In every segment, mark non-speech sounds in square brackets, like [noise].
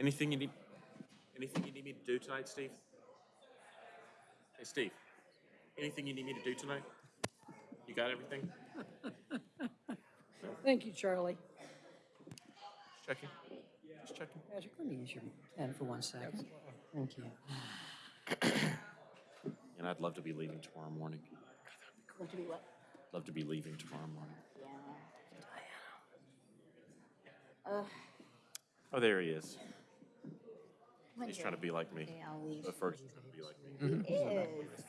Anything you need, anything you need me to do tonight, Steve? Hey, Steve, anything you need me to do tonight? You got everything? [laughs] Thank you, Charlie. Just checking, just checking. Patrick, let me use your pen for one second. Thank you. [clears throat] And I'd love to be leaving tomorrow morning. Want to be what? Love to be leaving tomorrow morning. Yeah. Oh, there he is. He's trying to be like me. Okay, I'll leave. But first, he's gonna be like me. He is.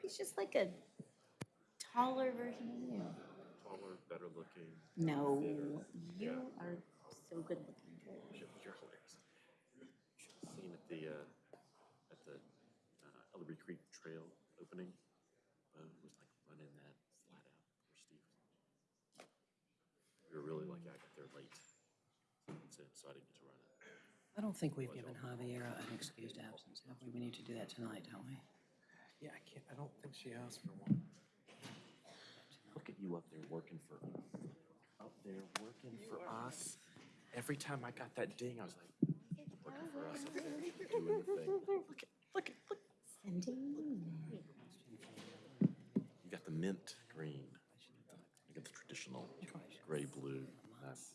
He's just like a taller version of you. Taller, better looking. No, you are so good looking. You're you're hilarious. Seen at the, uh, at the uh, Ellerbe Creek Trail opening. Bo was like running that flat out for Steve. We were really lucky I got there late. So so I didn't get to run it. I don't think we've given Javier an excused absence, have we? We need to do that tonight, don't we? Yeah, I can't, I don't think she asked for one. Look at you up there working for, up there working for us. Every time I got that ding, I was like, working for us, doing the thing. [laughs] Look at, look at, look. Sending. You got the mint green. You got the traditional gray blue. That's-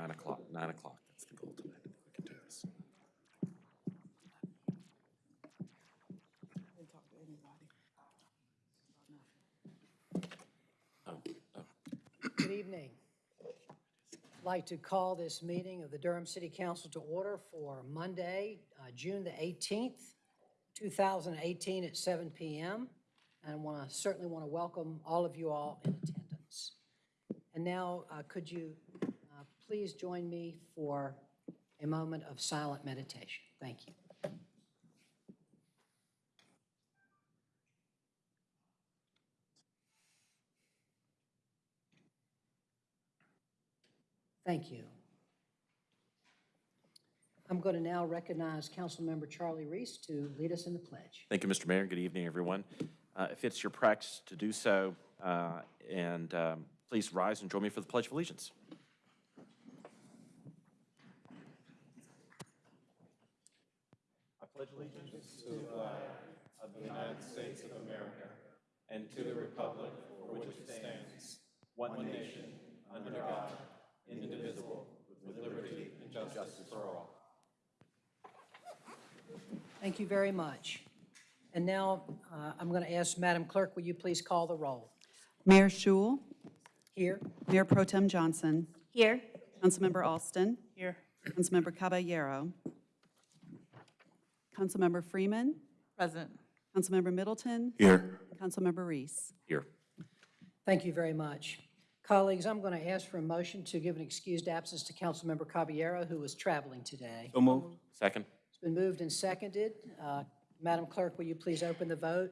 Nine o'clock, nine o'clock, that's the goal tonight. I think we can do this. Oh, oh, Good evening. I'd like to call this meeting of the Durham City Council to order for Monday, uh, June the 18th, 2018 at 7 PM. And I want to, certainly want to welcome all of you all in attendance. And now, uh, could you please join me for a moment of silent meditation? Thank you. Thank you. I'm going to now recognize Councilmember Charlie Reece to lead us in the pledge. Thank you, Mr. Mayor. Good evening, everyone. Uh, If it's your practice to do so, uh, and um, please rise and join me for the Pledge of Allegiance. I pledge allegiance to the flag Of the United States of America and to the republic for which it stands, one nation, under God, indivisible, with liberty and justice for all. Thank you very much. And now, uh, I'm going to ask Madam Clerk, will you please call the roll? Mayor Schewel, Here? Mayor Pro Tem Johnson, Here. Councilmember Alston. Here. Councilmember Caballero. Councilmember Freeman. Present. Councilmember Middleton. Here. Councilmember Reece. Here. Thank you very much. Colleagues, I'm going to ask for a motion to give an excused absence to Councilmember Caballero, who is traveling today. So moved. Second. It's been moved and seconded. Uh, Madam Clerk, will you please open the vote?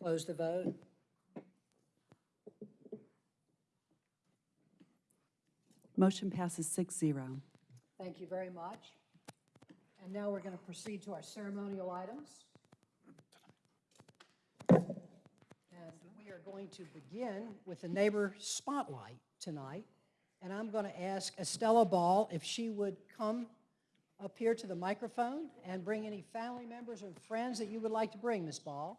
Close the vote. Motion passes 6-0. Thank you very much. And now we're going to proceed to our ceremonial items. And we are going to begin with the neighbor spotlight tonight. And I'm going to ask Estella Ball if she would come up here to the microphone and bring any family members or friends that you would like to bring, Ms. Ball.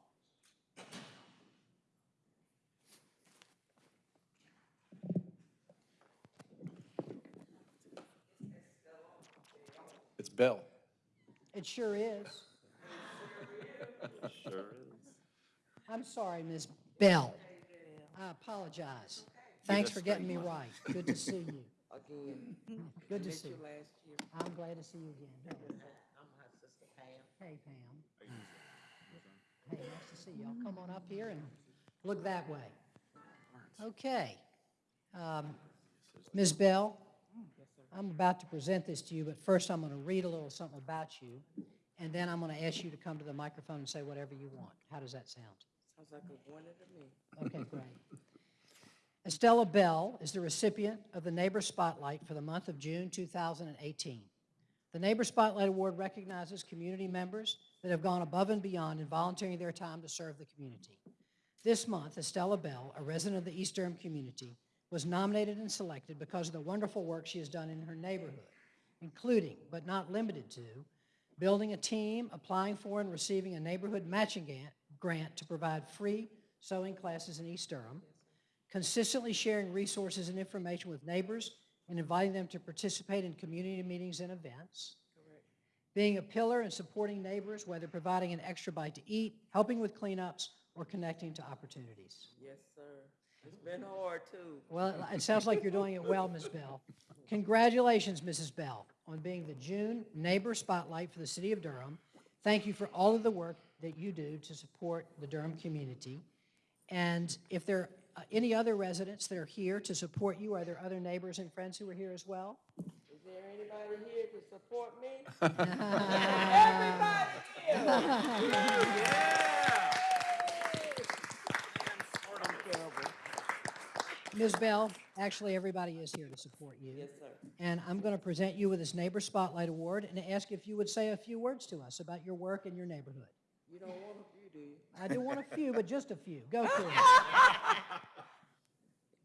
It's Bill. It sure is. Sure is. I'm sorry, Ms. Bell. I apologize. Thanks for getting me right. Good to see you. again. Good to see you you. last year. I'm glad to see you again. I'm her sister Pam. Hey, Pam. Hey, nice to see you. I'll come on up here and look that way. Okay. Um, Ms. Bell, I'm about to present this to you, but first I'm going to read a little something about you, and then I'm going to ask you to come to the microphone and say whatever you want. How does that sound? Sounds like a winner to me. Okay, great. Estella Bell is the recipient of the Neighbor Spotlight for the month of June 2018. The Neighbor Spotlight Award recognizes community members that have gone above and beyond in volunteering their time to serve the community. This month, Estella Bell, a resident of the East Durham community, was nominated and selected because of the wonderful work she has done in her neighborhood, including, but not limited to, building a team, applying for and receiving a neighborhood matching grant, to provide free sewing classes in East Durham, consistently sharing resources and information with neighbors and inviting them to participate in community meetings and events, being a pillar and supporting neighbors, whether providing an extra bite to eat, helping with cleanups, or connecting to opportunities. Yes, sir. It's been hard too. Well, it sounds like you're doing it well, Ms. Bell. Congratulations, Mrs. Bell, on being the June Neighbor Spotlight for the City of Durham. Thank you for all of the work that you do to support the Durham community. And if there are any other residents that are here to support you, are there other neighbors and friends who are here as well? Is there anybody here to support me? [laughs] [laughs] Ms. Bell, actually, everybody is here to support you. Yes, sir. And I'm going to present you with this Neighbor Spotlight Award and ask if you would say a few words to us about your work in your neighborhood. You don't want a few, do you? I do want a few, but just a few. Go for it. [laughs]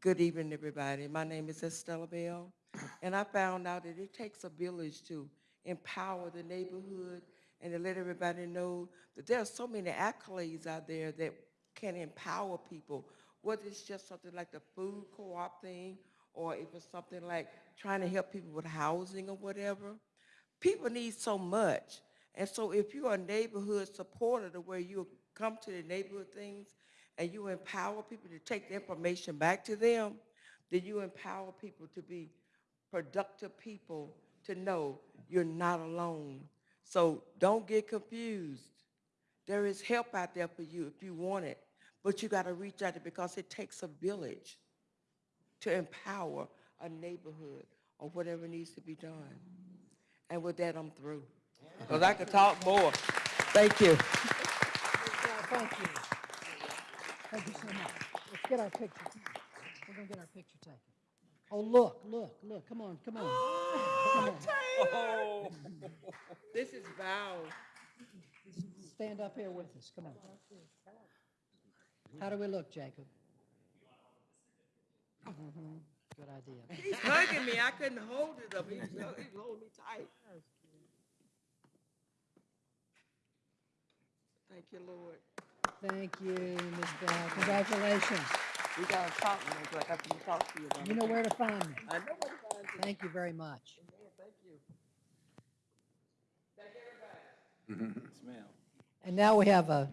Good evening, everybody. My name is Estella Bell, and I found out that it takes a village to empower the neighborhood and to let everybody know that there are so many accolades out there that can empower people, whether it's just something like the food co-op thing, or if it's something like trying to help people with housing or whatever. People need so much. And so if you're a neighborhood supporter to where you come to the neighborhood things and you empower people to take the information back to them, then you empower people to be productive people to know you're not alone. So don't get confused. There is help out there for you if you want it, but you got to reach out because it takes a village to empower a neighborhood or whatever needs to be done. And with that, I'm through. Because I could talk more. Thank you. Thank you. Thank you so much. Let's get our picture. We're going to get our picture taken. Oh, look, look, look. Come on, come on. Oh, come on. Oh. This is Val. Stand up here with us. Come on. How do we look, Jacob? Mhm, Good idea. [laughs] He's hugging me. I couldn't hold it up. He's, was, holding me tight. Thank you, Lord. Thank you, Ms. Bell. Congratulations. We gotta talk, man, so I have to talk to you about You know where to find me. I know what to find you. Thank you very much. Thank you. And now we have a,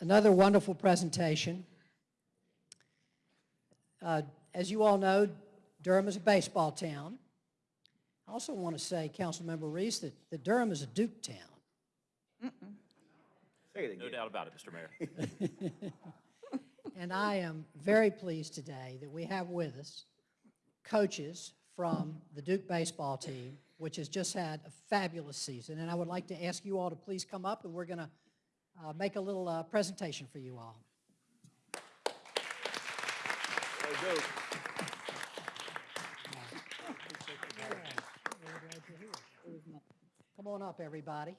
another wonderful presentation. Uh, As you all know, Durham is a baseball town. I also want to say, Councilmember Reece, that, that Durham is a Duke town. No doubt about it, Mr. Mayor. [laughs] And I am very pleased today that we have with us coaches from the Duke baseball team, which has just had a fabulous season. And I would like to ask you all to please come up, and we're going to make a little uh, presentation for you all. Come on up, everybody.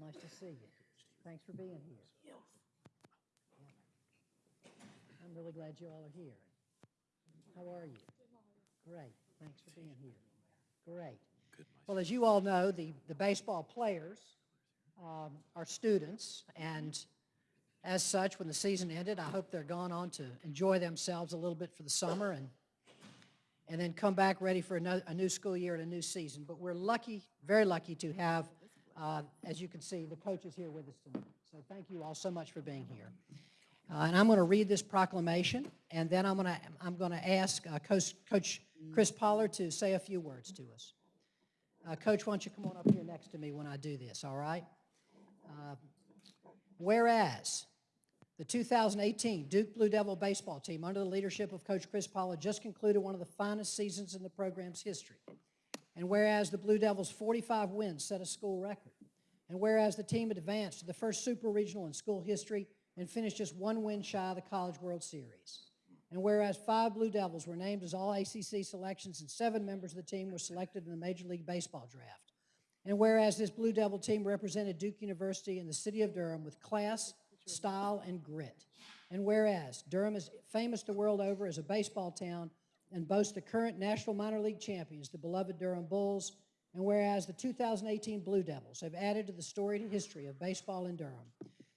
Nice to see you. Thanks for being here. I'm really glad you all are here. How are you? Great, thanks for being here. Great. Well, as you all know, the, the baseball players um, are students, and as such, when the season ended, I hope they're gone on to enjoy themselves a little bit for the summer and, and then come back ready for another, a new school year and a new season. But we're lucky, very lucky to have, uh, as you can see, the coaches here with us tonight. So thank you all so much for being here. Uh, And I'm going to read this proclamation, and then I'm going to, I'm going to ask uh, Coach Coach Chris Pollard to say a few words to us. Uh, Coach, why don't you come on up here next to me when I do this, all right? Uh, Whereas the 2018 Duke Blue Devil baseball team, under the leadership of Coach Chris Pollard, just concluded one of the finest seasons in the program's history. And whereas the Blue Devils' 45 wins set a school record. And whereas the team advanced to the first super regional in school history and finished just one win shy of the College World Series. And whereas five Blue Devils were named as all ACC selections and seven members of the team were selected in the Major League Baseball draft. And whereas this Blue Devil team represented Duke University and the city of Durham with class, style, and grit. And whereas Durham is famous the world over as a baseball town and boasts the current National Minor League champions, the beloved Durham Bulls. And whereas the 2018 Blue Devils have added to the storied history of baseball in Durham.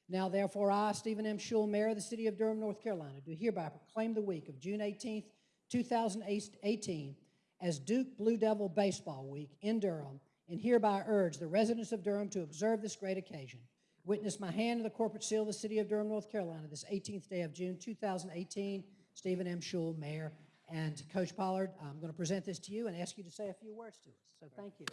Now therefore, I, Stephen M. Schewel, Mayor of the city of Durham, North Carolina, do hereby proclaim the week of June 18th, 2018 as Duke Blue Devil Baseball Week in Durham, and hereby urge the residents of Durham to observe this great occasion. Witness my hand in the corporate seal of the city of Durham, North Carolina, this 18th day of June, 2018. Stephen M. Schewel, Mayor. And Coach Pollard, I'm going to present this to you and ask you to say a few words to us. So thank you.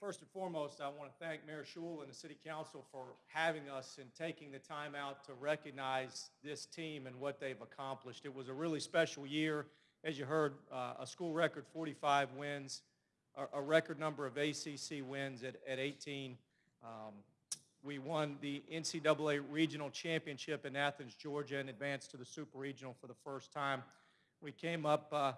First and foremost, I want to thank Mayor Schewel and the City Council for having us and taking the time out to recognize this team and what they've accomplished. It was a really special year. As you heard, uh, a school record 45 wins, a- a record number of ACC wins at at 18. Um, We won the NCAA Regional Championship in Athens, Georgia, and advanced to the Super Regional for the first time. We came up uh,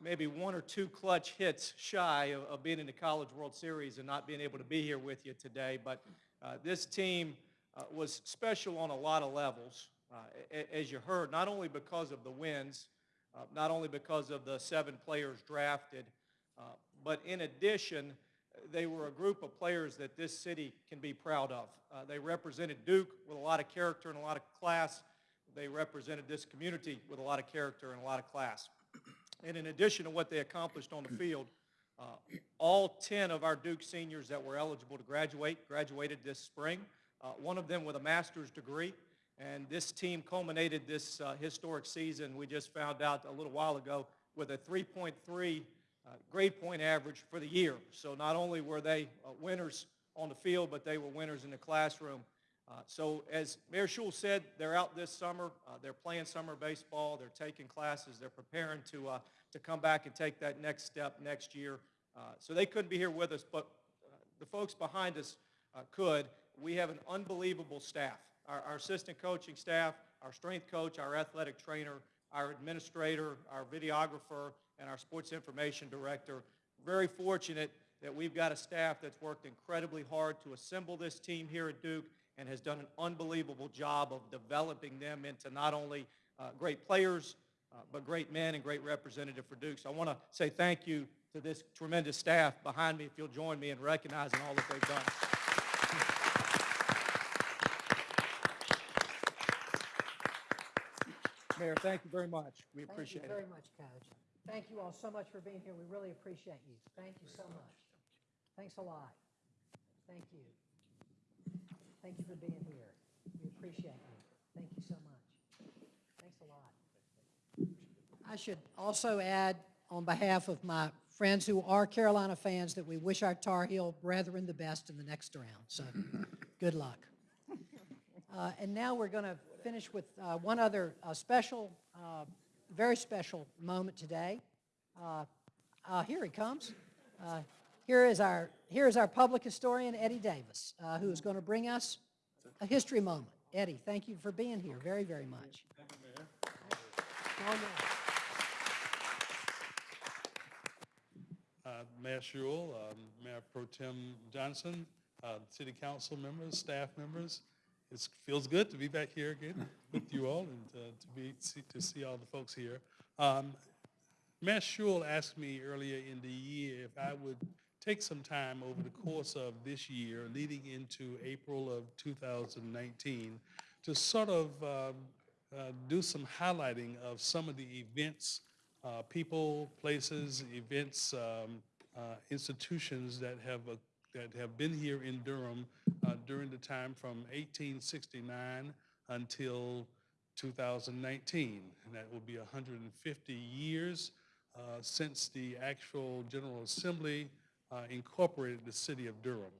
maybe one or two clutch hits shy of, of being in the College World Series and not being able to be here with you today. But uh, this team uh, was special on a lot of levels, uh, as you heard, not only because of the wins, uh, not only because of the seven players drafted, uh, but in addition, they were a group of players that this city can be proud of. They represented Duke with a lot of character and a lot of class. They represented this community with a lot of character and a lot of class. And in addition to what they accomplished on the field, uh, all 10 of our Duke seniors that were eligible to graduate graduated this spring, uh, one of them with a master's degree. And this team culminated this uh, historic season, we just found out a little while ago, with a 3.3 uh, grade point average for the year. So not only were they uh, winners on the field, but they were winners in the classroom. Uh, So as Mayor Schewel said, they're out this summer, uh, they're playing summer baseball, they're taking classes, they're preparing to, uh, to come back and take that next step next year. Uh, So they couldn't be here with us, but uh, the folks behind us could. We have an unbelievable staff. Our our assistant coaching staff, our strength coach, our athletic trainer, our administrator, our videographer, and our sports information director. Very fortunate that we've got a staff that's worked incredibly hard to assemble this team here at Duke and has done an unbelievable job of developing them into not only uh, great players, uh, but great men and great representative for Duke. So I want to say thank you to this tremendous staff behind me, if you'll join me in recognizing all that they've done. Mayor, thank you very much. We appreciate Thank you it. very much, Coach. Thank you all so much for being here. We really appreciate you. Thank you so much. Thanks a lot. Thank you. Thank you for being here. We appreciate you. Thank you so much. Thanks a lot. I should also add, on behalf of my friends who are Carolina fans, that we wish our Tar Heel brethren the best in the next round. So, good luck. [laughs] Uh, And now we're going to finish with uh, one other uh, special, uh, very special moment today. Uh, uh, Here he comes. Here is our, here is our public historian, Eddie Davis, uh, who is going to bring us a history moment. Eddie, thank you for being here very, very much. Thank you, Mayor. Uh, Mayor Schewel, um, Mayor Pro Tem Johnson, uh, city council members, staff members. It feels good to be back here again [laughs] with you all and uh, to be, see- to see all the folks here. Um, Mayor Schewel asked me earlier in the year if I would take some time over the course of this year, leading into April of 2019, to sort of um, uh, do some highlighting of some of the events, uh, people, places, events, um, uh, institutions that have, uh, that have been here in Durham uh, during the time from 1869 until 2019. And that will be 150 years uh, since the actual General Assembly uh, incorporated the city of Durham.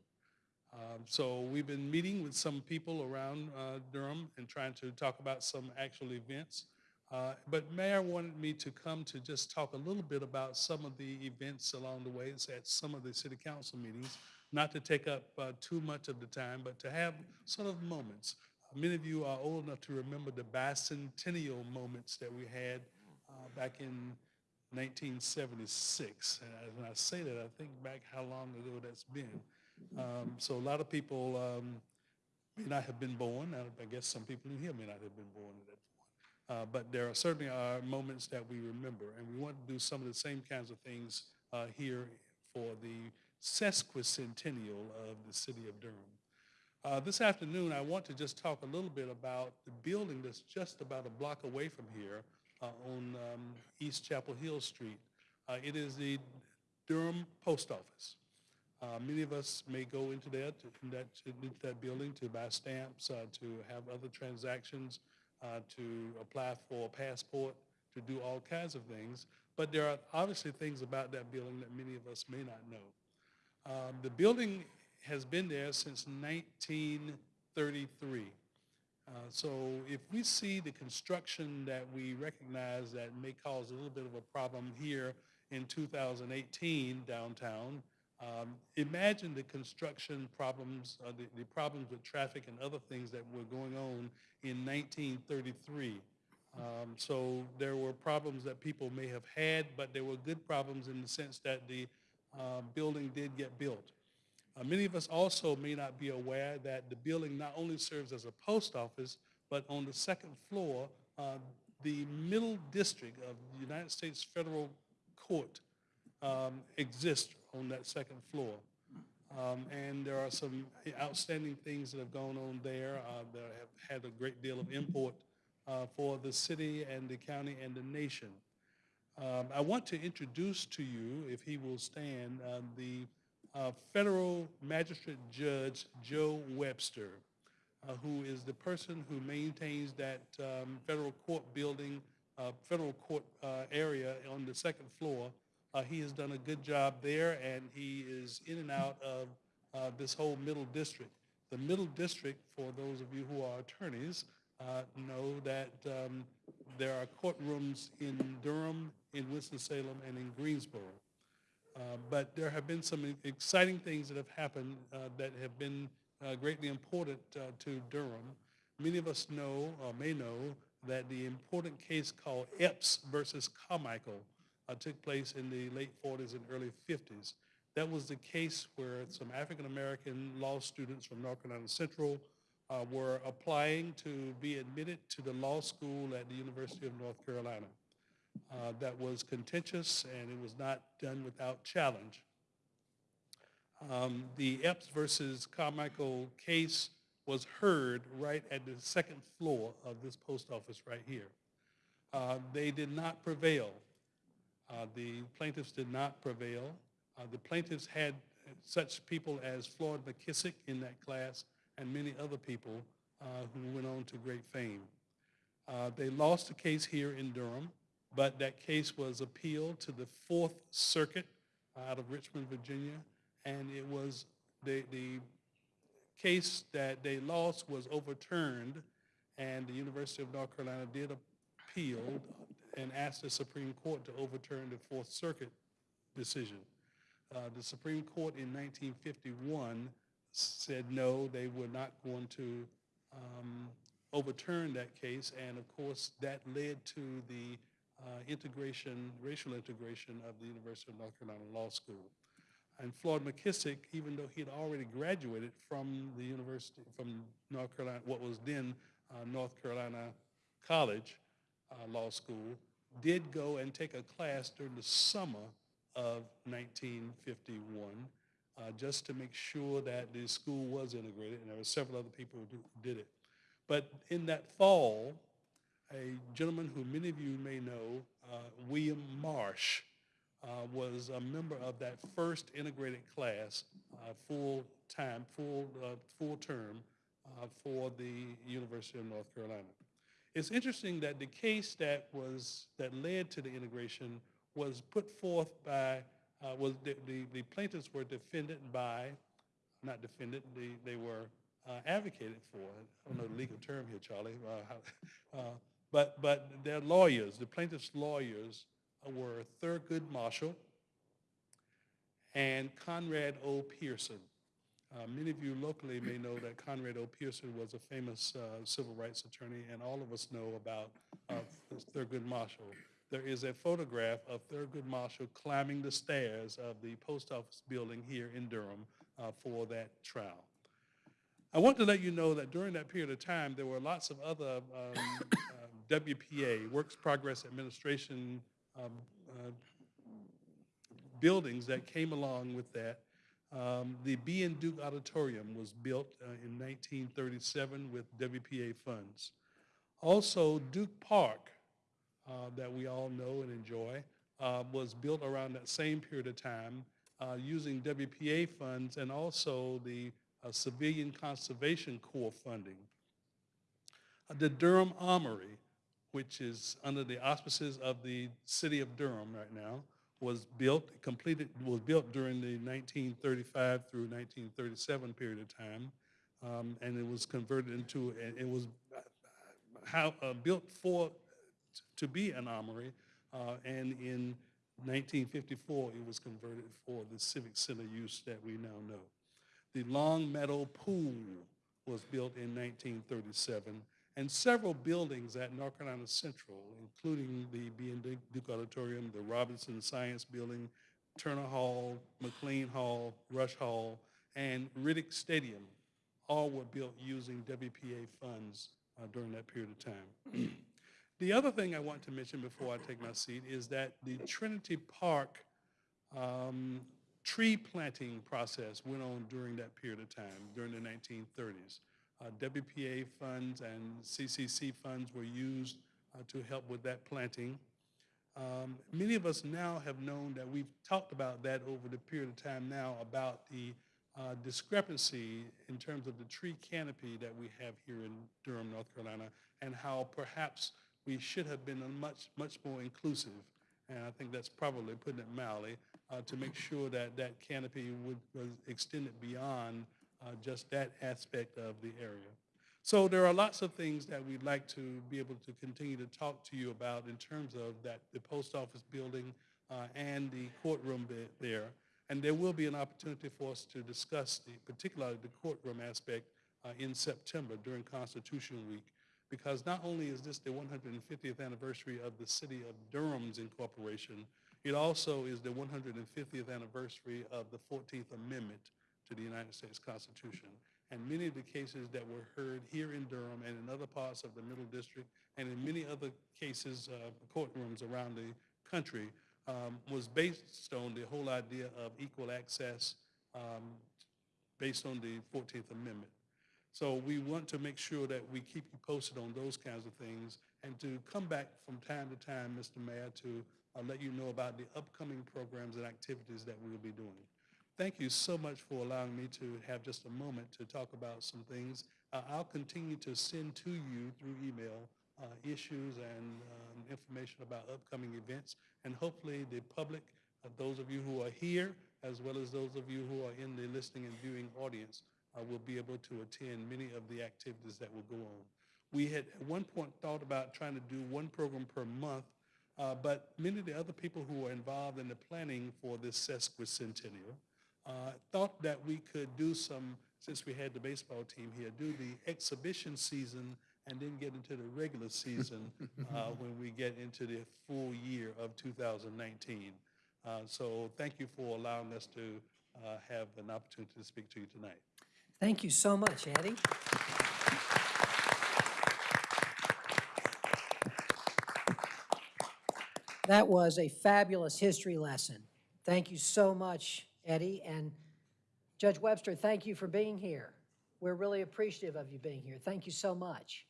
Um, So we've been meeting with some people around uh, Durham and trying to talk about some actual events. Uh, But Mayor wanted me to come to just talk a little bit about some of the events along the way at some of the city council meetings, not to take up uh, too much of the time, but to have sort of moments. Many of you are old enough to remember the bicentennial moments that we had uh, back in 1976. And I- when I say that, I think back how long ago that's been. Um, So a lot of people um, may not have been born. I I guess some people in here may not have been born at that point. Uh, But there are certainly are moments that we remember, and we want to do some of the same kinds of things uh, here for the sesquicentennial of the city of Durham. Uh, This afternoon, I want to just talk a little bit about the building that's just about a block away from here uh, on um, East Chapel Hill Street. Uh, It is the Durham Post Office. Uh, Many of us may go into that, in that, into that building to buy stamps, uh, to have other transactions, uh, to apply for a passport, to do all kinds of things. But there are obviously things about that building that many of us may not know. Um, The building has been there since 1933. Uh, So if we see the construction that we recognize that may cause a little bit of a problem here in 2018 downtown, um, imagine the construction problems, uh, the, the problems with traffic and other things that were going on in 1933. Um, So there were problems that people may have had, but there were good problems in the sense that the uh, building did get built. Uh, Many of us also may not be aware that the building not only serves as a post office, but on the second floor, uh, the middle district of the United States Federal Court um, exists on that second floor. Um, And there are some outstanding things that have gone on there uh, that have had a great deal of import uh, for the city and the county and the nation. Um, I want to introduce to you, if he will stand, uh, the uh, Federal Magistrate Judge Joe Webster, uh, who is the person who maintains that um, federal court building, uh, federal court uh, area on the second floor. Uh, He has done a good job there, and he is in and out of uh, this whole middle district. The middle district, for those of you who are attorneys, know that um, there are courtrooms in Durham, in Winston-Salem, and in Greensboro. Uh, But there have been some exciting things that have happened uh, that have been uh, greatly important to Durham. Many of us know, or may know, that the important case called Epps versus Carmichael uh, took place in the late 40s and early 50s. That was the case where some African-American law students from North Carolina Central uh, were applying to be admitted to the law school at the University of North Carolina. Uh, That was contentious, and it was not done without challenge. Um, The Epps versus Carmichael case was heard right at the second floor of this post office right here. Uh, They did not prevail. Uh, The plaintiffs did not prevail. Uh, The plaintiffs had such people as Floyd McKissick in that class and many other people uh, who went on to great fame. Uh, They lost the case here in Durham, but that case was appealed to the Fourth Circuit out of Richmond, Virginia, and it was, the, the case that they lost was overturned, and the University of North Carolina did appeal and asked the Supreme Court to overturn the Fourth Circuit decision. Uh, The Supreme Court in 1951 said no, they were not going to um, overturn that case, and of course, that led to the uh, integration, racial integration of the University of North Carolina Law School. And Floyd McKissick, even though he had already graduated from the university, from North Carolina, what was then uh, North Carolina College uh, Law School, did go and take a class during the summer of 1951, uh, just to make sure that the school was integrated, and there were several other people who did it. But in that fall, a gentleman who many of you may know, uh, William Marsh, uh, was a member of that first integrated class, uh, full, uh, full term uh, for the University of North Carolina. It's interesting that the case that was, that led to the integration was put forth by, uh, was, the, the the plaintiffs were defended by, not defended, they, they were uh, advocated for. I don't know the legal term here, Charlie. uh, [laughs] But, but their lawyers, the plaintiffs' lawyers were Thurgood Marshall and Conrad O. Pearson. Uh, Many of you locally may know that Conrad O. Pearson was a famous uh, civil rights attorney, and all of us know about uh, Thurgood Marshall. there is a photograph of Thurgood Marshall climbing the stairs of the post office building here in Durham uh, for that trial. I want to let you know that during that period of time, there were lots of other um, WPA, Works Progress Administration um, uh, buildings that came along with that. Um, The B.N. Duke Auditorium was built uh, in 1937 with WPA funds. Also, Duke Park, uh, that we all know and enjoy, uh, was built around that same period of time uh, using WPA funds and also the uh, Civilian Conservation Corps funding. The Durham Armory, which is under the auspices of the city of Durham right now, was built, completed, was built during the 1935 through 1937 period of time. Um, And it was converted into, it was uh, how, uh, built for, to be an armory. uh, And in 1954, it was converted for the civic center use that we now know. The Long Meadow Pool was built in 1937, and several buildings at North Carolina Central, including the B.N. Duke Auditorium, the Robinson Science Building, Turner Hall, McLean Hall, Rush Hall, and Riddick Stadium, all were built using WPA funds uh, during that period of time. [clears throat] The other thing I want to mention before I take my seat is that the Trinity Park um, tree planting process went on during that period of time, during the 1930s. Uh, WPA funds and CCC funds were used uh, to help with that planting. Um, Many of us now have known that we've talked about that over the period of time now about the uh, discrepancy in terms of the tree canopy that we have here in Durham, North Carolina, and how perhaps we should have been much, much more inclusive. And I think that's probably putting it mildly, uh, to make sure that that canopy would, was extended beyond uh, just that aspect of the area. So there are lots of things that we'd like to be able to continue to talk to you about in terms of that, the post office building uh, and the courtroom there. And there will be an opportunity for us to discuss the, particularly the courtroom aspect uh, in September during Constitution Week. Because not only is this the 150th anniversary of the city of Durham's incorporation, it also is the 150th anniversary of the 14th Amendment to the United States Constitution. And many of the cases that were heard here in Durham and in other parts of the Middle District and in many other cases, uh, courtrooms around the country, um, was based on the whole idea of equal access um, based on the 14th Amendment. So we want to make sure that we keep you posted on those kinds of things and to come back from time to time, Mr. Mayor, to uh, let you know about the upcoming programs and activities that we will be doing. Thank you so much for allowing me to have just a moment to talk about some things. Uh, I'll continue to send to you through email uh, issues and um, information about upcoming events. And hopefully the public, uh, those of you who are here, as well as those of you who are in the listening and viewing audience, uh, will be able to attend many of the activities that will go on. We had at one point thought about trying to do one program per month, uh, but many of the other people who are involved in the planning for this sesquicentennial uh, thought that we could do some, since we had the baseball team here, do the exhibition season and then get into the regular season [laughs] uh, when we get into the full year of 2019. Uh, So thank you for allowing us to uh, have an opportunity to speak to you tonight. Thank you so much, Eddie. That was a fabulous history lesson. Thank you so much, Eddie. And Judge Webster, thank you for being here. We're really appreciative of you being here. Thank you so much.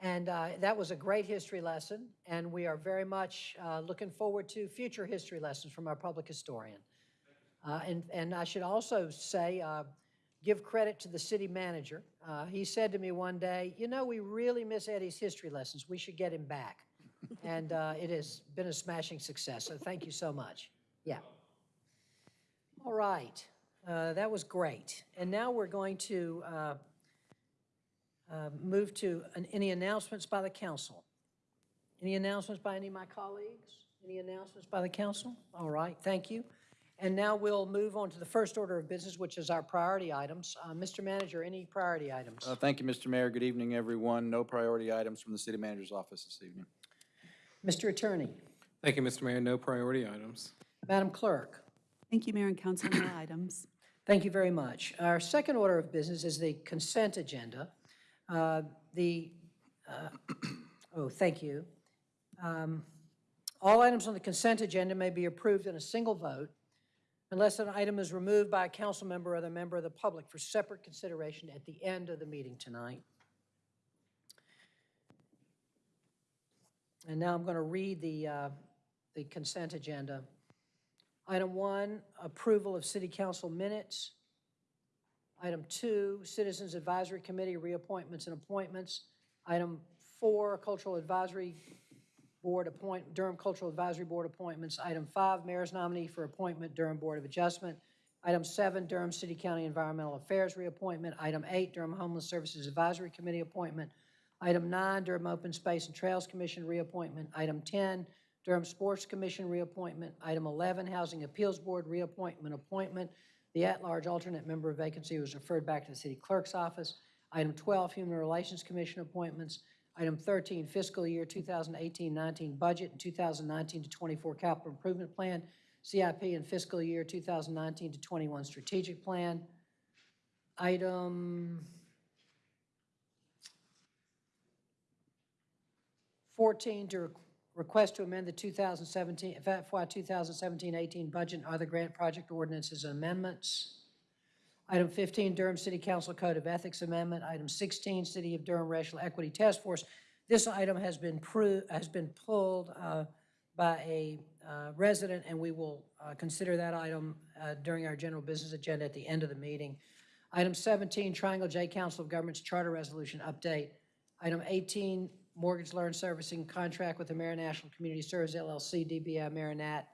And uh, that was a great history lesson, and we are very much uh, looking forward to future history lessons from our public historian. Uh, And, and I should also say, uh, give credit to the city manager. Uh, He said to me one day, you know, we really miss Eddie's history lessons. We should get him back. And uh, it has been a smashing success, so thank you so much. Yeah. All right, Uh, that was great. And now we're going to uh, uh, move to an- any announcements by the council. Any announcements by any of my colleagues? Any announcements by the council? All right, thank you. And now we'll move on to the first order of business, which is our priority items. Uh, Mr. Manager, any priority items? Uh, Thank you, Mr. Mayor. Good evening, everyone. No priority items from the city manager's office this evening. Mr. Attorney, Thank you, Mr. Mayor. No priority items. Madam Clerk, Thank you, Mayor and Council. No [coughs] items. Thank you very much. Our second order of business is the consent agenda. Uh, The, uh, [coughs] oh, thank you. Um, All items on the consent agenda may be approved in a single vote unless an item is removed by a council member or other member of the public for separate consideration at the end of the meeting tonight. And now I'm going to read the, uh, the consent agenda. Item one, approval of city council minutes. Item two, Citizens Advisory Committee reappointments and appointments. Item four, Cultural Advisory Board appoint, Durham Cultural Advisory Board appointments. Item five, Mayor's nominee for appointment, Durham Board of Adjustment. Item seven, Durham City County Environmental Affairs reappointment. Item eight, Durham Homeless Services Advisory Committee appointment. Item nine, Durham Open Space and Trails Commission reappointment. Item 10, Durham Sports Commission reappointment. Item 11, Housing Appeals Board reappointment, appointment. The at-large alternate member of vacancy was referred back to the city clerk's office. Item 12, Human Relations Commission appointments. Item 13, fiscal year 2018-19 budget and 2019 to 24 capital improvement plan, CIP and fiscal year 2019 to 21 strategic plan. Item 14, to request to amend the 2017, FY 2017-18 budget and other grant project ordinances and amendments. Item 15, Durham City Council Code of Ethics Amendment. Item 16, City of Durham Racial Equity Task Force. This item has been has been pulled uh, by a uh, resident, and we will uh, consider that item uh, during our general business agenda at the end of the meeting. Item 17, Triangle J Council of Governments Charter Resolution Update. Item 18, Mortgage Loan Servicing Contract with American National Community Services LLC, DBA AmeriNat.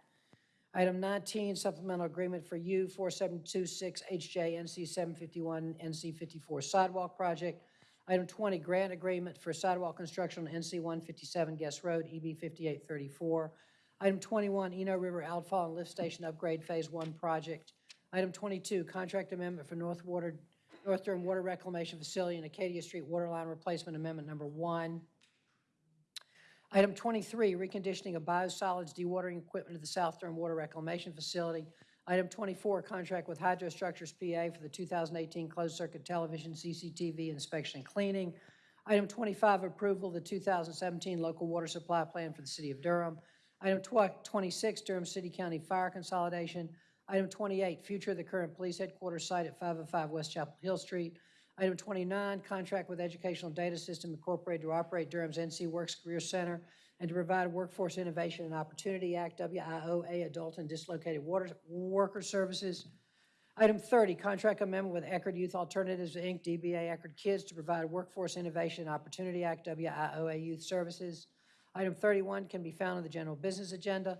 Item 19, Supplemental Agreement for U 4726 HJ NC 751 NC 54 Sidewalk Project. Item 20, Grant Agreement for Sidewalk Construction on NC 157 Guess Road, EB 5834. Item 21, Eno River Outfall and Lift Station Upgrade Phase 1 Project. Item 22, Contract Amendment for North Water, North Durham Water Reclamation Facility and Acadia Street Water Line Replacement Amendment Number 1. Item 23, reconditioning of biosolids dewatering equipment at the South Durham Water Reclamation Facility. Item 24, contract with Hydrostructures PA for the 2018 closed-circuit television CCTV inspection and cleaning. Item 25, approval of the 2017 local water supply plan for the city of Durham. Item 26, Durham City County Fire Consolidation. Item 28, future of the current police headquarters site at 505 West Chapel Hill Street. Item 29, contract with Educational Data System Incorporated to operate Durham's NC Works Career Center and to provide Workforce Innovation and Opportunity Act, WIOA, Adult and Dislocated Water Worker Services. Item 30, contract amendment with Eckerd Youth Alternatives, Inc., DBA Eckerd Kids to provide Workforce Innovation and Opportunity Act, WIOA Youth Services. Item 31 can be found on the general business agenda.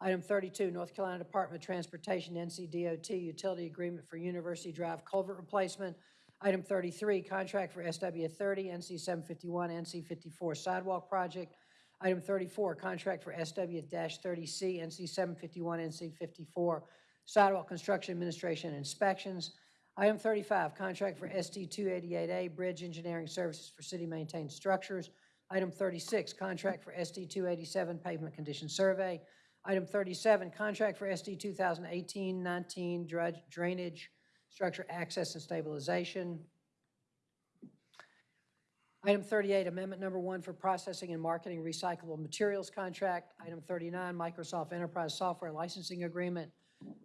Item 32, North Carolina Department of Transportation, NCDOT, utility agreement for University Drive culvert replacement. Item 33, contract for SW 30, NC 751, NC 54 sidewalk project. Item 34, contract for SW-30C, NC 751, NC 54 sidewalk construction administration inspections. Item 35, contract for ST 288A bridge engineering services for city-maintained structures. Item 36, contract for ST 287 pavement condition survey. Item 37, contract for SD 2018-19 dredge- drainage structure access and stabilization. Item 38, amendment number one for processing and marketing recyclable materials contract. Item 39, Microsoft Enterprise Software Licensing Agreement.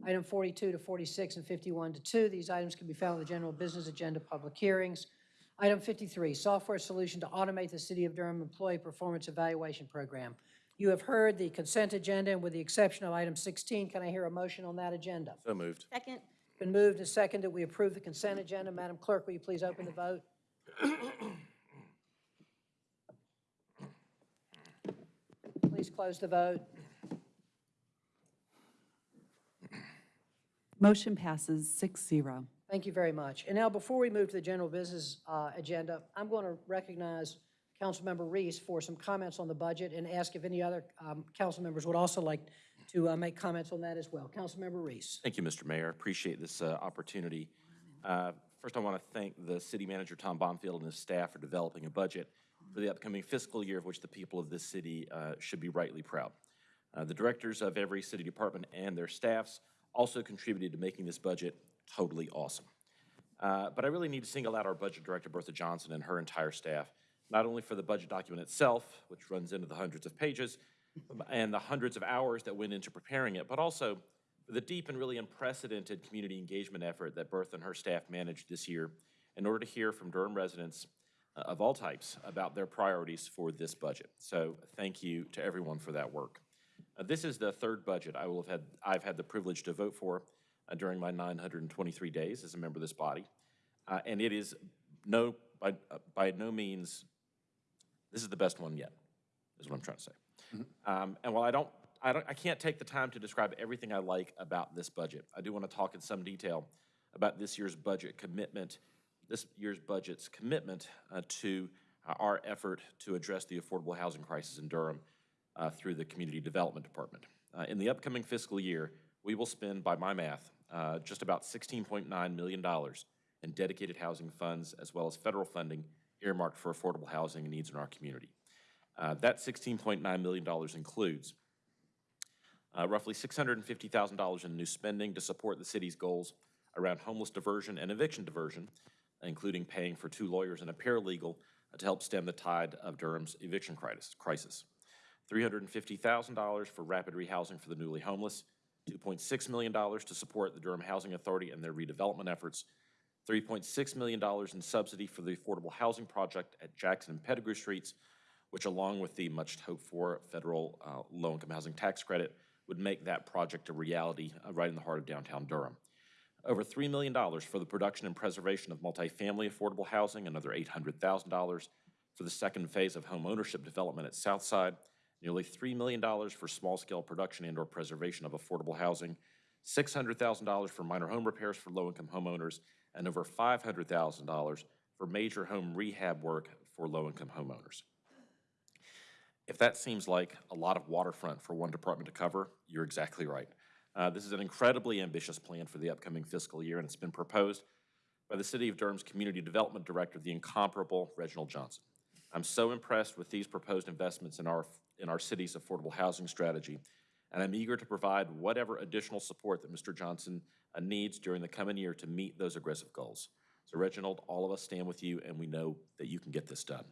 Item 42 to 46 and 51 to 2, these items can be found on the general business agenda, public hearings. Item 53, software solution to automate the City of Durham Employee Performance Evaluation Program. You have heard the consent agenda, and with the exception of item 16, can I hear a motion on that agenda? So moved. Second, Been moved and seconded, we approve the consent agenda. Madam Clerk, will you please open the vote? Please close the vote. Motion passes 6-0. Thank you very much. And now, before we move to the general business uh, agenda, I'm going to recognize Councilmember Reece for some comments on the budget and ask if any other um, council members would also like to uh, make comments on that as well. Councilmember Reece. Thank you, Mr. Mayor. Appreciate this uh, opportunity. Uh, First, I want to thank the city manager, Tom Bonfield, and his staff for developing a budget for the upcoming fiscal year of which the people of this city uh, should be rightly proud. Uh, The directors of every city department and their staffs also contributed to making this budget totally awesome. But I really need to single out our budget director, Bertha Johnson, and her entire staff, not only for the budget document itself, which runs into the hundreds of pages, and the hundreds of hours that went into preparing it, but also the deep and really unprecedented community engagement effort that Bertha and her staff managed this year in order to hear from Durham residents uh, of all types about their priorities for this budget. So thank you to everyone for that work. Uh, This is the third budget I will have had, I've had the privilege to vote for uh, during my 923 days as a member of this body. Uh, And it is no, by, uh, by no means, this is the best one yet, is what I'm trying to say. Um, And while I don't, I don't, I can't take the time to describe everything I like about this budget, I do want to talk in some detail about this year's budget commitment, this year's budget's commitment uh, to our effort to address the affordable housing crisis in Durham uh, through the Community Development Department. Uh, In the upcoming fiscal year, we will spend, by my math, uh, just about $16.9 million in dedicated housing funds as well as federal funding earmarked for affordable housing needs in our community. Uh, That $16.9 million includes uh, roughly $650,000 in new spending to support the city's goals around homeless diversion and eviction diversion, including paying for two lawyers and a paralegal uh, to help stem the tide of Durham's eviction crisis- crisis. $350,000 for rapid rehousing for the newly homeless, $2.6 million to support the Durham Housing Authority and their redevelopment efforts, $3.6 million in subsidy for the affordable housing project at Jackson and Pettigrew Streets, which along with the much hoped-for federal uh, low-income housing tax credit would make that project a reality uh, right in the heart of downtown Durham. Over $3 million for the production and preservation of multifamily affordable housing, another $800,000 for the second phase of home ownership development at Southside, nearly $3 million for small-scale production and/or preservation of affordable housing, $600,000 for minor home repairs for low-income homeowners, and over $500,000 for major home rehab work for low-income homeowners. If that seems like a lot of waterfront for one department to cover, you're exactly right. Uh, This is an incredibly ambitious plan for the upcoming fiscal year, and it's been proposed by the City of Durham's Community Development Director, the incomparable Reginald Johnson. I'm so impressed with these proposed investments in our, in our city's affordable housing strategy, and I'm eager to provide whatever additional support that Mr. Johnson uh, needs during the coming year to meet those aggressive goals. So Reginald, all of us stand with you, and we know that you can get this done.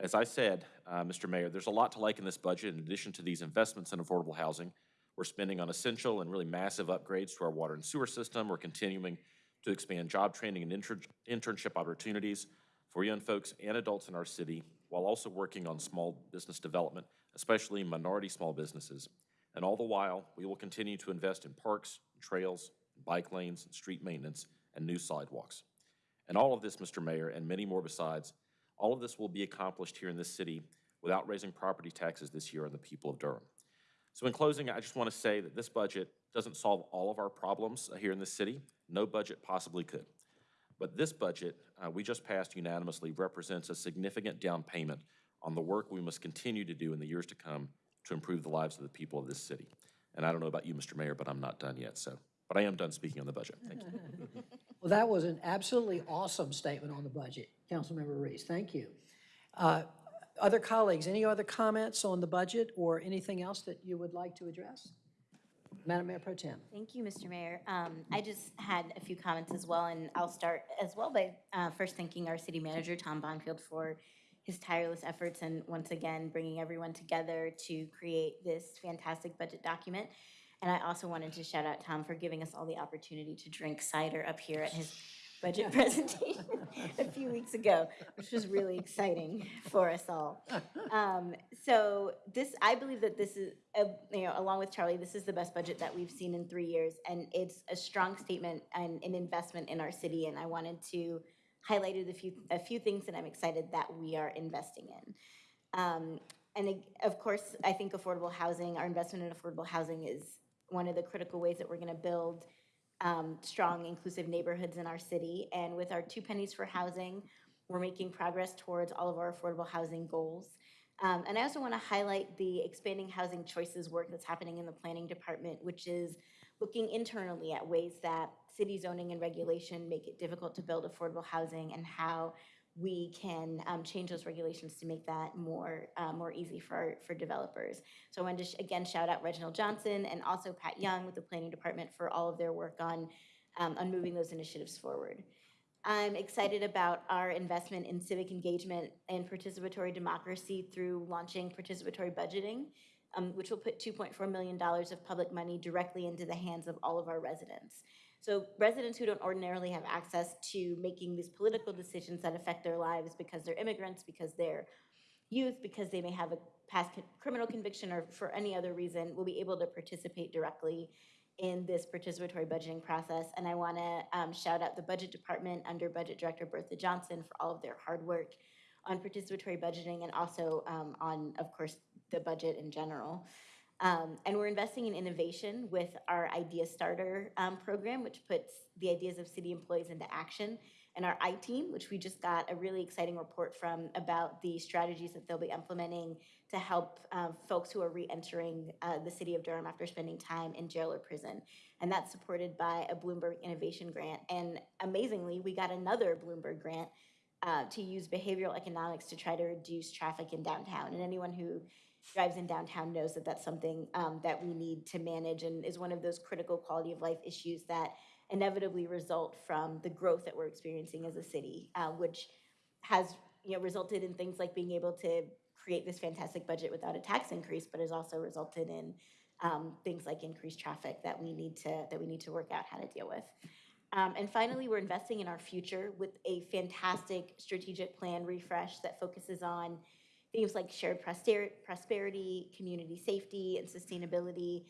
As I said, uh, Mr. Mayor, there's a lot to like in this budget. In addition to these investments in affordable housing, we're spending on essential and really massive upgrades to our water and sewer system. We're continuing to expand job training and inter- internship opportunities for young folks and adults in our city, while also working on small business development, especially minority small businesses. And all the while, we will continue to invest in parks, trails, bike lanes, street maintenance, and new sidewalks. And all of this, Mr. Mayor, and many more besides, all of this will be accomplished here in this city without raising property taxes this year on the people of Durham. So in closing, I just want to say that this budget doesn't solve all of our problems here in this city. No budget possibly could. But this budget, uh, we just passed unanimously, represents a significant down payment on the work we must continue to do in the years to come to improve the lives of the people of this city. And I don't know about you, Mr. Mayor, but I'm not done yet, so, but I am done speaking on the budget. Thank you. [laughs] Well, that was an absolutely awesome statement on the budget, Councilmember Reece. Thank you. Uh, Other colleagues, any other comments on the budget or anything else that you would like to address? Madam Mayor Pro Tem. Thank you, Mr. Mayor. Um, I just had a few comments as well, and I'll start as well by uh, first thanking our city manager, Tom Bonfield, for his tireless efforts and once again bringing everyone together to create this fantastic budget document. And I also wanted to shout out Tom for giving us all the opportunity to drink cider up here at his budget [laughs] presentation [laughs] a few weeks ago, which was really exciting for us all. Um, so this, I believe that this is, uh, you know, along with Charlie, this is the best budget that we've seen in three years, and it's a strong statement and an investment in our city. And I wanted to highlight a few a few things that I'm excited that we are investing in. Um, and of course, I think affordable housing, our investment in affordable housing is one of the critical ways that we're going to build um, strong, inclusive neighborhoods in our city. And with our two pennies for housing, we're making progress towards all of our affordable housing goals. Um, and I also want to highlight the expanding housing choices work that's happening in the planning department, which is looking internally at ways that city zoning and regulation make it difficult to build affordable housing and how we can um, change those regulations to make that more, uh, more easy for, for developers. So I wanted to, sh- again, shout out Reginald Johnson and also Pat Young with the Planning Department for all of their work on, um, on moving those initiatives forward. I'm excited about our investment in civic engagement and participatory democracy through launching participatory budgeting, um, which will put $2.4 million of public money directly into the hands of all of our residents. So residents who don't ordinarily have access to making these political decisions that affect their lives because they're immigrants, because they're youth, because they may have a past criminal conviction or for any other reason, will be able to participate directly in this participatory budgeting process. And I want to um, shout out the Budget Department under Budget Director Bertha Johnson for all of their hard work on participatory budgeting and also um, on, of course, the budget in general. Um, and we're investing in innovation with our Idea Starter um, program, which puts the ideas of city employees into action. And our I-Team, which we just got a really exciting report from about the strategies that they'll be implementing to help um, folks who are re-entering uh, the city of Durham after spending time in jail or prison. And that's supported by a Bloomberg Innovation Grant. And amazingly, we got another Bloomberg grant uh, to use behavioral economics to try to reduce traffic in downtown. And anyone who drives in downtown knows that that's something um, that we need to manage and is one of those critical quality of life issues that inevitably result from the growth that we're experiencing as a city, uh, which has you know resulted in things like being able to create this fantastic budget without a tax increase, but has also resulted in um, things like increased traffic that we need to that we need to work out how to deal with. Um, and finally, we're investing in our future with a fantastic strategic plan refresh that focuses on themes like shared prosperity, community safety, and sustainability.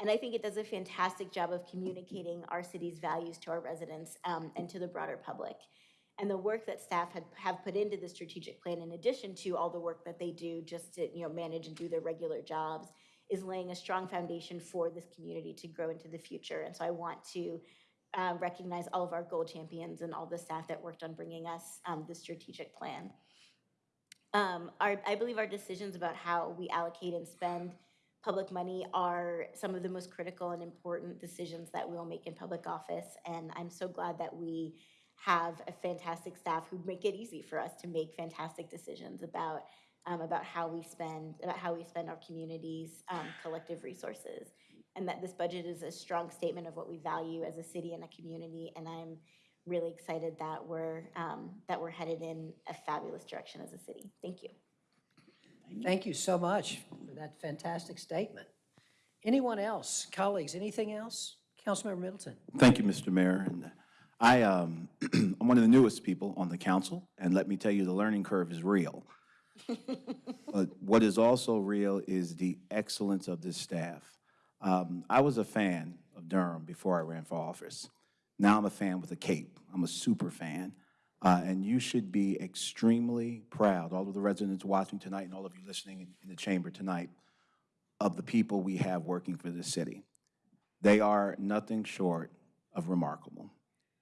And I think it does a fantastic job of communicating our city's values to our residents um, and to the broader public. And the work that staff had, have put into the strategic plan, in addition to all the work that they do just to, you know, manage and do their regular jobs, is laying a strong foundation for this community to grow into the future. And so I want to uh, recognize all of our goal champions and all the staff that worked on bringing us um, the strategic plan. Um, our, I believe our decisions about how we allocate and spend public money are some of the most critical and important decisions that we will make in public office. And I'm so glad that we have a fantastic staff who make it easy for us to make fantastic decisions about um, about how we spend about how we spend our community's um, collective resources. And that this budget is a strong statement of what we value as a city and a community. And I'm really excited that we're um, that we're headed in a fabulous direction as a city. Thank you. Thank you so much for that fantastic statement. Anyone else? Colleagues, anything else? Councilmember Middleton? Thank you, Mr. Mayor. And I, um, [clears throat] I'm one of the newest people on the council, and let me tell you, the learning curve is real. [laughs] But what is also real is the excellence of this staff. Um, I was a fan of Durham before I ran for office. Now I'm a fan with a cape. I'm a super fan. Uh, and you should be extremely proud, all of the residents watching tonight and all of you listening in the chamber tonight, of the people we have working for this city. They are nothing short of remarkable.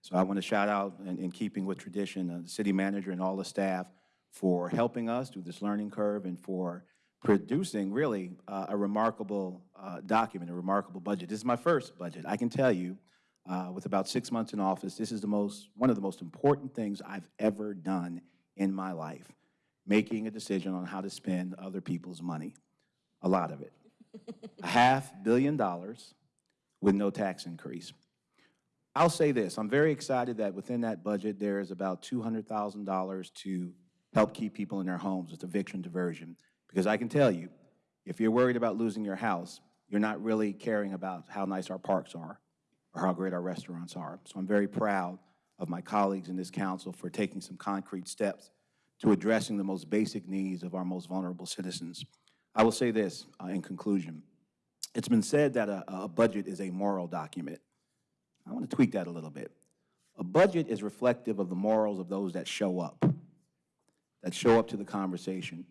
So I want to shout out, in, in keeping with tradition, uh, the city manager and all the staff for helping us through this learning curve and for producing really uh, a remarkable uh, document, a remarkable budget. This is my first budget. I can tell you, uh, with about six months in office, this is the most, one of the most important things I've ever done in my life, making a decision on how to spend other people's money, a lot of it. a half billion dollars with no tax increase. I'll say this, I'm very excited that within that budget, there is about $200,000 to help keep people in their homes with eviction diversion. Because I can tell you, if you're worried about losing your house, you're not really caring about how nice our parks are or how great our restaurants are. So I'm very proud of my colleagues in this council for taking some concrete steps to addressing the most basic needs of our most vulnerable citizens. I will say this uh, in conclusion. It's been said that a, a budget is a moral document. I want to tweak that a little bit. A budget is reflective of the morals of those that show up, that show up to the conversation,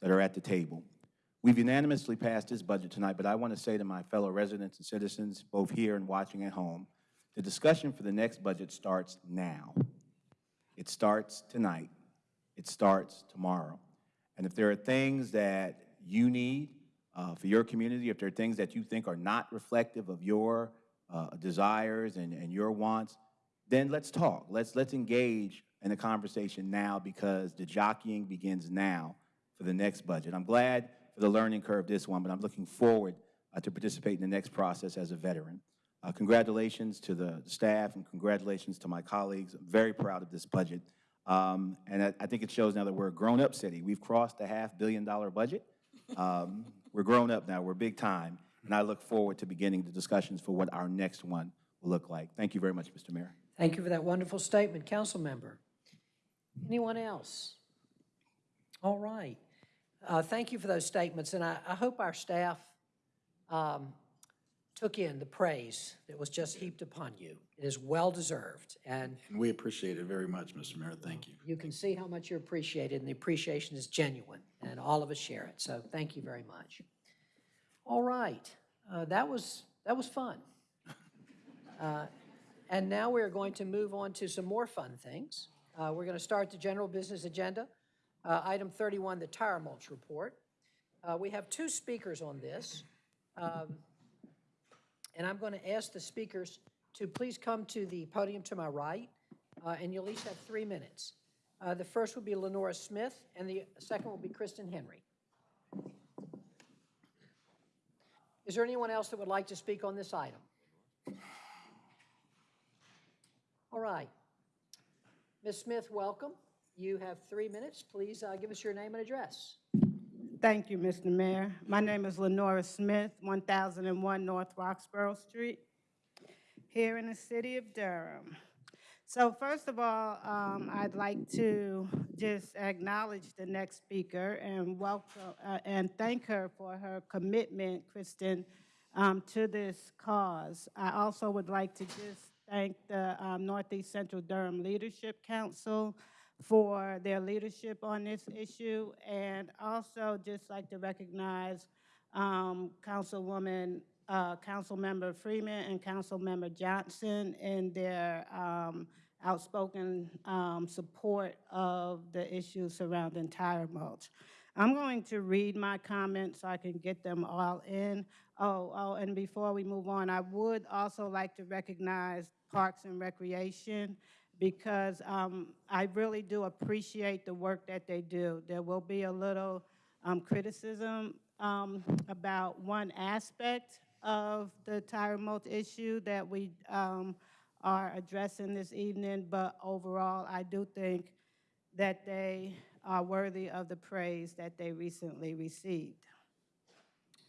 that are at the table. We've unanimously passed this budget tonight, but I want to say to my fellow residents and citizens, both here and watching at home, the discussion for the next budget starts now. It starts tonight. It starts tomorrow. And if there are things that you need uh, for your community, if there are things that you think are not reflective of your uh, desires and, and your wants, then let's talk. Let's, let's engage in the conversation now because the jockeying begins now for the next budget. I'm glad the learning curve this one, but I'm looking forward uh, to participate in the next process as a veteran. Uh, Congratulations to the staff and congratulations to my colleagues. I'm very proud of this budget. Um, And I I think it shows now that we're a grown-up city. We've crossed the half-billion-dollar budget. Um, [laughs] We're grown up now, we're big time, and I look forward to beginning the discussions for what our next one will look like. Thank you very much, Mr. Mayor. Thank you for that wonderful statement, council member. Anyone else? All right. Uh, Thank you for those statements, and I, I hope our staff um, took in the praise that was just heaped upon you. It is well-deserved, and And we appreciate it very much, Mr. Mayor. Thank you. you can see how much you're appreciated, and the appreciation is genuine, and all of us share it, so thank you very much. All right, uh, that was, that was fun. [laughs] Uh, And now we're going to move on to some more fun things. Uh, We're going to start the general business agenda. Uh, Item 31, the tire mulch report. Uh, We have two speakers on this. Um, And I'm going to ask the speakers to please come to the podium to my right, uh, and you'll each have three minutes. Uh, The first will be Lenora Smith, and the second will be Kristen Henry. Is there anyone else that would like to speak on this item? All right. Ms. Smith, welcome. You have three minutes. Please uh, give us your name and address. Thank you, Mr. Mayor. My name is Lenora Smith, 1001 North Roxboro Street, here in the city of Durham. So first of all, um, I'd like to just acknowledge the next speaker and welcome, uh, and thank her for her commitment, Kristen, um, to this cause. I also would like to just thank the um, Northeast Central Durham Leadership Council for their leadership on this issue, and also just like to recognize um, Councilwoman, uh, Councilmember Freeman and Councilmember Johnson in their um, outspoken um, support of the issues surrounding tire mulch. I'm going to read my comments so I can get them all in. Oh, oh, and before we move on, I would also like to recognize Parks and Recreation because um, I really do appreciate the work that they do. There will be a little um, criticism um, about one aspect of the tire mulch issue that we um, are addressing this evening, but overall, I do think that they are worthy of the praise that they recently received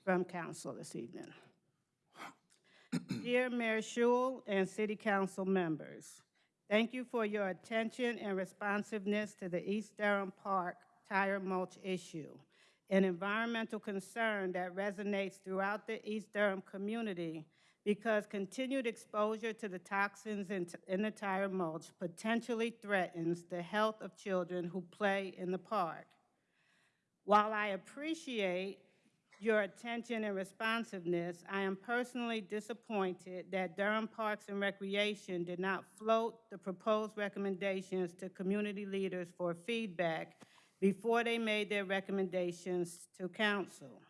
from council this evening. [coughs] Dear Mayor Schewel and City Council members, thank you for your attention and responsiveness to the East Durham Park tire mulch issue, an environmental concern that resonates throughout the East Durham community because continued exposure to the toxins in, in the tire mulch potentially threatens the health of children who play in the park. While I appreciate your attention and responsiveness, I am personally disappointed that Durham Parks and Recreation did not float the proposed recommendations to community leaders for feedback before they made their recommendations to council.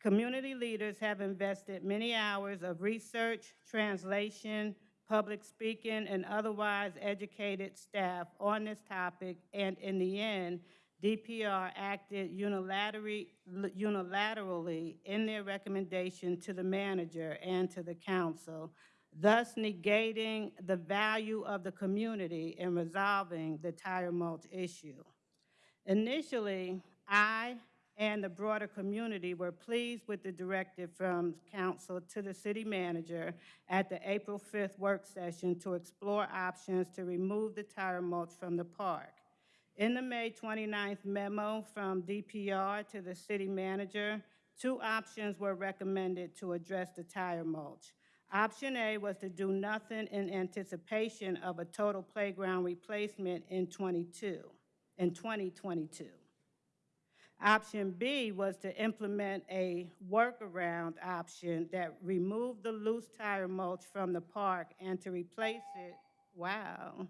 Community leaders have invested many hours of research, translation, public speaking, and otherwise educated staff on this topic, and in the end, DPR acted unilaterally, unilaterally in their recommendation to the manager and to the council, thus negating the value of the community in resolving the tire mulch issue. Initially, I and the broader community were pleased with the directive from council to the city manager at the April 5th work session to explore options to remove the tire mulch from the park. In the May 29th memo from DPR to the city manager, two options were recommended to address the tire mulch. Option A was to do nothing in anticipation of a total playground replacement in 22, in 2022. Option B was to implement a workaround option that removed the loose tire mulch from the park and to replace it, wow,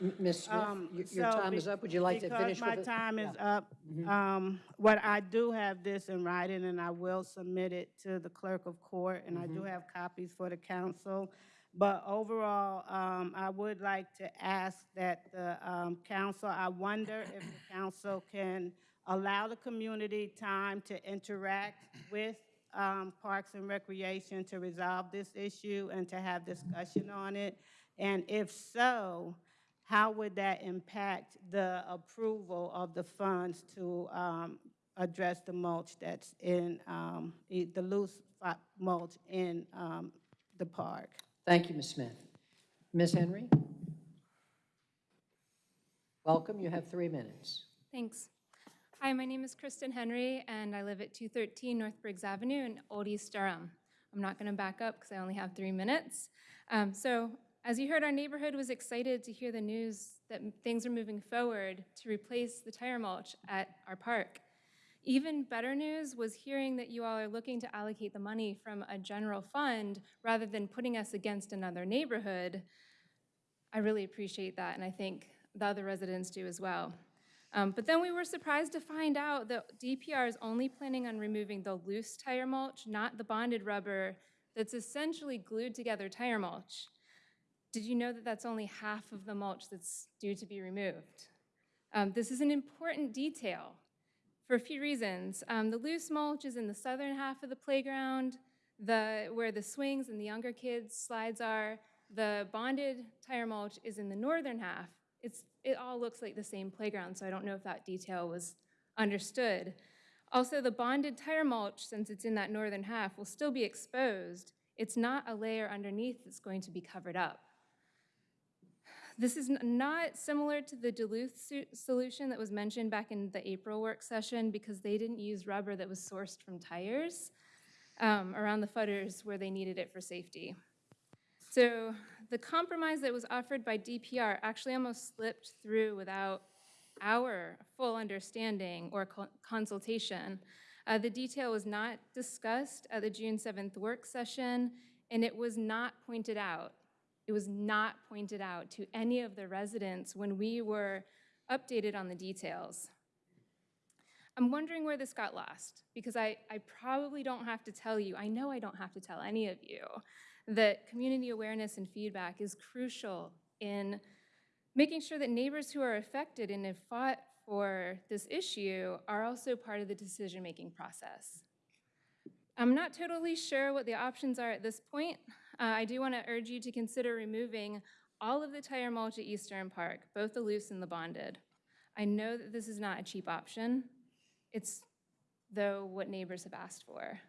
Ms. Smith, Um, your your so time be- is up. Would you like to finish with it? Because my time is up, um, what I do have this in writing, and I will submit it to the clerk of court, and I do Mm-hmm. have copies for the council. But overall, um, I would like to ask that the um, council, I wonder if the council can allow the community time to interact with um, Parks and Recreation to resolve this issue and to have discussion on it? And if so, how would that impact the approval of the funds to um, address the mulch that's in, um, the loose mulch in um, the park? Thank you, Ms. Smith. Ms. Henry? Welcome, you have three minutes. Thanks. Hi, my name is Kristen Henry, and I live at 213 North Briggs Avenue in Old East Durham. I'm not going to back up because I only have three minutes. Um, So, as you heard, our neighborhood was excited to hear the news that things are moving forward to replace the tire mulch at our park. Even better news was hearing that you all are looking to allocate the money from a general fund rather than putting us against another neighborhood. I really appreciate that, and I think the other residents do as well. Um, But then we were surprised to find out that DPR is only planning on removing the loose tire mulch, not the bonded rubber that's essentially glued together tire mulch. Did you know that that's only half of the mulch that's due to be removed? Um, This is an important detail for a few reasons. Um, The loose mulch is in the southern half of the playground, the, where the swings and the younger kids' slides are. The bonded tire mulch is in the northern half. It's, it all looks like the same playground, so I don't know if that detail was understood. Also, the bonded tire mulch, since it's in that northern half, will still be exposed. It's not a layer underneath that's going to be covered up. This is not similar to the Duluth solution that was mentioned back in the April work session because they didn't use rubber that was sourced from tires um, around the footers where they needed it for safety. So the compromise that was offered by DPR actually almost slipped through without our full understanding or co- consultation. Uh, The detail was not discussed at the June 7th work session, and it was not pointed out. It was not pointed out to any of the residents when we were updated on the details. I'm wondering where this got lost, because I, I probably don't have to tell you, I know I don't have to tell any of you, that community awareness and feedback is crucial in making sure that neighbors who are affected and have fought for this issue are also part of the decision-making process. I'm not totally sure what the options are at this point. Uh, I do want to urge you to consider removing all of the tire mulch at Eastern Park, both the loose and the bonded. I know that this is not a cheap option. It's, though, what neighbors have asked for.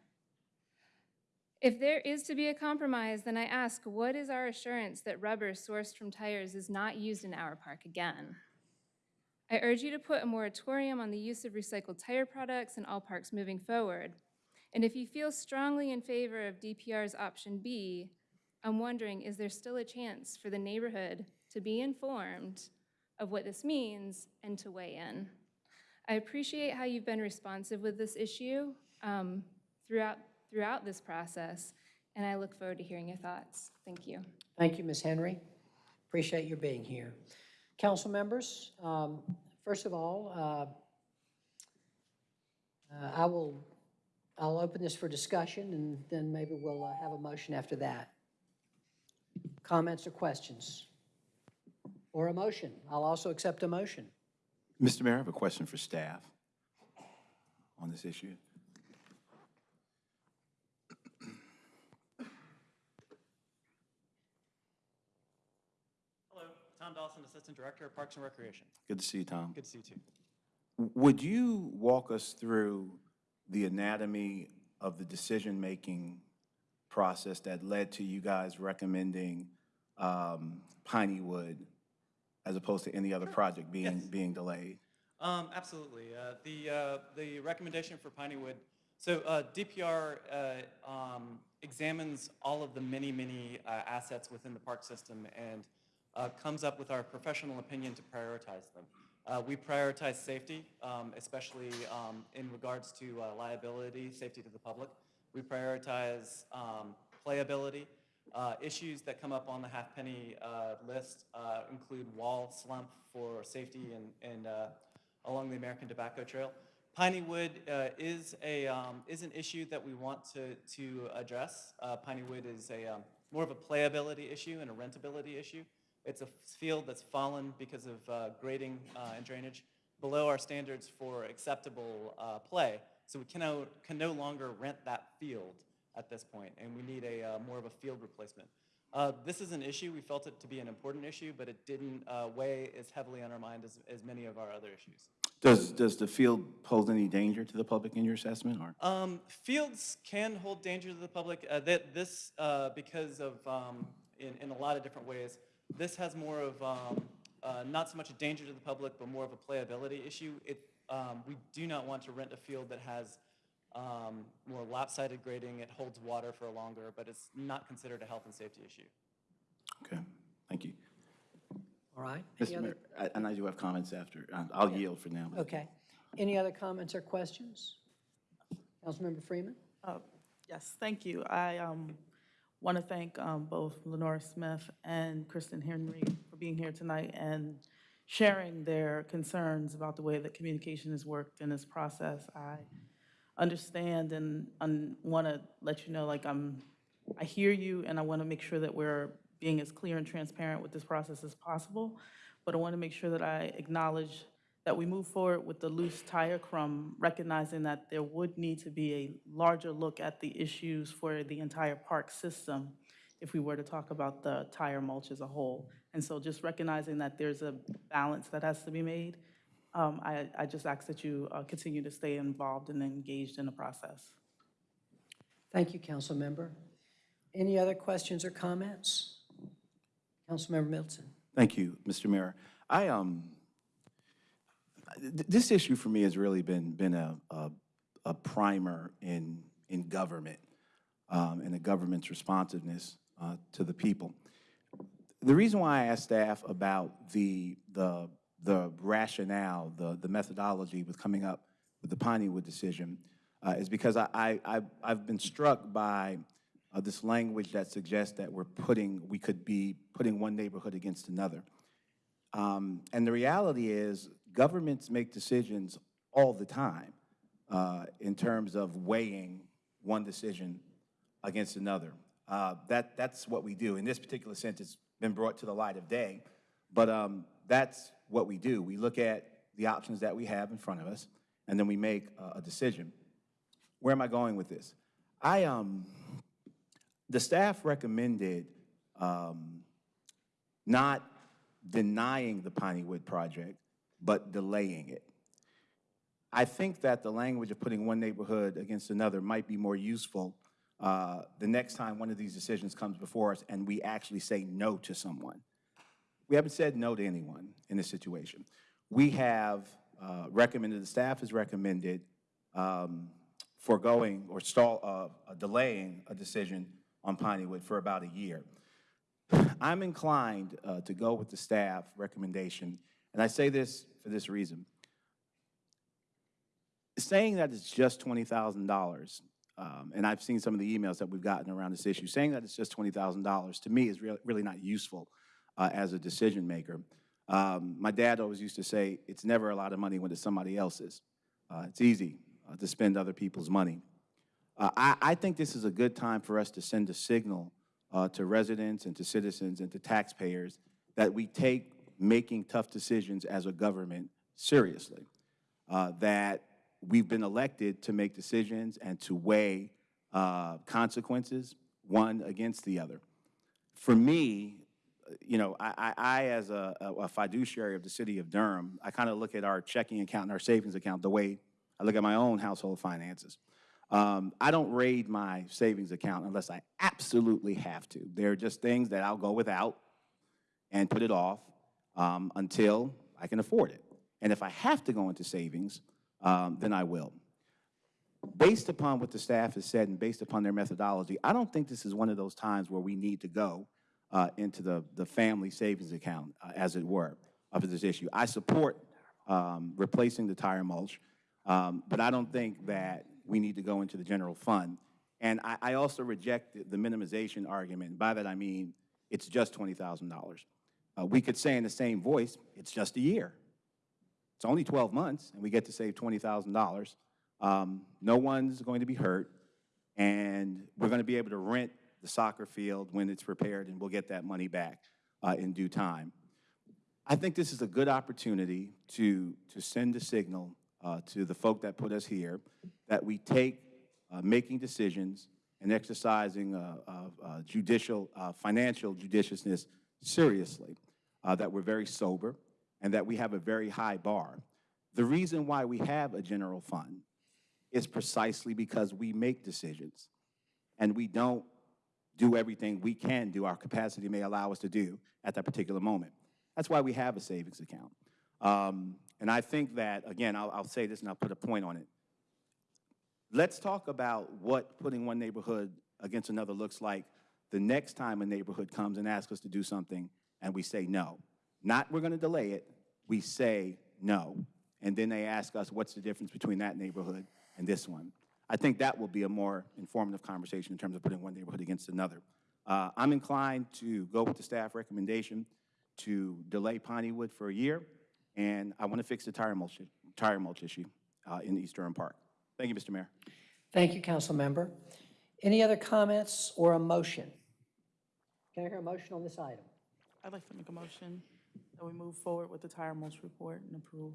If there is to be a compromise, then I ask, what is our assurance that rubber sourced from tires is not used in our park again? I urge you to put a moratorium on the use of recycled tire products in all parks moving forward. And if you feel strongly in favor of DPR's option B, I'm wondering, is there still a chance for the neighborhood to be informed of what this means and to weigh in? I appreciate how you've been responsive with this issue um, throughout, throughout this process, and I look forward to hearing your thoughts. Thank you. Thank you, Ms. Henry. Appreciate your being here. Council members, um, first of all, uh, uh, I will, I'll open this for discussion, and then maybe we'll uh, have a motion after that. Comments or questions? Or a motion? I'll also accept a motion. Mr. Mayor, I have a question for staff on this issue. Hello, Tom Dawson, Assistant Director of Parks and Recreation. Good to see you, Tom. Good to see you too. Would you walk us through the anatomy of the decision-making process that led to you guys recommending um, Piney Wood as opposed to any other project being, being delayed? Um, absolutely. Uh, the, uh, the recommendation for Pineywood, so uh, DPR uh, um, examines all of the many, many uh, assets within the park system and uh, comes up with our professional opinion to prioritize them. Uh, we prioritize safety, um, especially um, in regards to uh, liability, safety to the public. We prioritize um, playability. Uh, issues that come up on the halfpenny uh, list uh, include wall slump for safety and, and uh, along the American Tobacco Trail. Piney Wood uh, is a um, is an issue that we want to to address. Uh, Piney Wood is a um, more of a playability issue and a rentability issue. It's a field that's fallen because of grading and drainage below our standards for acceptable play. So we can no, can no longer rent that field at this point, and we need a uh, more of a field replacement. Uh, This is an issue, we felt it to be an important issue, but it didn't uh, weigh as heavily on our mind as, as many of our other issues. Does, does the field pose any danger to the public in your assessment, or? Um, fields can hold danger to the public. Uh, that this, uh, because of, um, in, in a lot of different ways, this has more of, um, uh, not so much a danger to the public, but more of a playability issue. It, um, we do not want to rent a field that has um, more lopsided grading. It holds water for longer, but it's not considered a health and safety issue. Okay, thank you. All right? Any Mr. other- Mayor, I- and I do have comments after. Uh, I'll yield for now. Okay. Any other comments or questions? Councilmember Freeman? Uh, Yes, thank you. I want to thank um, both Lenora Smith and Kristen Henry for being here tonight and sharing their concerns about the way that communication has worked in this process. I understand and want to let you know, like, I'm, I hear you, and I want to make sure that we're being as clear and transparent with this process as possible. But I want to make sure that I acknowledge that we move forward with the loose tire crumb, recognizing that there would need to be a larger look at the issues for the entire park system if we were to talk about the tire mulch as a whole. And so just recognizing that there's a balance that has to be made, um, I, I just ask that you uh, continue to stay involved and engaged in the process. Thank you, council member. Any other questions or comments? Councilmember Middleton. Thank you, Mr. Mayor. I, um, th- this issue for me has really been, been a, a, a primer in, in government, um, and the government's responsiveness, uh, to the people. The reason why I asked staff about the, the, the rationale, the, the methodology with coming up with the Pineywood decision, uh, is because I, I, I've- been struck by uh, this language that suggests that we're putting, we could be putting one neighborhood against another. Um, And the reality is, governments make decisions all the time uh, in terms of weighing one decision against another. Uh, That, that's what we do. In this particular sense, it's been brought to the light of day, but um, that's what we do. We look at the options that we have in front of us, and then we make a- a decision. Where am I going with this? I, um, the staff recommended um, not denying the Pineywood project, but delaying it. I think that the language of putting one neighborhood against another might be more useful uh, the next time one of these decisions comes before us and we actually say no to someone. We haven't said no to anyone in this situation. We have uh, recommended, the staff has recommended um, foregoing or stall, uh, delaying a decision on Pineywood for about a year. I'm inclined uh, to go with the staff recommendation, and I say this for this reason. Saying that it's just $20,000, um, and I've seen some of the emails that we've gotten around this issue, saying that it's just $20,000 to me is real- really not useful uh, as a decision maker. Um, My dad always used to say, it's never a lot of money when it's somebody else's. Uh, It's easy uh, to spend other people's money. Uh, I, I think this is a good time for us to send a signal uh, to residents and to citizens and to taxpayers that we take making tough decisions as a government seriously. Uh, That we've been elected to make decisions and to weigh consequences, one against the other. For me, you know, I, I, as a, a fiduciary of the city of Durham, I kind of look at our checking account and our savings account the way I look at my own household finances. Um, I don't raid my savings account unless I absolutely have to. There are just things that I'll go without and put it off um, until I can afford it. And if I have to go into savings, um, then I will. Based upon what the staff has said and based upon their methodology, I don't think this is one of those times where we need to go uh, into the, the family savings account, uh, as it were, of this issue. I support um, replacing the tire mulch, um, but I don't think that we need to go into the general fund. And I, I also reject the- the minimization argument. By that I mean, it's just $20,000. Uh, We could say in the same voice, it's just a year. It's only 12 months, and we get to save $20,000. Um, No one's going to be hurt, and we're going to be able to rent the soccer field when it's repaired, and we'll get that money back uh, in due time. I think this is a good opportunity to, to send a signal uh, to the folk that put us here that we take uh, making decisions and exercising uh, uh, judicial, uh, financial judiciousness seriously, that we're very sober, and that we have a very high bar. The reason why we have a general fund is precisely because we make decisions, and we don't do everything we can do, our capacity may allow us to do at that particular moment. That's why we have a savings account. Um, and I think that, again, I'll, I'll say this and I'll put a point on it. Let's talk about what putting one neighborhood against another looks like the next time a neighborhood comes and asks us to do something and we say no. Not we're going to delay it, we say no. And then they ask us what's the difference between that neighborhood and this one. I think that will be a more informative conversation in terms of putting one neighborhood against another. Uh, I'm inclined to go with the staff recommendation to delay Pineywood for a year, and I want to fix the tire mulch, tire mulch issue uh, in East Durham Park. Thank you, Mr. Mayor. Thank you, council member. Any other comments or a motion? Can I hear a motion on this item? I'd like to make a motion that we move forward with the tire mulch report and approve.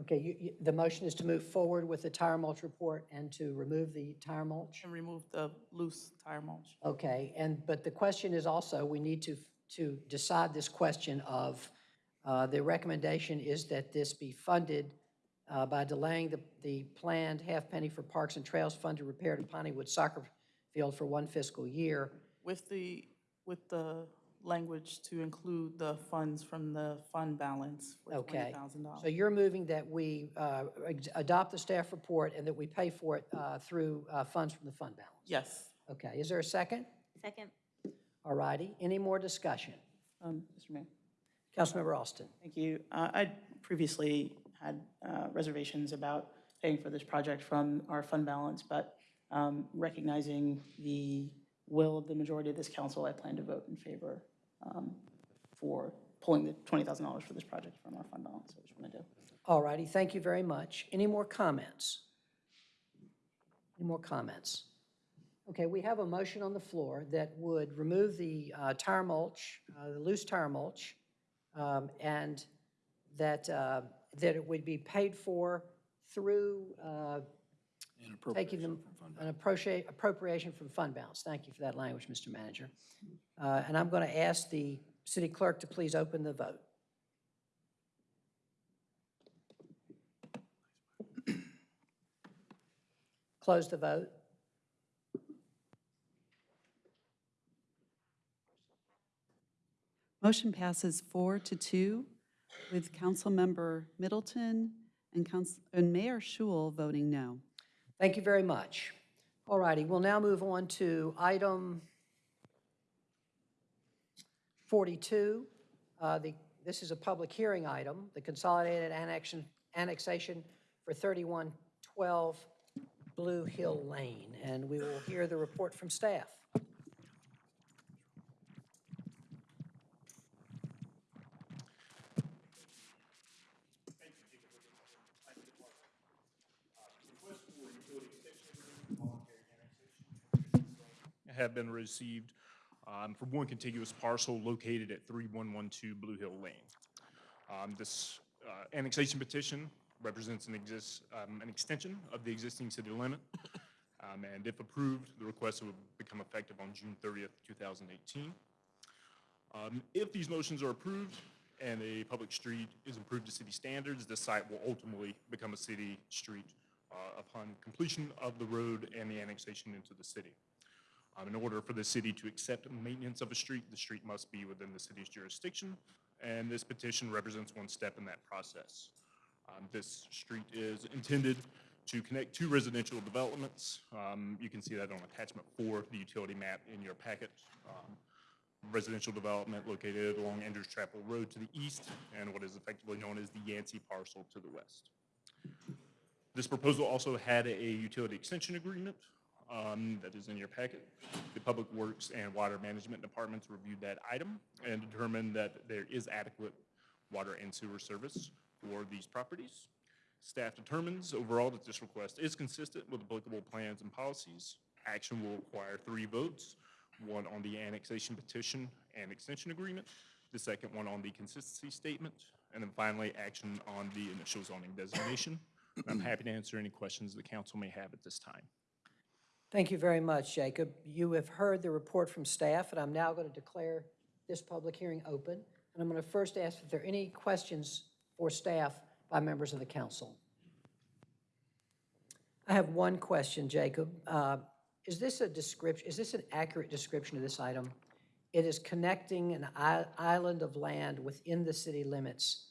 Okay, you, you, the motion is to move forward with the tire mulch report and to remove the tire mulch? And remove the loose tire mulch. Okay, and, but the question is also, we need to, to decide this question of, uh, the recommendation is that this be funded uh, by delaying the, the planned half penny for Parks and Trails Fund to repair the Pineywood Soccer Field for one fiscal year. With the, with the language to include the funds from the fund balance for Okay. $20,000. So you're moving that we uh, ex- adopt the staff report and that we pay for it uh, through uh, funds from the fund balance? Yes. Okay, is there a second? Second. All righty, any more discussion? Um, Mr. Mayor. Councilmember Alston. Thank you. Uh, I previously had uh, reservations about paying for this project from our fund balance, but um, recognizing the will of the majority of this council, I plan to vote in favor um, for pulling the $20,000 for this project from our fund balance. I just want to do. All righty, thank you very much. Any more comments? Any more comments? Okay, we have a motion on the floor that would remove the uh, tire mulch, uh, the loose tire mulch, um, and that, uh, that it would be paid for through uh, taking them, an appropriate- appropriation from fund balance. Thank you for that language, Mr. Manager. Uh, And I'm going to ask the city clerk to please open the vote. [clears throat] Close the vote. Motion passes four to two with Councilmember Middleton and Council, and Mayor Schewel voting no. Thank you very much. All righty, we'll now move on to item 42. Uh, the- This is a public hearing item, the consolidated annexion, annexation for 3112 Blue Hill Lane. And we will hear the report from staff. Have been received um, for one contiguous parcel located at 3112 Blue Hill Lane. Um, This uh, annexation petition represents an exist, um, an extension of the existing city limit. Um, And if approved, the request will become effective on June 30th, 2018. Um, If these motions are approved and a public street is improved to city standards, the site will ultimately become a city street uh, upon completion of the road and the annexation into the city. Um, In order for the city to accept maintenance of a street, the street must be within the city's jurisdiction, and this petition represents one step in that process. Um, This street is intended to connect two residential developments. Um, You can see that on attachment four, the utility map in your packet. Um, Residential development located along Andrews Chapel Road to the east, and what is effectively known as the Yancey parcel to the west. This proposal also had a utility extension agreement um, that is in your packet. The Public Works and Water Management Departments reviewed that item and determined that there is adequate water and sewer service for these properties. Staff determines overall that this request is consistent with applicable plans and policies. Action will require three votes one on the annexation petition and extension agreement, the second one on the consistency statement, and then finally, action on the initial zoning designation. I'm happy to answer any questions the council may have at this time. Thank you very much, Jacob. You have heard the report from staff, and I'm now going to declare this public hearing open. And I'm going to first ask if there are any questions for staff by members of the council. I have one question, Jacob. Uh, Is this a description, is this an accurate description of this item? It is connecting an island of land within the city limits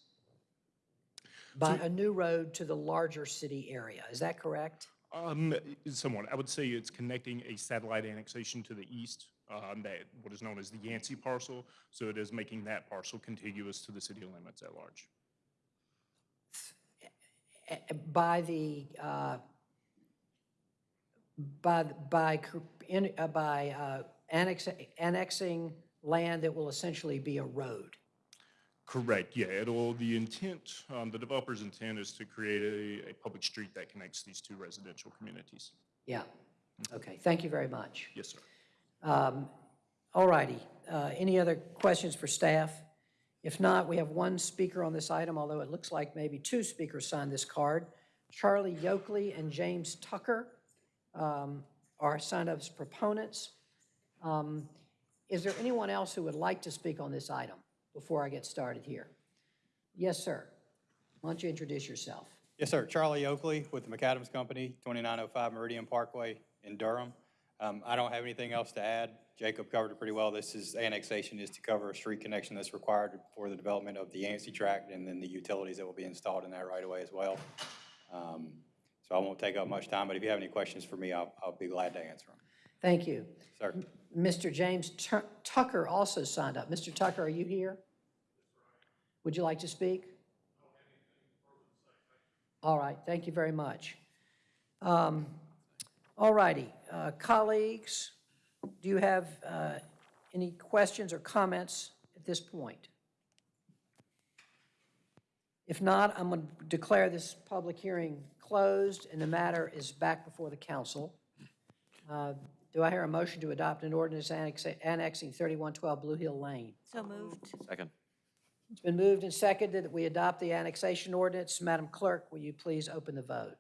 by a new road to the larger city area. Is that correct? Um, somewhat. I would say it's connecting a satellite annexation to the east, um, that, what is known as the Yancey parcel. So it is making that parcel contiguous to the city limits at large. by the, uh, by, by, in- uh, by uh, annex- annexing land that will essentially be a road. Correct, yeah, it'll, the intent, um, the developer's intent is to create a, a public street that connects these two residential communities. Yeah, okay, thank you very much. Yes, sir. Um, All righty, Uh, any other questions for staff? If not, we have one speaker on this item, although it looks like maybe two speakers signed this card. Charlie Yokely and James Tucker um, are signed up as proponents. Um, Is there anyone else who would like to speak on this item before I get started here? Yes, sir. Why don't you introduce yourself? Yes, sir. Charlie Oakley with the McAdams Company, 2905 Meridian Parkway in Durham. Um, I don't have anything else to add. Jacob covered it pretty well. This is, annexation is to cover a street connection that's required for the development of the Yancey tract and then the utilities that will be installed in that right away as well. Um, So I won't take up much time, but if you have any questions for me, I'll, I'll be glad to answer them. Thank you. Sir. Mr. James Tu- Tucker also signed up. Mr. Tucker, are you here? Would you like to speak? All right, thank you very much. Um, All righty, uh, colleagues, do you have uh, any questions or comments at this point? If not, I'm going to declare this public hearing closed, and the matter is back before the council. Uh, Do I hear a motion to adopt an ordinance annexing 3112 Blue Hill Lane? So moved. Second. It's been moved and seconded that we adopt the annexation ordinance. Madam Clerk, will you please open the vote?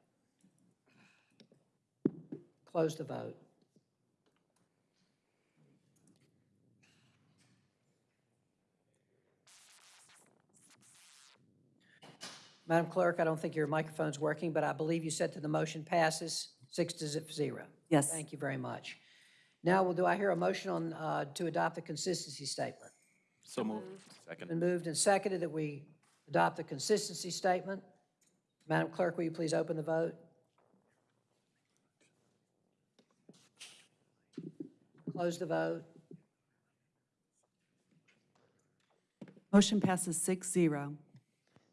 Close the vote. Madam Clerk, I don't think your microphone's working, but I believe you said that the motion passes six to zero. Yes. Thank you very much. Now, will do I hear a motion on, uh, to adopt the consistency statement? So moved. Second. Been moved and seconded that we adopt the consistency statement. Madam Clerk, will you please open the vote? Close the vote. Motion passes six zero.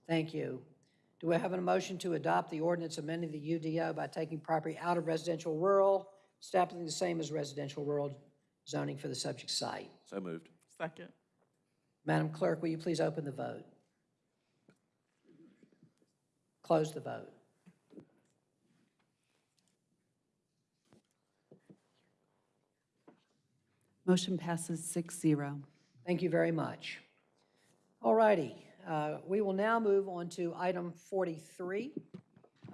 Thank you. Do we have a motion to adopt the ordinance amending the UDO by taking property out of residential rural, establishing the same as residential rural zoning for the subject site? So moved. Second. Madam Clerk, will you please open the vote? Close the vote. Motion passes six zero. Thank you very much. All righty, uh, we will now move on to item 43,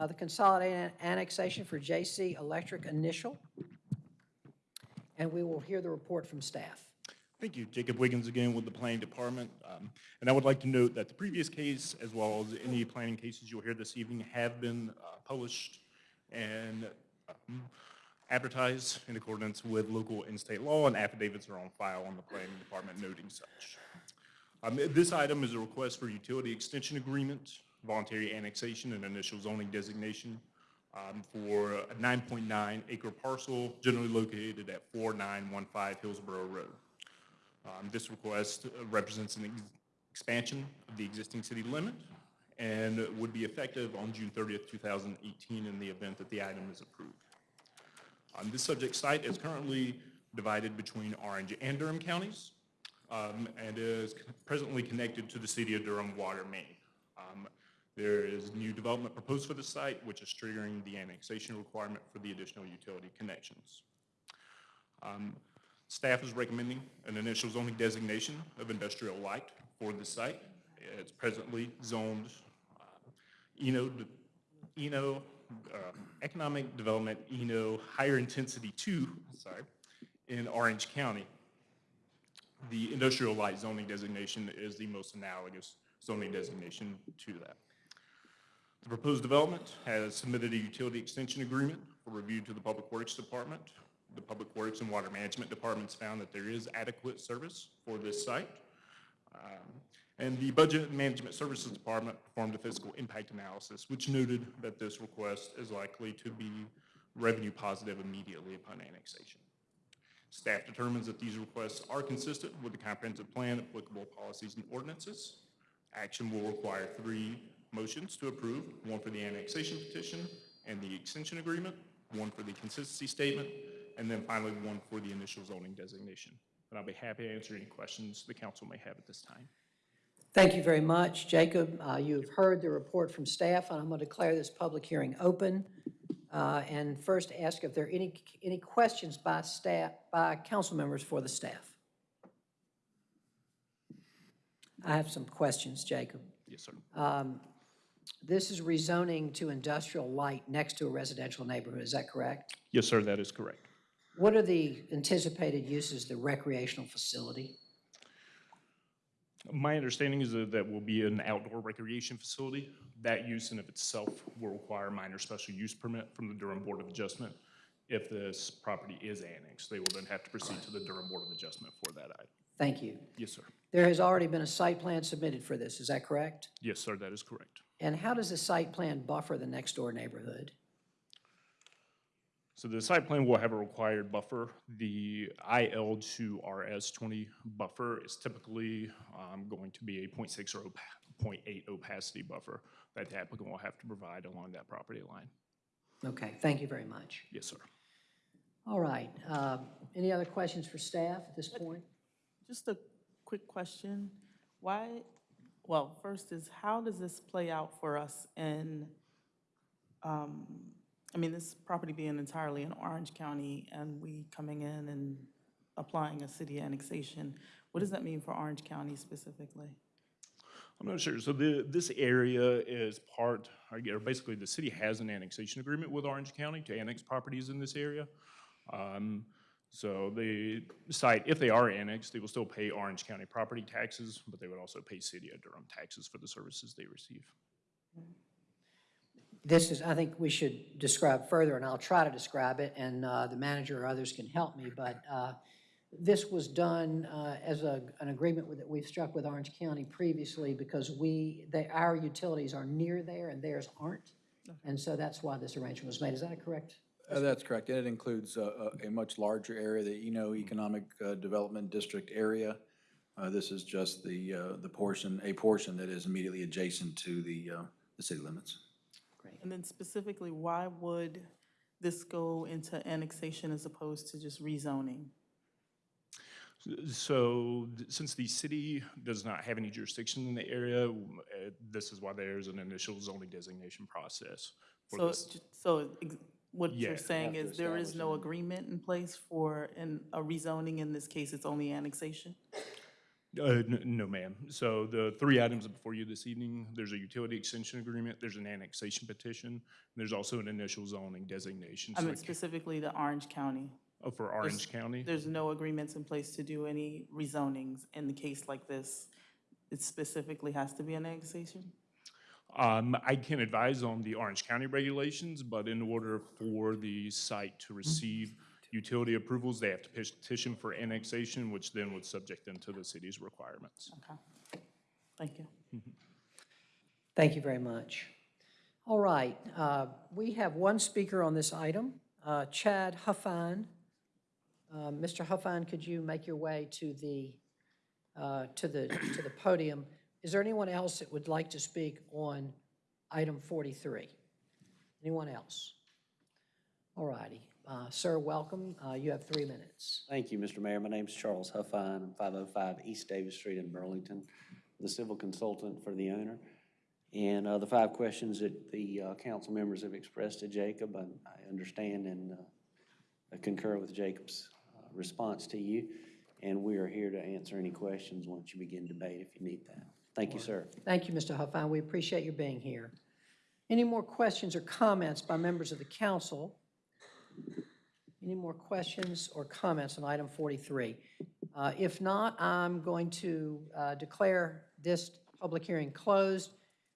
uh, the consolidated annexation for JC Electric Initial. And we will hear the report from staff. Thank you. Jacob Wiggins again with the Planning Department. Um, And I would like to note that the previous case, as well as any planning cases you'll hear this evening, have been uh, published and um, advertised in accordance with local and state law, and affidavits are on file on the Planning Department noting such. Um, This item is a request for utility extension agreement, voluntary annexation, and initial zoning designation um, for a 9.9 acre parcel generally located at 4915 Hillsborough Road. Um, This request uh, represents an ex- expansion of the existing city limit and would be effective on June 30th, 2018, in the event that the item is approved. Um, This subject site is currently divided between Orange and Durham counties um, and is presently connected to the city of Durham water main. Um, There is new development proposed for the site, which is triggering the annexation requirement for the additional utility connections. Um, Staff is recommending an initial zoning designation of industrial light for the site. It's presently zoned uh, Eno, Eno, uh, Economic Development, Eno, Higher Intensity Two, sorry, in Orange County. The industrial light zoning designation is the most analogous zoning designation to that. The proposed development has submitted a utility extension agreement for review to the Public Works Department. The Public Works and Water Management Departments found that there is adequate service for this site. Um, And the Budget and Management Services Department performed a fiscal impact analysis, which noted that this request is likely to be revenue positive immediately upon annexation. Staff determines that these requests are consistent with the comprehensive plan, applicable policies and ordinances. Action will require three motions to approve, one for the annexation petition and the extension agreement, one for the consistency statement, and then finally one for the initial zoning designation. And I'll be happy to answer any questions the council may have at this time. Thank you very much. Jacob, uh, you've heard the report from staff, and I'm going to declare this public hearing open. Uh, And first ask if there are any, any questions by staff, by council members for the staff. I have some questions, Jacob. Yes, sir. Um, This is rezoning to industrial light next to a residential neighborhood, is that correct? Yes, sir, that is correct. What are the anticipated uses, the recreational facility? My understanding is that that will be an outdoor recreation facility. That use in of itself will require a minor special use permit from the Durham Board of Adjustment. If this property is annexed, they will then have to proceed to the Durham Board of Adjustment for that item. Thank you. Yes, sir. There has already been a site plan submitted for this, is that correct? Yes, sir, that is correct. And how does the site plan buffer the next-door neighborhood? So the site plan will have a required buffer. The IL to RS twenty buffer is typically um, going to be a 0.6 or opa- 0.8 opacity buffer that the applicant will have to provide along that property line. Okay, thank you very much. Yes, sir. All right, uh, any other questions for staff at this point? Just a quick question. Why, well, first is, how does this play out for us in, um, I mean, this property being entirely in Orange County and we coming in and applying a city annexation, what does that mean for Orange County specifically? I'm not sure. So the, this area is part, or basically the city has an annexation agreement with Orange County to annex properties in this area. Um, So the site, if they are annexed, they will still pay Orange County property taxes, but they would also pay City of Durham taxes for the services they receive. This is, I think we should describe further, and I'll try to describe it, and uh, the manager or others can help me, but uh, this was done uh, as a, an agreement with, that we've struck with Orange County previously because we, they, our utilities are near there and theirs aren't. And so that's why this arrangement was made. Is that correct? Uh, That's correct. And it includes uh, a a much larger area, the Eno Economic uh, Development District area. Uh, This is just the, uh, the portion, a portion that is immediately adjacent to the, uh, the city limits. And then specifically, why would this go into annexation as opposed to just rezoning? So th- since the city does not have any jurisdiction in the area, w- uh, this is why there's an initial zoning designation process. for So, this. so ex- what Yeah. you're saying Have to is there is establish no agreement in place for an, a rezoning, in this case, it's only annexation? Uh, No, ma'am. So the three items before you this evening, there's a utility extension agreement, there's an annexation petition, and there's also an initial zoning designation. I So mean specifically the Orange County. oh, For Orange County? There's no agreements in place to do any rezonings in the case like this. It specifically has to be an annexation? Um, I can advise on the Orange County regulations, but in order for the site to receive utility approvals, they have to petition for annexation, which then would subject them to the city's requirements. Okay. Thank you. Thank you very much. All right, uh, we have one speaker on this item, uh, Chad Huffine. Uh, Mr. Huffine, could you make your way to the, uh, to the, to the podium? Is there anyone else that would like to speak on item 43? Anyone else? All righty. Uh, Sir, welcome. Uh, You have three minutes. Thank you, Mr. Mayor. My name's Charles Huffine. I'm 505 East Davis Street in Burlington, the civil consultant for the owner. And uh, the five questions that the uh, council members have expressed to Jacob, I I understand and uh, I concur with Jacob's uh, response to you, and we are here to answer any questions once you begin debate if you need that. Thank you, sir. Thank you, Mr. Huffine. We appreciate your being here. Any more questions or comments by members of the council? Any more questions or comments on item 43? Uh, If not, I'm going to uh, declare this public hearing closed.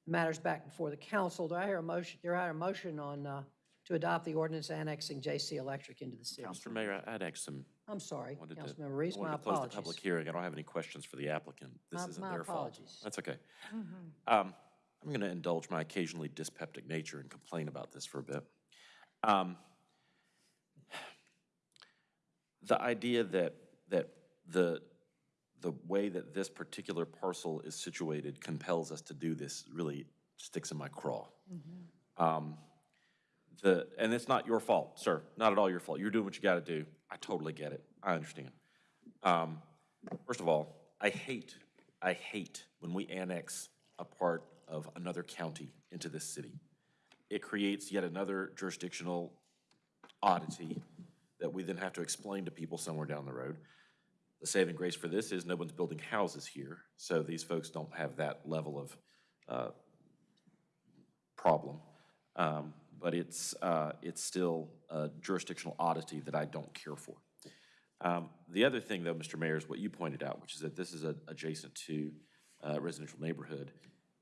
The Matters back before the council. Do I hear a motion, do I hear a motion on, uh, to adopt the ordinance annexing J.C. Electric into the city? Mr. Mayor, I'd ask some. I'm sorry, wanted to- Councilmember Reece, I my wanted to close the apologies. public hearing. I don't have any questions for the applicant. This My- isn't my their fault. apologies. That's okay. Mhm. Um, I'm going to indulge my occasionally dyspeptic nature and complain about this for a bit. Um, The idea that, that the, the way that this particular parcel is situated compels us to do this really sticks in my craw. Um, The, and it's not your fault, sir, not at all your fault. You're doing what you got to do. I totally get it. I understand. Um, First of all, I hate, I hate when we annex a part of another county into this city. It creates yet another jurisdictional oddity that we then have to explain to people somewhere down the road. The saving grace for this is no one's building houses here, so these folks don't have that level of uh, problem. Um, But it's, uh, it's still a jurisdictional oddity that I don't care for. Um, The other thing, though, Mr. Mayor, is what you pointed out, which is that this is a- adjacent to uh, residential neighborhood.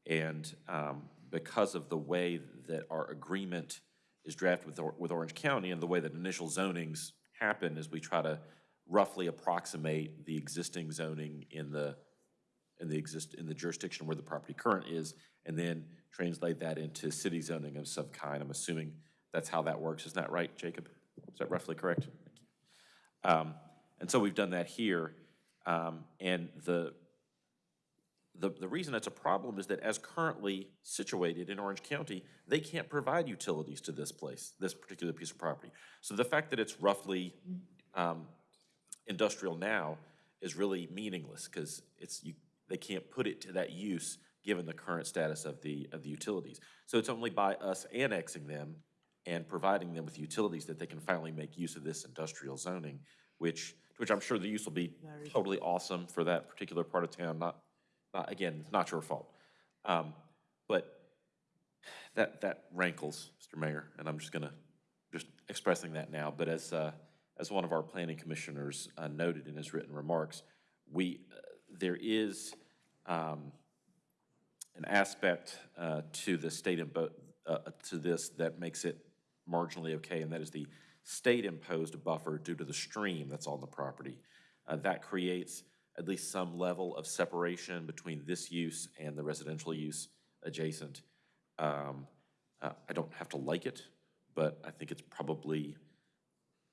And um, because of the way that our agreement is drafted with, with Orange County and the way that initial zonings happen is we try to roughly approximate the existing zoning in the, in the exist, in the jurisdiction where the property current is, and then translate that into city zoning of some kind. I'm assuming that's how that works. Isn't that right, Jacob? Is that roughly correct? Um, And so we've done that here. Um, And the, the, the reason that's a problem is that as currently situated in Orange County, they can't provide utilities to this place, this particular piece of property. So the fact that it's roughly um, industrial now is really meaningless because it's, you, they can't put it to that use given the current status of the, of the utilities. So it's only by us annexing them and providing them with utilities that they can finally make use of this industrial zoning, which, which I'm sure the use will be totally awesome for that particular part of town, not, not, again, it's not your fault. Um, But that, that rankles, Mr. Mayor, and I'm just gonna, just expressing that now, but as, uh, as one of our planning commissioners uh, noted in his written remarks, we, uh, there is um, an aspect uh, to the state, uh, to this that makes it marginally okay, and that is the state-imposed buffer due to the stream that's on the property. Uh, That creates at least some level of separation between this use and the residential use adjacent. Um, uh, I don't have to like it, but I think it's probably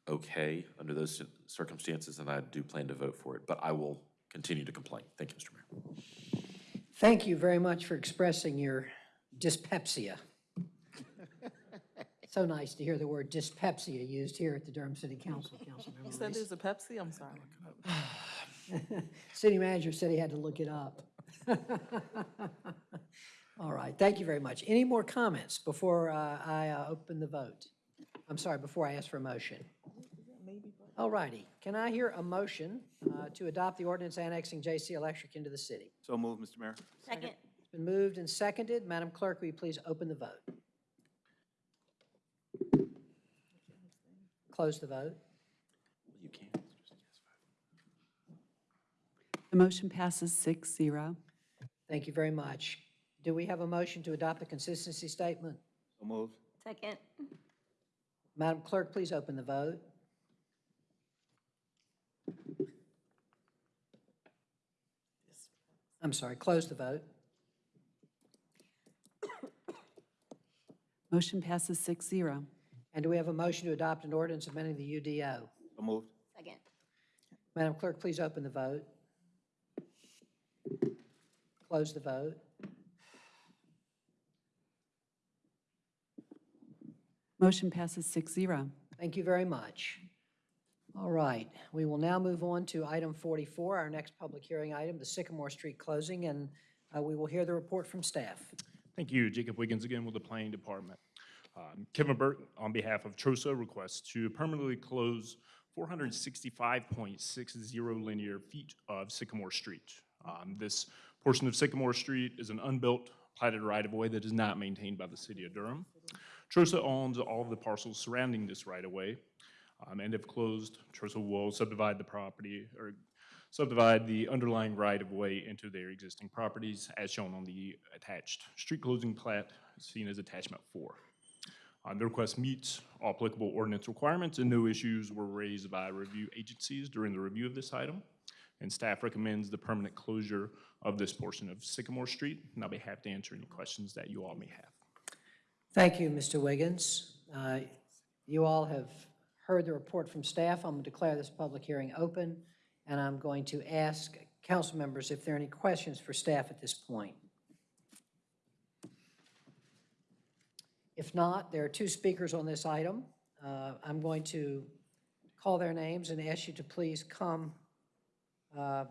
okay under those circumstances, and I do plan to vote for it, but I will continue to complain. Thank you, Mr. Mayor. Thank you very much for expressing your dyspepsia. [laughs] So nice to hear the word dyspepsia used here at the Durham City Council, [laughs] You Councilmember said Reece. there's a Pepsi? I'm sorry. [sighs] [laughs] [laughs] City manager said he had to look it up. [laughs] All right, thank you very much. Any more comments before uh, I uh, open the vote? I'm sorry, before I ask for a motion? All righty, can I hear a motion uh, to adopt the ordinance annexing J.C. Electric into the city? So moved, Mr. Mayor. Second. It's been moved and seconded. Madam Clerk, will you please open the vote? Close the vote. You can. The motion passes six zero. Thank you very much. Do we have a motion to adopt the consistency statement? So moved. Second. Madam Clerk, please open the vote. I'm sorry, close the vote. Motion passes six zero. And do we have a motion to adopt an ordinance amending the UDO? So moved. Second. Madam Clerk, please open the vote. Close the vote. Motion passes six zero. Thank you very much. All right, we will now move on to item 44, our next public hearing item, the Sycamore Street closing, and uh, we will hear the report from staff. Thank you. Jacob Wiggins again with the Planning Department. Um, Kevin Burt, on behalf of TROSA, requests to permanently close 465.60 linear feet of Sycamore Street. Um, This portion of Sycamore Street is an unbuilt platted right-of-way that is not maintained by the city of Durham. Trosa owns all of the parcels surrounding this right-of-way, um, and if closed, Trosa will subdivide the property, or subdivide the underlying right-of-way into their existing properties, as shown on the attached street closing plat, seen as attachment four. Uh, The request meets all applicable ordinance requirements, and no issues were raised by review agencies during the review of this item. And staff recommends the permanent closure of this portion of Sycamore Street, and I'll be happy to answer any questions that you all may have. Thank you, Mr. Wiggins. Uh, You all have heard the report from staff. I'm going to declare this public hearing open, and I'm going to ask council members if there are any questions for staff at this point. If not, there are two speakers on this item. Uh, I'm going to call their names and ask you to please come. uh,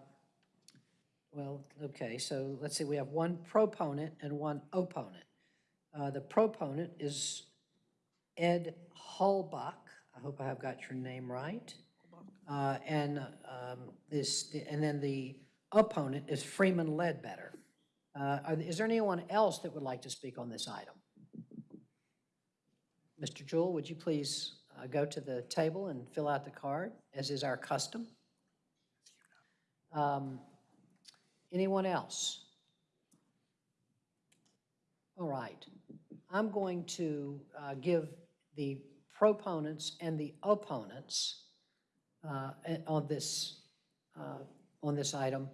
Well, okay, so let's see, we have one proponent and one opponent. Uh, The proponent is Ed Hulbach. I hope I have got your name right. Uh, And um, this, and then the opponent is Freeman Ledbetter. Uh, are- Is there anyone else that would like to speak on this item? Mr. Jewell, would you please uh, go to the table and fill out the card, as is our custom? Um, Anyone else? All right. I'm going to uh, give the proponents and the opponents uh, on this, uh, on this item,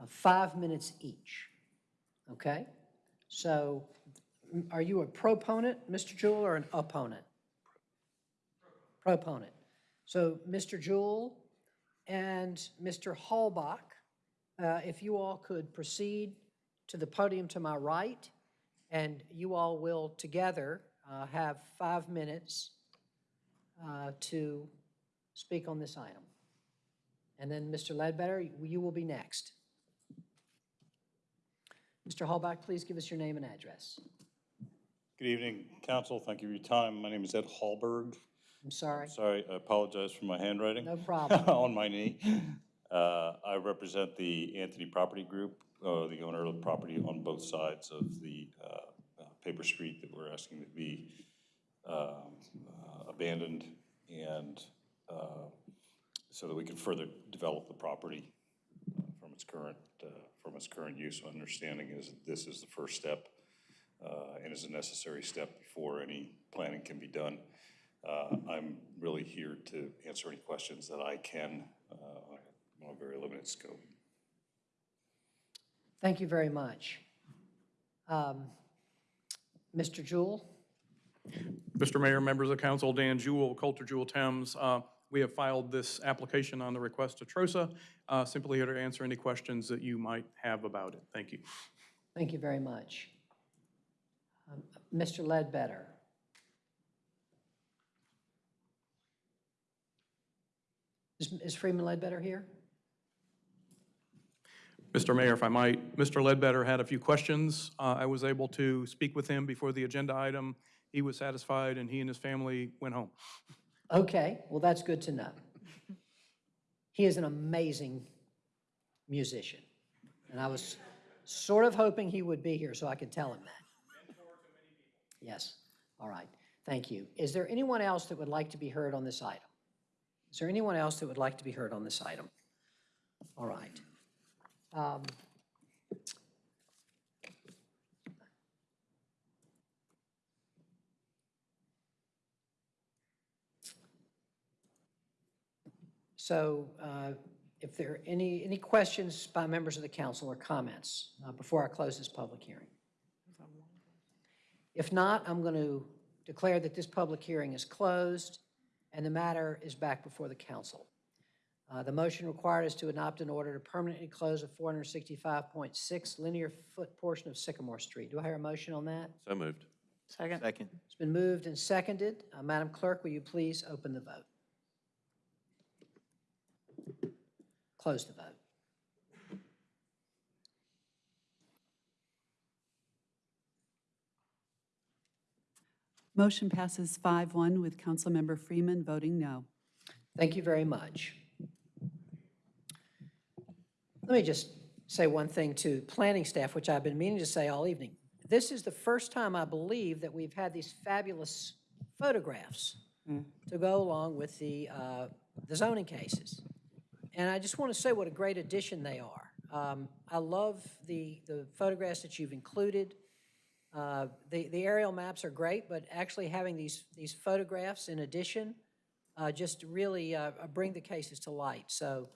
uh, five minutes each. Okay? So are you a proponent, Mr. Jewell, or an opponent? Proponent. So Mr. Jewell and Mr. Hallbach, uh, if you all could proceed to the podium to my right, and you all will together uh, have five minutes uh, to speak on this item. And then, Mr. Ledbetter, you- you will be next. Mr. Hallbach, please give us your name and address. Good evening, council. Thank you for your time. My name is Ed Hallberg. I'm sorry. Sorry, I apologize for my handwriting. No problem. [laughs] On my knee. Uh, I represent the Anthony Property Group, uh, the owner of the property on both sides of the uh, uh, paper street that we're asking to be um, uh, abandoned and uh, so that we can further develop the property from its current, from its current use. My understanding is that this is the first step and is a necessary step before any planning can be done. I'm really here to answer any questions that I can on a very limited scope. Thank you very much. Um, Mr. Jewell? Mr. Mayor, members of council, Dan Jewell, Coulter Jewell Thames. Uh, We have filed this application on the request to TROSA. Uh, Simply here to answer any questions that you might have about it. Thank you. Thank you very much. Um, Mr. Ledbetter? Is is Freeman Ledbetter here? Mr. Mayor, if I might, Mr. Ledbetter had a few questions. Uh, I was able to speak with him before the agenda item. He was satisfied, and he and his family went home. Okay, well, that's good to know. He is an amazing musician, and I was sort of hoping he would be here so I could tell him that. Yes, all right, thank you. Is there anyone else that would like to be heard on this item? Is there anyone else that would like to be heard on this item? All right. Um, So uh, if there are any, any questions by members of the council or comments uh, before I close this public hearing? If not, I'm going to declare that this public hearing is closed and the matter is back before the council. Uh, The motion required is to adopt an order to permanently close a 465.6 linear foot portion of Sycamore Street. Do I hear a motion on that? So moved. Second. Second. It's been moved and seconded. Uh, Madam Clerk, will you please open the vote? Close the vote. Motion passes 5-1 with Councilmember Freeman voting no. Thank you very much. Let me just say one thing to planning staff, which I've been meaning to say all evening. This is the first time, I believe, that we've had these fabulous photographs to go along with the, uh, the zoning cases. And I just want to say what a great addition they are. Um, I love the, the photographs that you've included. Uh, The, the aerial maps are great, but actually having these, these photographs in addition uh, just really uh, bring the cases to light. So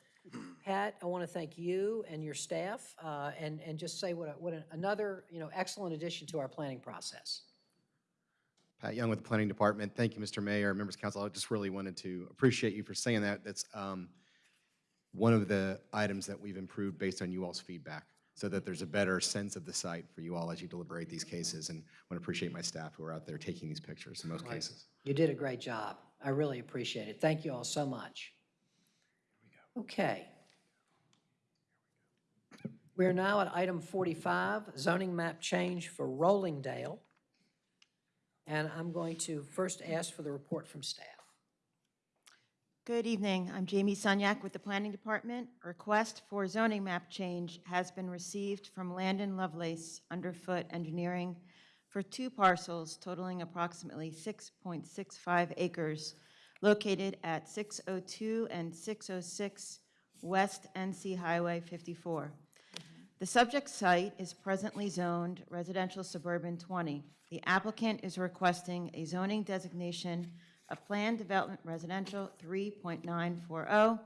Pat, I want to thank you and your staff uh, and, and just say what, a- what a- another, you know, excellent addition to our planning process. Pat Young with the Planning Department. Thank you, Mr. Mayor, members of council. I just really wanted to appreciate you for saying that. That's um, one of the items that we've improved based on you all's feedback, so that there's a better sense of the site for you all as you deliberate these cases. And I want to appreciate my staff who are out there taking these pictures in most Right. cases. You did a great job. I really appreciate it. Thank you all so much. Okay. We're now at item 45, zoning map change for Rollingdale. And I'm going to first ask for the report from staff. Good evening. I'm Jamie Sunyak with the Planning Department. Request for zoning map change has been received from Landon Lovelace Underfoot Engineering for two parcels totaling approximately 6.65 acres located at 602 and 606 West NC Highway 54. Mm-hmm. The subject site is presently zoned residential suburban 20. The applicant is requesting a zoning designation of planned development residential 3.940,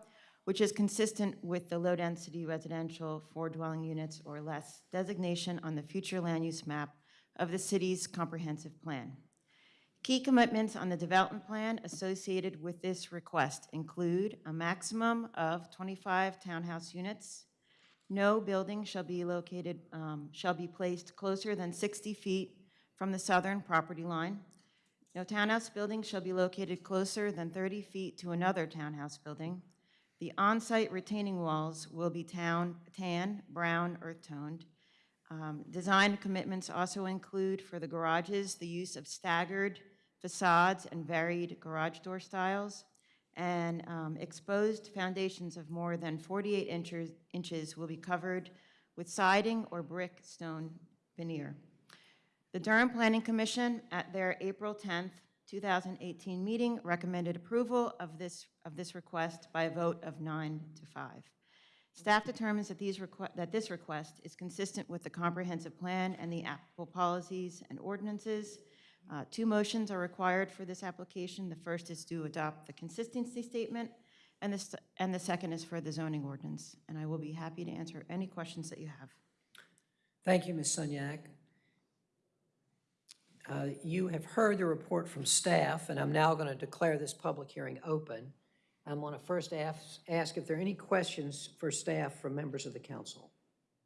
which is consistent with the low-density residential four dwelling units or less designation on the future land use map of the city's comprehensive plan. Key commitments on the development plan associated with this request include a maximum of 25 townhouse units. No building shall be located, um, shall be placed closer than 60 feet from the southern property line. No townhouse building shall be located closer than 30 feet to another townhouse building. The on-site retaining walls will be town, tan, brown, earth-toned. Um, Design commitments also include for the garages, the use of staggered facades and varied garage door styles, and um, exposed foundations of more than 48 inches, inches will be covered with siding or brick stone veneer. The Durham Planning Commission, at their April 10th, 2018 meeting, recommended approval of this, of this request by a vote of nine to five. Staff determines that these that this request is consistent with the comprehensive plan and the applicable policies and ordinances. Uh, Two motions are required for this application. The first is to adopt the consistency statement, and the, and the second is for the zoning ordinance. And I will be happy to answer any questions that you have. Thank you, Ms. Sunyak. Uh, You have heard the report from staff, and I'm now going to declare this public hearing open. I'm going to first ask, ask if there are any questions for staff from members of the council.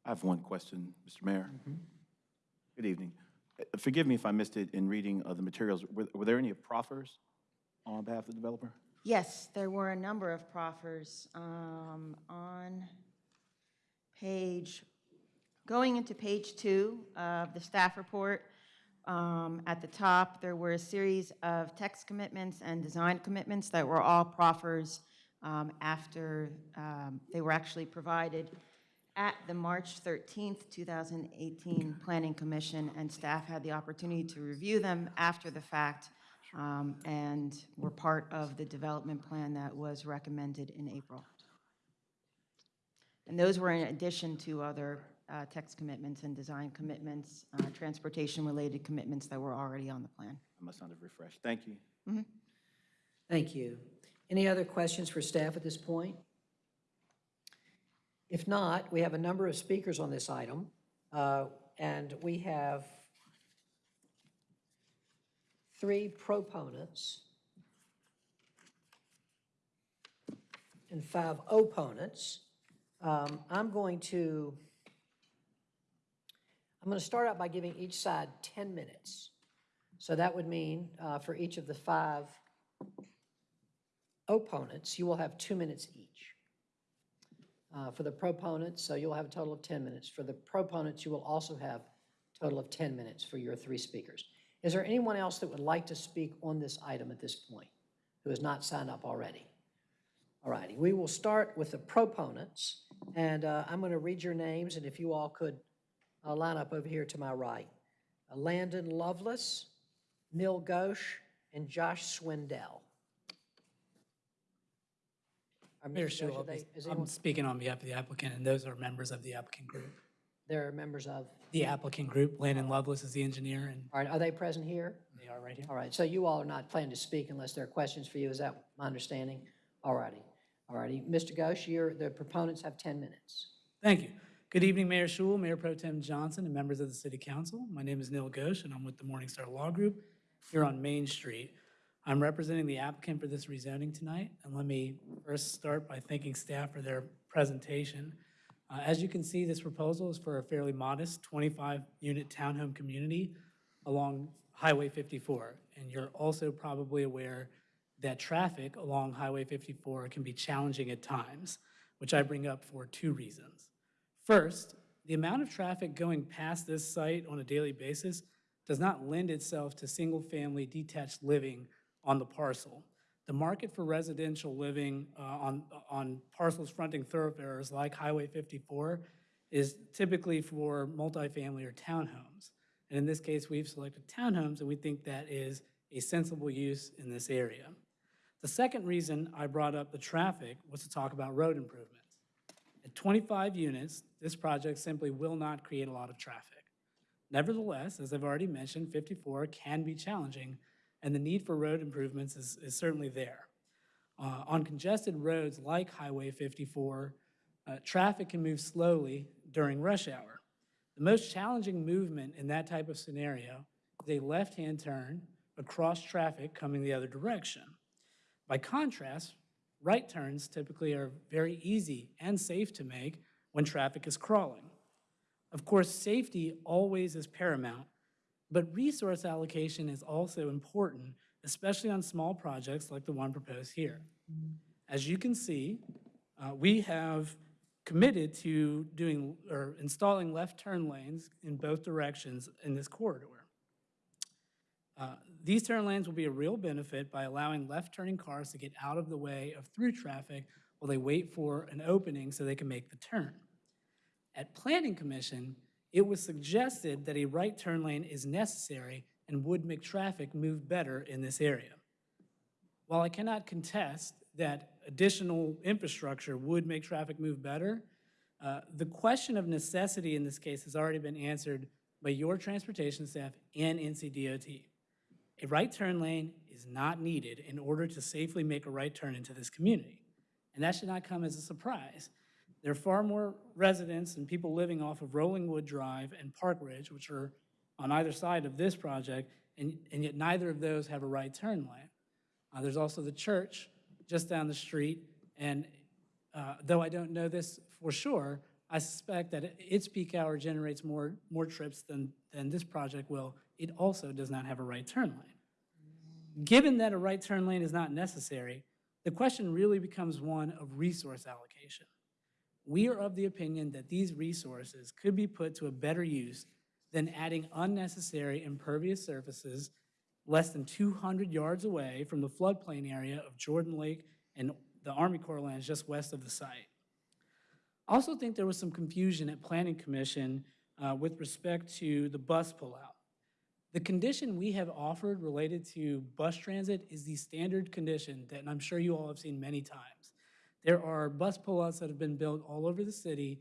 I have one question, Mr. Mayor. Good evening. Forgive me if I missed it in reading of the materials. Were were there any proffers on behalf of the developer? Yes, there were a number of proffers um, on page, going into page two of the staff report. um, At the top, there were a series of text commitments and design commitments that were all proffers um, after um, they were actually provided at the March 13th, 2018 Planning Commission, and staff had the opportunity to review them after the fact um, and were part of the development plan that was recommended in April. And those were in addition to other uh, text commitments and design commitments, uh, transportation-related commitments that were already on the plan. I must not have refreshed. Thank you. Thank you. Any other questions for staff at this point? If not, we have a number of speakers on this item, uh, and we have three proponents and five opponents. Um, I'm going to, I'm going to start out by giving each side 10 minutes. So that would mean uh, for each of the five opponents, you will have two minutes each. Uh, For the proponents, so you'll have a total of 10 minutes. For the proponents, you will also have a total of 10 minutes for your three speakers. Is there anyone else that would like to speak on this item at this point who has not signed up already? All righty, we will start with the proponents, and uh, I'm going to read your names, and if you all could uh, line up over here to my right. Landon Lovelace, Neil Ghosh, and Josh Swindell. Are Mayor Mr. Ghosh, Schewel, are they- is I'm anyone- speaking on behalf of the applicant, and those are members of the applicant group. They're members of, The applicant group, Landon Lovelace is the engineer, and all right, are they present here? they are right here. All right, so you all are not planning to speak unless there are questions for you, is that my understanding? All righty, all righty. Mr. Ghosh, you're, the proponents have 10 minutes. Thank you. Good evening, Mayor Schewel, Mayor Pro Tem Johnson, and members of the City Council. My name is Neil Ghosh, and I'm with the Morningstar Law Group here on Main Street. I'm representing the applicant for this rezoning tonight, and let me first start by thanking staff for their presentation. Uh, As you can see, this proposal is for a fairly modest 25-unit townhome community along Highway 54. And you're also probably aware that traffic along Highway 54 can be challenging at times, which I bring up for two reasons. First, the amount of traffic going past this site on a daily basis does not lend itself to single-family detached living on the parcel. The market for residential living uh, on, on parcels fronting thoroughfares like Highway 54 is typically for multifamily or townhomes. And in this case, we've selected townhomes, and we think that is a sensible use in this area. The second reason I brought up the traffic was to talk about road improvements. At 25 units, this project simply will not create a lot of traffic. Nevertheless, as I've already mentioned, 54 can be challenging, and the need for road improvements is, is certainly there. Uh, on congested roads like Highway 54, uh, traffic can move slowly during rush hour. The most challenging movement in that type of scenario is a left-hand turn across traffic coming the other direction. By contrast, right turns typically are very easy and safe to make when traffic is crawling. Of course, safety always is paramount, but resource allocation is also important, especially on small projects like the one proposed here. As you can see, uh, we have committed to doing, or installing left turn lanes in both directions in this corridor. Uh, These turn lanes will be a real benefit by allowing left-turning cars to get out of the way of through traffic while they wait for an opening so they can make the turn. At Planning Commission, it was suggested that a right turn lane is necessary and would make traffic move better in this area. While I cannot contest that additional infrastructure would make traffic move better, uh, the question of necessity in this case has already been answered by your transportation staff and NCDOT. A right turn lane is not needed in order to safely make a right turn into this community. And that should not come as a surprise. There are far more residents and people living off of Rolling Wood Drive and Park Ridge, which are on either side of this project, and, and yet neither of those have a right turn lane. Uh, there's also the church just down the street, and uh, though I don't know this for sure, I suspect that its peak hour generates more, more trips than, than this project will. It also does not have a right turn lane. Given that a right turn lane is not necessary, the question really becomes one of resource allocation. We are of the opinion that these resources could be put to a better use than adding unnecessary impervious surfaces less than 200 yards away from the floodplain area of Jordan Lake and the Army Corps lands just west of the site. I also think there was some confusion at Planning Commission uh, with respect to the bus pullout. The condition we have offered related to bus transit is the standard condition that I'm sure you all have seen many times. There are bus pullouts that have been built all over the city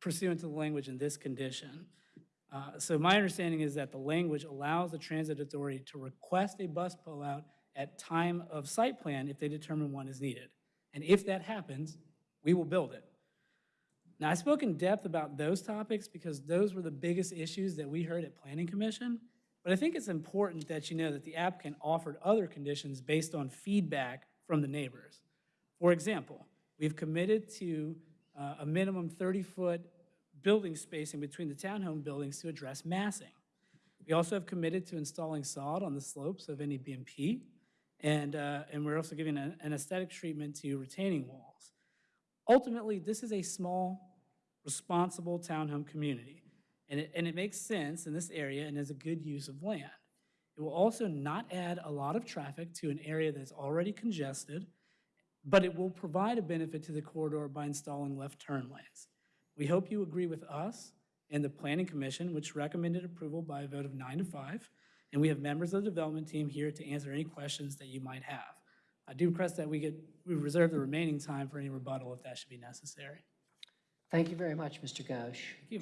pursuant to the language in this condition. Uh, So my understanding is that the language allows the transit authority to request a bus pullout at time of site plan if they determine one is needed. And if that happens, we will build it. Now, I spoke in depth about those topics because those were the biggest issues that we heard at Planning Commission. But I think it's important that you know that the applicant offered other conditions based on feedback from the neighbors. For example, we've committed to uh, a minimum 30-foot building spacing between the townhome buildings to address massing. We also have committed to installing sod on the slopes of any BMP, and, uh, and we're also giving a- an aesthetic treatment to retaining walls. Ultimately, this is a small, responsible townhome community, and it, and it makes sense in this area and is a good use of land. It will also not add a lot of traffic to an area that's already congested, but it will provide a benefit to the corridor by installing left turn lanes. We hope you agree with us and the Planning Commission, which recommended approval by a vote of nine to five, and we have members of the development team here to answer any questions that you might have. I do request that we get, we reserve the remaining time for any rebuttal if that should be necessary. Thank you very much, Mr. Ghosh. Thank you.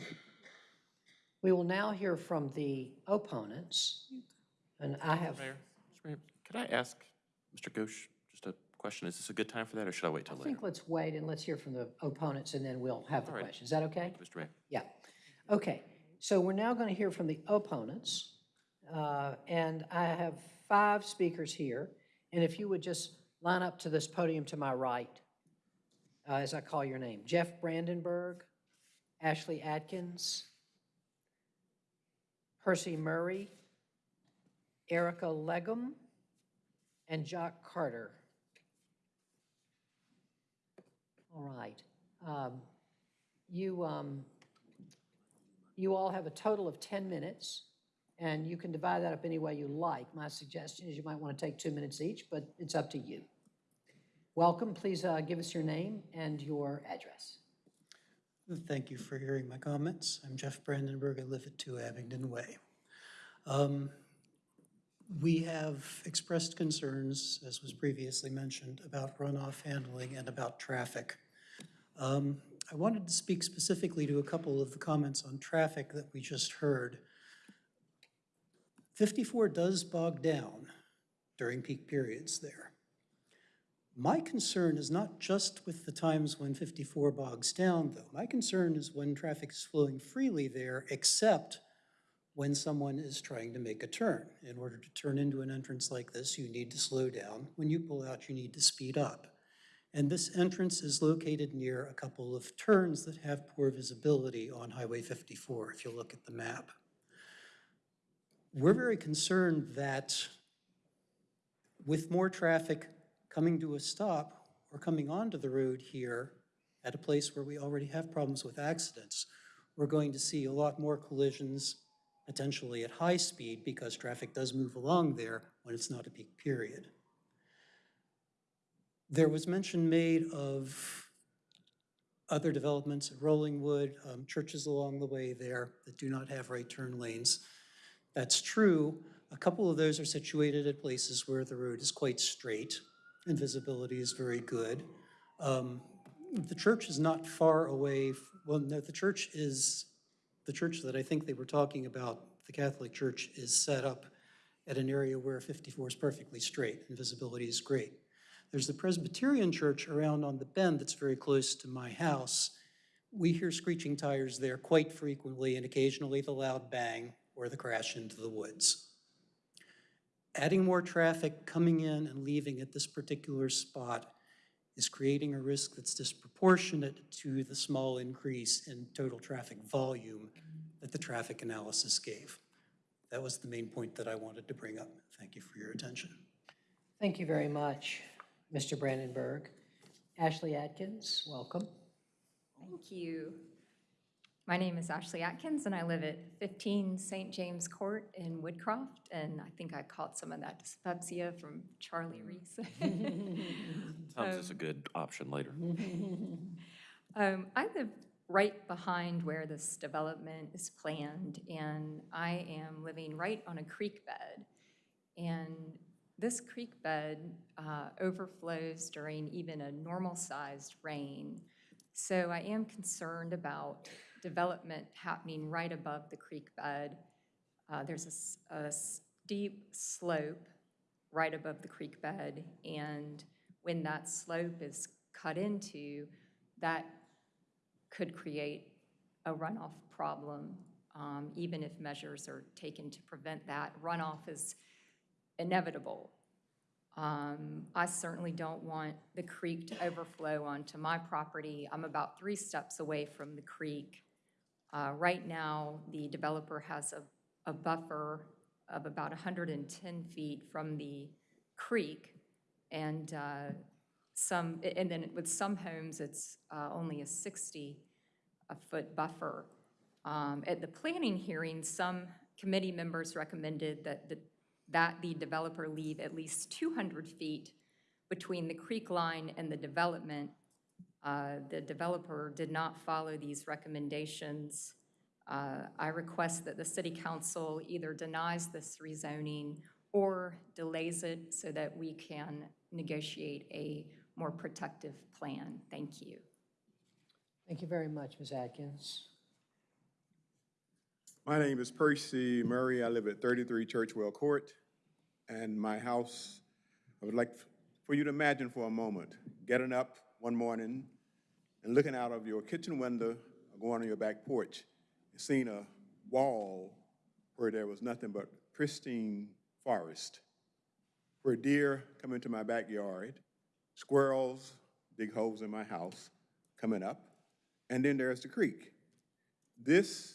We will now hear from the opponents, and I have, Mayor, Mr. Mayor, could I ask Mr. Ghosh just a question? Is this a good time for that, or should I wait I till later? think let's wait and let's hear from the opponents, and then we'll have the All right. questions. Is that okay? Mr. Mayor. Yeah. Okay, so we're now going to hear from the opponents. uh, And I have five speakers here. And if you would just line up to this podium to my right uh, as I call your name. Jeff Brandenburg, Ashley Atkins, Percy Murray, Erica Legum, and Jock Carter. All right. Um, You, um, you all have a total of 10 minutes, and you can divide that up any way you like. My suggestion is you might want to take two minutes each, but it's up to you. Welcome, please uh, give us your name and your address. Thank you for hearing my comments. I'm Jeff Brandenburg. I live at 2 Abingdon Way. Um, We have expressed concerns, as was previously mentioned, about runoff handling and about traffic. Um, I wanted to speak specifically to a couple of the comments on traffic that we just heard. 54 does bog down during peak periods there. My concern is not just with the times when 54 bogs down, though. My concern is when traffic is flowing freely there, except when someone is trying to make a turn. In order to turn into an entrance like this, you need to slow down. When you pull out, you need to speed up. And this entrance is located near a couple of turns that have poor visibility on Highway 54, if you look at the map. We're very concerned that with more traffic coming to a stop or coming onto the road here at a place where we already have problems with accidents, we're going to see a lot more collisions, potentially at high speed, because traffic does move along there when it's not a peak period. There was mention made of other developments at Rollingwood, um, churches along the way there that do not have right turn lanes. That's true. A couple of those are situated at places where the road is quite straight and visibility is very good. Um, The church is not far away, well, no, the church is, the church that I think they were talking about, the Catholic Church, is set up at an area where 54 is perfectly straight and visibility is great. There's the Presbyterian church around on the bend that's very close to my house. We hear screeching tires there quite frequently and occasionally the loud bang or the crash into the woods. Adding more traffic coming in and leaving at this particular spot is creating a risk that's disproportionate to the small increase in total traffic volume that the traffic analysis gave. That was the main point that I wanted to bring up. Thank you for your attention. Thank you very much, Mr. Brandenburg. Ashley Atkins, welcome. Thank you. My name is Ashley Atkins, and I live at 15 St. James Court in Woodcroft, and I think I caught some of that dyspepsia from Charlie Reece. [laughs] Tom's is a good option later. [laughs] Um, I live right behind where this development is planned, and I am living right on a creek bed. And this creek bed uh, overflows during even a normal-sized rain. So I am concerned about development happening right above the creek bed. Uh, There's a steep slope right above the creek bed, and when that slope is cut into, that could create a runoff problem, um, even if measures are taken to prevent that. Runoff is inevitable. Um, I certainly don't want the creek to overflow onto my property. I'm about three steps away from the creek. Uh, Right now, the developer has a, a buffer of about 110 feet from the creek, and uh, some, and then with some homes, it's uh, only a 60-foot buffer. Um, At the planning hearing, some committee members recommended that the, that the developer leave at least 200 feet between the creek line and the development, uh, the developer did not follow these recommendations. Uh, I request that the city council either denies this rezoning or delays it so that we can negotiate a more protective plan. Thank you. Thank you very much, Ms. Atkins. My name is Percy Murray. I live at 33 Churchwell Court. And my house, I would like for you to imagine for a moment, getting up one morning and looking out of your kitchen window or going on your back porch and seeing a wall where there was nothing but pristine forest, where deer come into my backyard, squirrels dig holes in my house coming up, and then there's the creek. This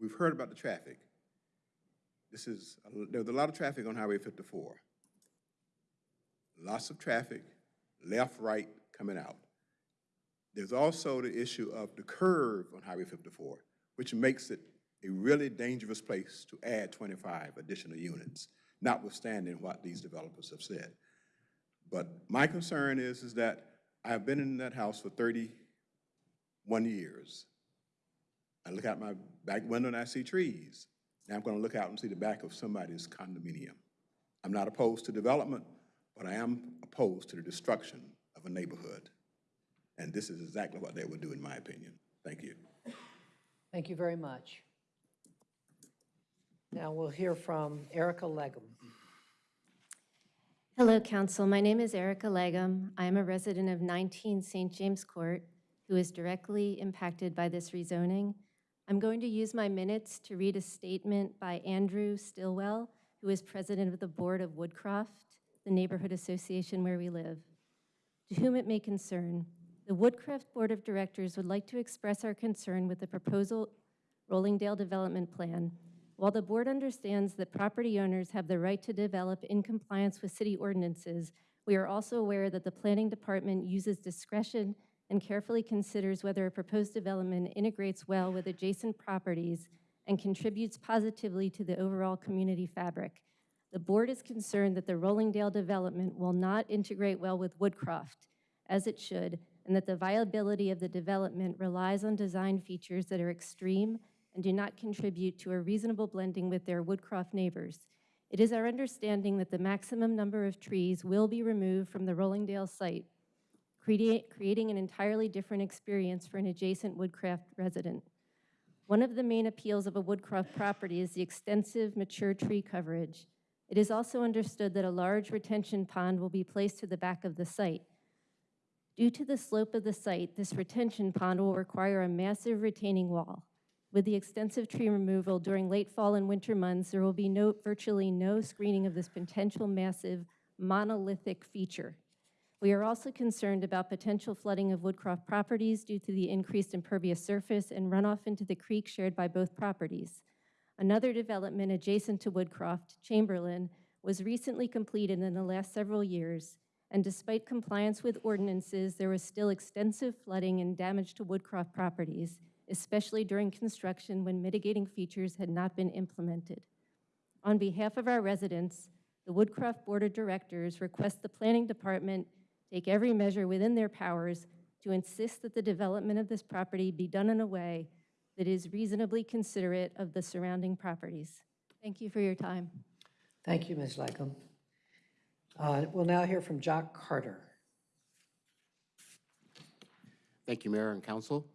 We've heard about the traffic. This is, there's a lot of traffic on Highway 54. Lots of traffic, left, right, coming out. There's also the issue of the curve on Highway 54, which makes it a really dangerous place to add 25 additional units, notwithstanding what these developers have said. But my concern is, is that I've been in that house for 31 years. I look out my back window and I see trees. Now I'm going to look out and see the back of somebody's condominium. I'm not opposed to development, but I am opposed to the destruction of a neighborhood. And this is exactly what they would do, in my opinion. Thank you. Thank you very much. Now we'll hear from Erica Legum. Hello, Council. My name is Erica Legum. I am a resident of 19 St. James Court who is directly impacted by this rezoning. I'm going to use my minutes to read a statement by Andrew Stillwell, who is president of the board of Woodcroft, the neighborhood association where we live. To whom it may concern, the Woodcroft Board of Directors would like to express our concern with the proposal Rollingdale Development Plan. While the board understands that property owners have the right to develop in compliance with city ordinances, we are also aware that the planning department uses discretion and carefully considers whether a proposed development integrates well with adjacent properties and contributes positively to the overall community fabric. The board is concerned that the Rollingdale development will not integrate well with Woodcroft, as it should, and that the viability of the development relies on design features that are extreme and do not contribute to a reasonable blending with their Woodcroft neighbors. It is our understanding that the maximum number of trees will be removed from the Rollingdale site, creating an entirely different experience for an adjacent Woodcroft resident. One of the main appeals of a Woodcroft property is the extensive mature tree coverage. It is also understood that a large retention pond will be placed to the back of the site. Due to the slope of the site, this retention pond will require a massive retaining wall. With the extensive tree removal during late fall and winter months, there will be no, virtually no screening of this potential massive monolithic feature. We are also concerned about potential flooding of Woodcroft properties due to the increased impervious surface and runoff into the creek shared by both properties. Another development adjacent to Woodcroft, Chamberlain, was recently completed in the last several years, and despite compliance with ordinances, there was still extensive flooding and damage to Woodcroft properties, especially during construction when mitigating features had not been implemented. On behalf of our residents, the Woodcroft Board of Directors request the Planning Department take every measure within their powers to insist that the development of this property be done in a way that is reasonably considerate of the surrounding properties. Thank you for your time. Thank you, Ms. Legum. Uh, We'll now hear from Jock Carter. Thank you, Mayor and Council.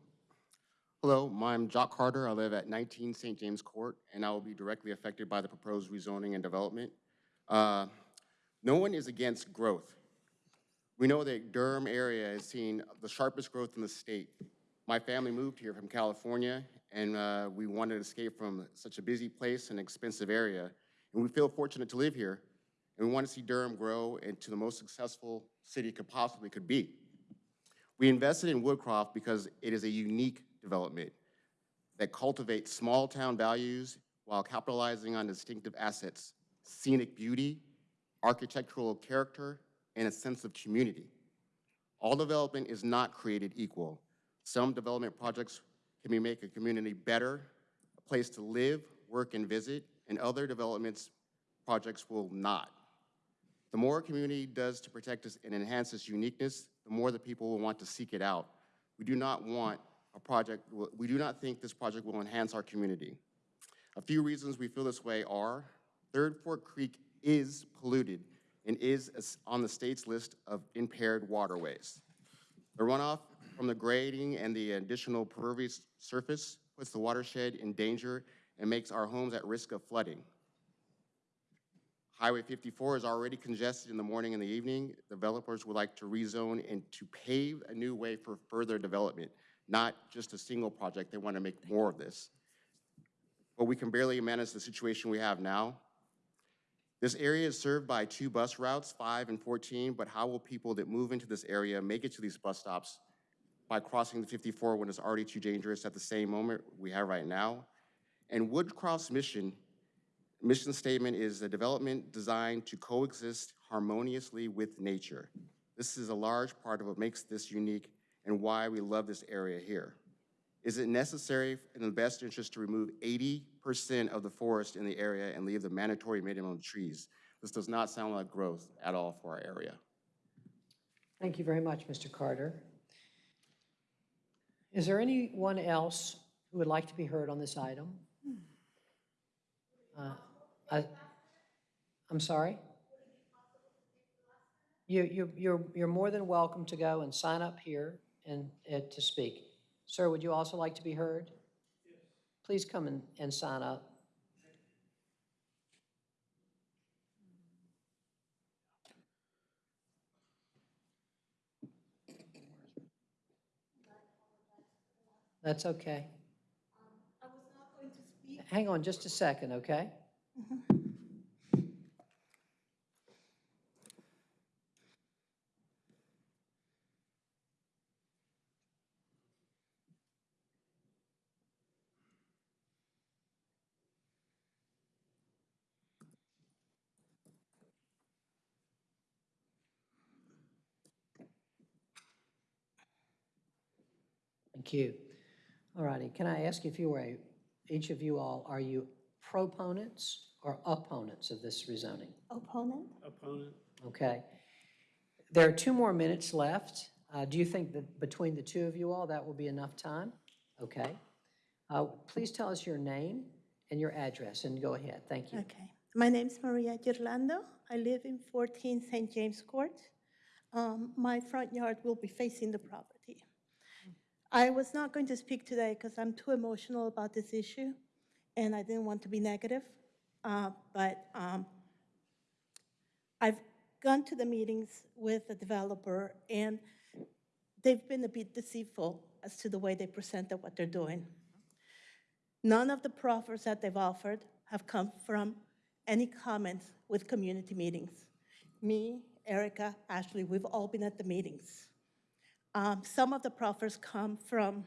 Hello, I'm Jock Carter. I live at 19 St. James Court, and I will be directly affected by the proposed rezoning and development. Uh, No one is against growth. We know that Durham area has seen the sharpest growth in the state. My family moved here from California, and uh, we wanted to escape from such a busy place and expensive area. And we feel fortunate to live here, and we want to see Durham grow into the most successful city it could possibly could be. We invested in Woodcroft because it is a unique development that cultivates small-town values while capitalizing on distinctive assets, scenic beauty, architectural character, and a sense of community. All development is not created equal. Some development projects can make a community better, a place to live, work, and visit, and other developments projects will not. The more a community does to protect us and enhance its uniqueness, the more the people will want to seek it out. We do not want a project, we do not think this project will enhance our community. A few reasons we feel this way are, Third Fork Creek is polluted and is on the state's list of impaired waterways. The runoff from the grading and the additional pervious surface puts the watershed in danger and makes our homes at risk of flooding. Highway 54 is already congested in the morning and the evening. Developers would like to rezone and to pave a new way for further development, not just a single project. They want to make more of this. But we can barely manage the situation we have now. This area is served by two bus routes, 5 and 14, but how will people that move into this area make it to these bus stops by crossing the 54 when it's already too dangerous at the same moment we have right now? And Woodcroft's mission Mission statement is a development designed to coexist harmoniously with nature. This is a large part of what makes this unique and why we love this area here. Is it necessary in the best interest to remove 80% of the forest in the area and leave the mandatory minimum trees? This does not sound like growth at all for our area. Thank you very much, Mr. Carter. Is there anyone else who would like to be heard on this item? Uh, I- I'm sorry? You, you, you're, you're more than welcome to go and sign up here and, uh, to speak. Sir, would you also like to be heard? Please come and, and sign up. That's okay. Hang on just a second, okay? Thank you. All righty, can I ask if you were, a- each of you all, are you proponents or opponents of this rezoning? Opponent? Opponent. Okay. There are two more minutes left. Uh, Do you think that between the two of you all, that will be enough time? Okay. Uh, Please tell us your name and your address, and go ahead. Thank you. Okay. My name is Maria Girlando. I live in 14 St. James Court. Um, My front yard will be facing the property. I was not going to speak today because I'm too emotional about this issue, and I didn't want to be negative. Uh, But um, I've gone to the meetings with the developer, and they've been a bit deceitful as to the way they presented what they're doing. None of the proffers that they've offered have come from any comments with community meetings. Me, Erica, Ashley, we've all been at the meetings. Um, Some of the proffers come from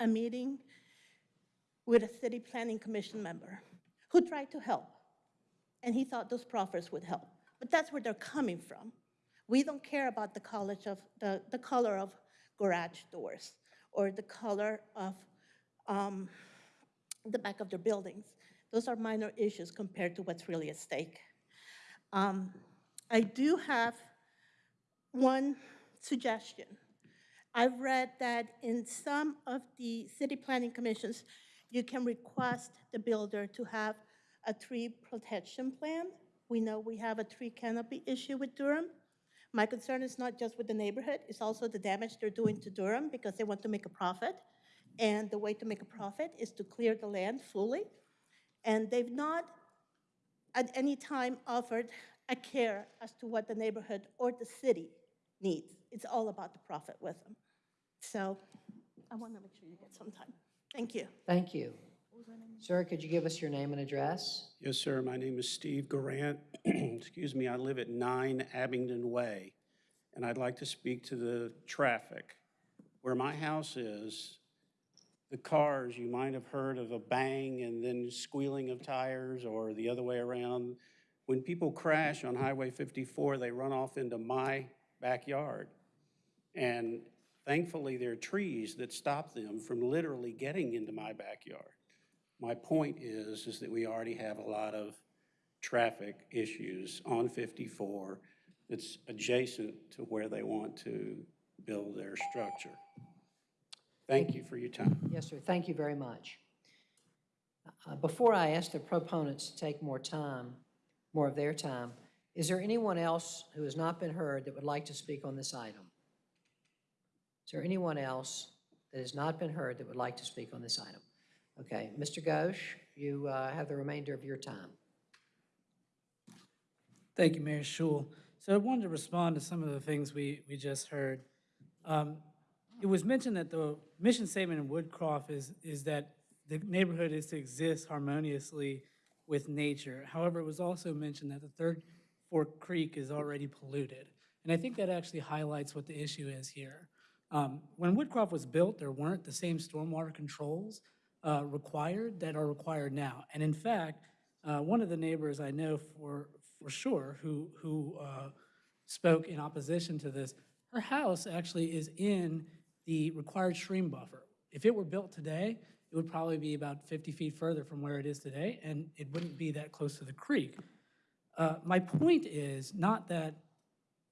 a meeting with a city planning commission member who tried to help, and he thought those proffers would help. But that's where they're coming from. We don't care about the college of, the, the color of garage doors or the color of um, the back of their buildings. Those are minor issues compared to what's really at stake. Um, I do have one suggestion. I've read that in some of the city planning commissions, you can request the builder to have a tree protection plan. We know we have a tree canopy issue with Durham. My concern is not just with the neighborhood, it's also the damage they're doing to Durham because they want to make a profit. And the way to make a profit is to clear the land fully. And they've not at any time offered a care as to what the neighborhood or the city needs. It's all about the profit with them. So I want to make sure you get some time. Thank you. Thank you. Sir, could you give us your name and address? Yes, sir. My name is Steve Garant. [clears throat] Excuse me, I live at 9 Abingdon Way, and I'd like to speak to the traffic. Where my house is, the cars, you might have heard of a bang and then squealing of tires or the other way around. When people crash on Highway 54, they run off into my backyard. And thankfully, there are trees that stop them from literally getting into my backyard. My point is, is that we already have a lot of traffic issues on 54 that's adjacent to where they want to build their structure. Thank you for your time. Yes, sir, thank you very much. Uh, Before I ask the proponents to take more time, more of their time, is there anyone else who has not been heard that would like to speak on this item? Is there anyone else that has not been heard that would like to speak on this item? Okay, Mr. Ghosh, you uh, have the remainder of your time. Thank you, Mayor Schewel. So I wanted to respond to some of the things we, we just heard. Um, It was mentioned that the mission statement in Woodcroft is, is that the neighborhood is to exist harmoniously with nature. However, it was also mentioned that the Third Fork Creek is already polluted. And I think that actually highlights what the issue is here. Um, When Woodcroft was built, there weren't the same stormwater controls uh, required that are required now. And in fact, uh, one of the neighbors I know for, for sure who, who uh, spoke in opposition to this, her house actually is in the required stream buffer. If it were built today, it would probably be about 50 feet further from where it is today, and it wouldn't be that close to the creek. Uh, My point is not that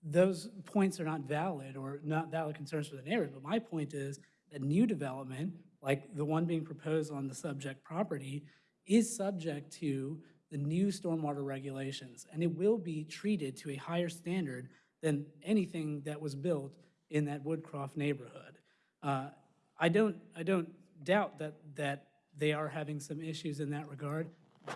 those points are not valid or not valid concerns for the neighborhood, but my point is that new development, like the one being proposed on the subject property, is subject to the new stormwater regulations, and it will be treated to a higher standard than anything that was built in that Woodcroft neighborhood. Uh, I don't, I don't doubt that, that they are having some issues in that regard,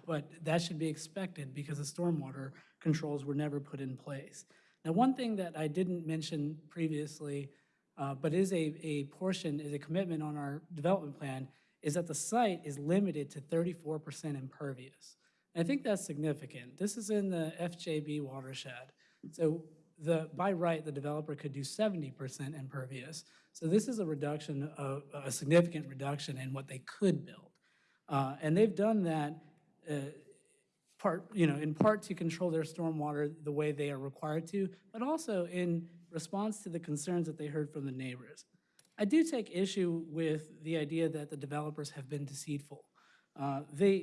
but that should be expected because the stormwater controls were never put in place. Now, one thing that I didn't mention previously, uh, but is a, a portion, is a commitment on our development plan, is that the site is limited to 34% impervious. And I think that's significant. This is in the FJB watershed. So the, by right, the developer could do 70% impervious. So this is a reduction, of a significant reduction in what they could build. Uh, And they've done that uh, part, you know, in part to control their stormwater the way they are required to, but also in response to the concerns that they heard from the neighbors. I do take issue with the idea that the developers have been deceitful. Uh, They,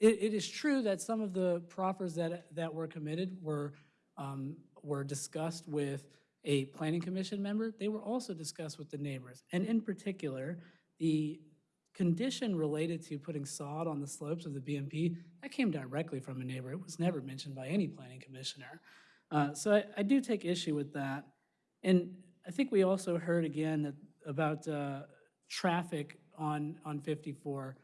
it, it is true that some of the proffers that, that were committed were, um, were discussed with a planning commission member. They were also discussed with the neighbors. And in particular, the condition related to putting sod on the slopes of the BMP, that came directly from a neighbor. It was never mentioned by any planning commissioner. Uh, So I, I do take issue with that. And I think we also heard again that, about uh, traffic on, on 54.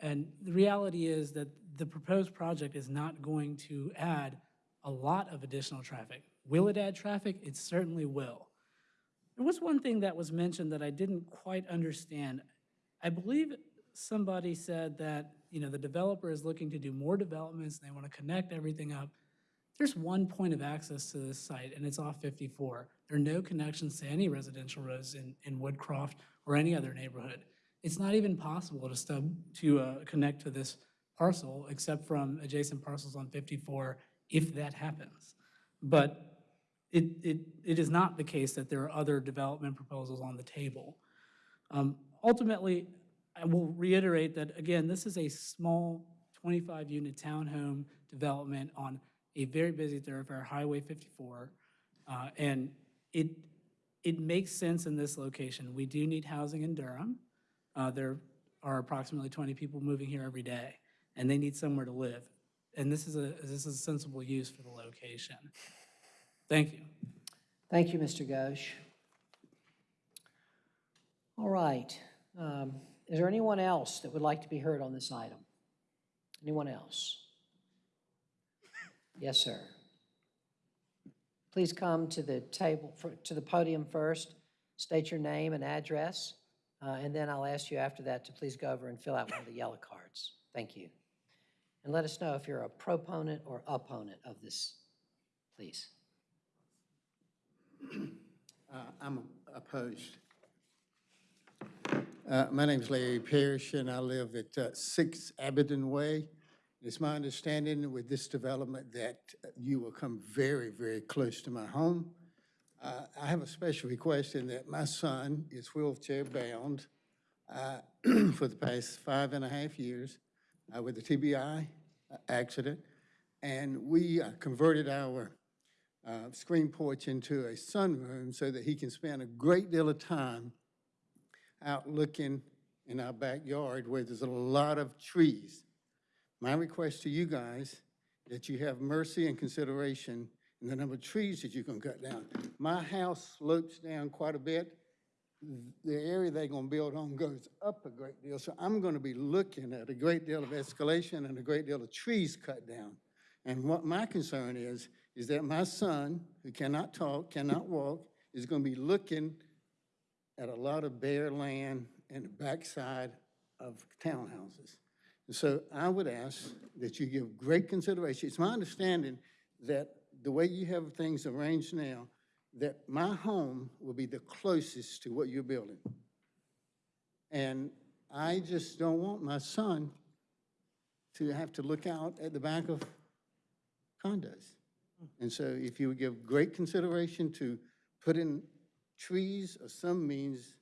And the reality is that the proposed project is not going to add a lot of additional traffic. Will it add traffic? It certainly will. There was one thing that was mentioned that I didn't quite understand. I believe somebody said that, you know, the developer is looking to do more developments, and they want to connect everything up. There's one point of access to this site, and it's off 54. There are no connections to any residential roads in, in Woodcroft or any other neighborhood. It's not even possible to stub, to uh, connect to this parcel except from adjacent parcels on 54 if that happens. But it, it, it is not the case that there are other development proposals on the table. Um, Ultimately, I will reiterate that, again, this is a small 25-unit townhome development on a very busy thoroughfare, Highway 54, uh, and it, it makes sense in this location. We do need housing in Durham. Uh, There are approximately 20 people moving here every day, and they need somewhere to live. And this is a, this is a sensible use for the location. Thank you. Thank you, Mr. Ghosh. All right. Um, Is there anyone else that would like to be heard on this item? Anyone else? Yes, sir. Please come to the table, for- to the podium first, state your name and address, uh, and then I'll ask you after that to please go over and fill out one of the yellow cards. Thank you. And let us know if you're a proponent or opponent of this, please. Uh, I'm opposed. Uh, My is Larry Parrish, and I live at uh, 6 Abingdon Way. It's my understanding with this development that you will come very, very close to my home. Uh, I have a special request in that my son is wheelchair-bound uh, [clears throat] for the past five and a half years uh, with a TBI accident. And we uh, converted our uh, screen porch into a sunroom so that he can spend a great deal of time out looking in our backyard where there's a lot of trees. My request to you guys, that you have mercy and consideration in the number of trees that you can cut down. My house slopes down quite a bit. The area they're gonna build on goes up a great deal, so I'm gonna be looking at a great deal of escalation and a great deal of trees cut down. And what my concern is, is that my son, who cannot talk, cannot walk, is gonna be looking at a lot of bare land in the backside of townhouses. And so I would ask that you give great consideration. It's my understanding that the way you have things arranged now, that my home will be the closest to what you're building. And I just don't want my son to have to look out at the back of condos. And so if you would give great consideration to putting trees or some means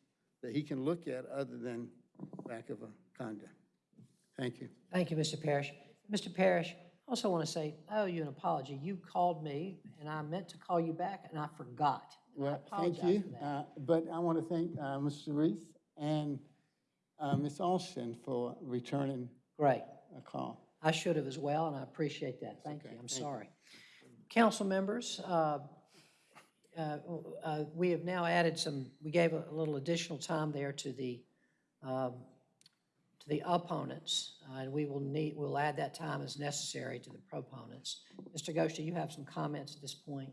that he can look at other than back of a condo. Thank you. Thank you, Mr. Parrish. Mr. Parrish, I also want to say, I owe you an apology. You called me, and I meant to call you back, and I forgot. And I Well, thank you. Uh, But I want to thank uh, Mr. Reece and uh, Ms. Alston for returning Great. a call. I should have as well, and I appreciate that. Thank you. I'm Thank you. sorry. Council members, uh, uh, uh, we have now added some, we gave a little additional time there to the, um, to the opponents, uh, and we will need, we'll add that time as necessary to the proponents. Mr. Ghosh, do you have some comments at this point?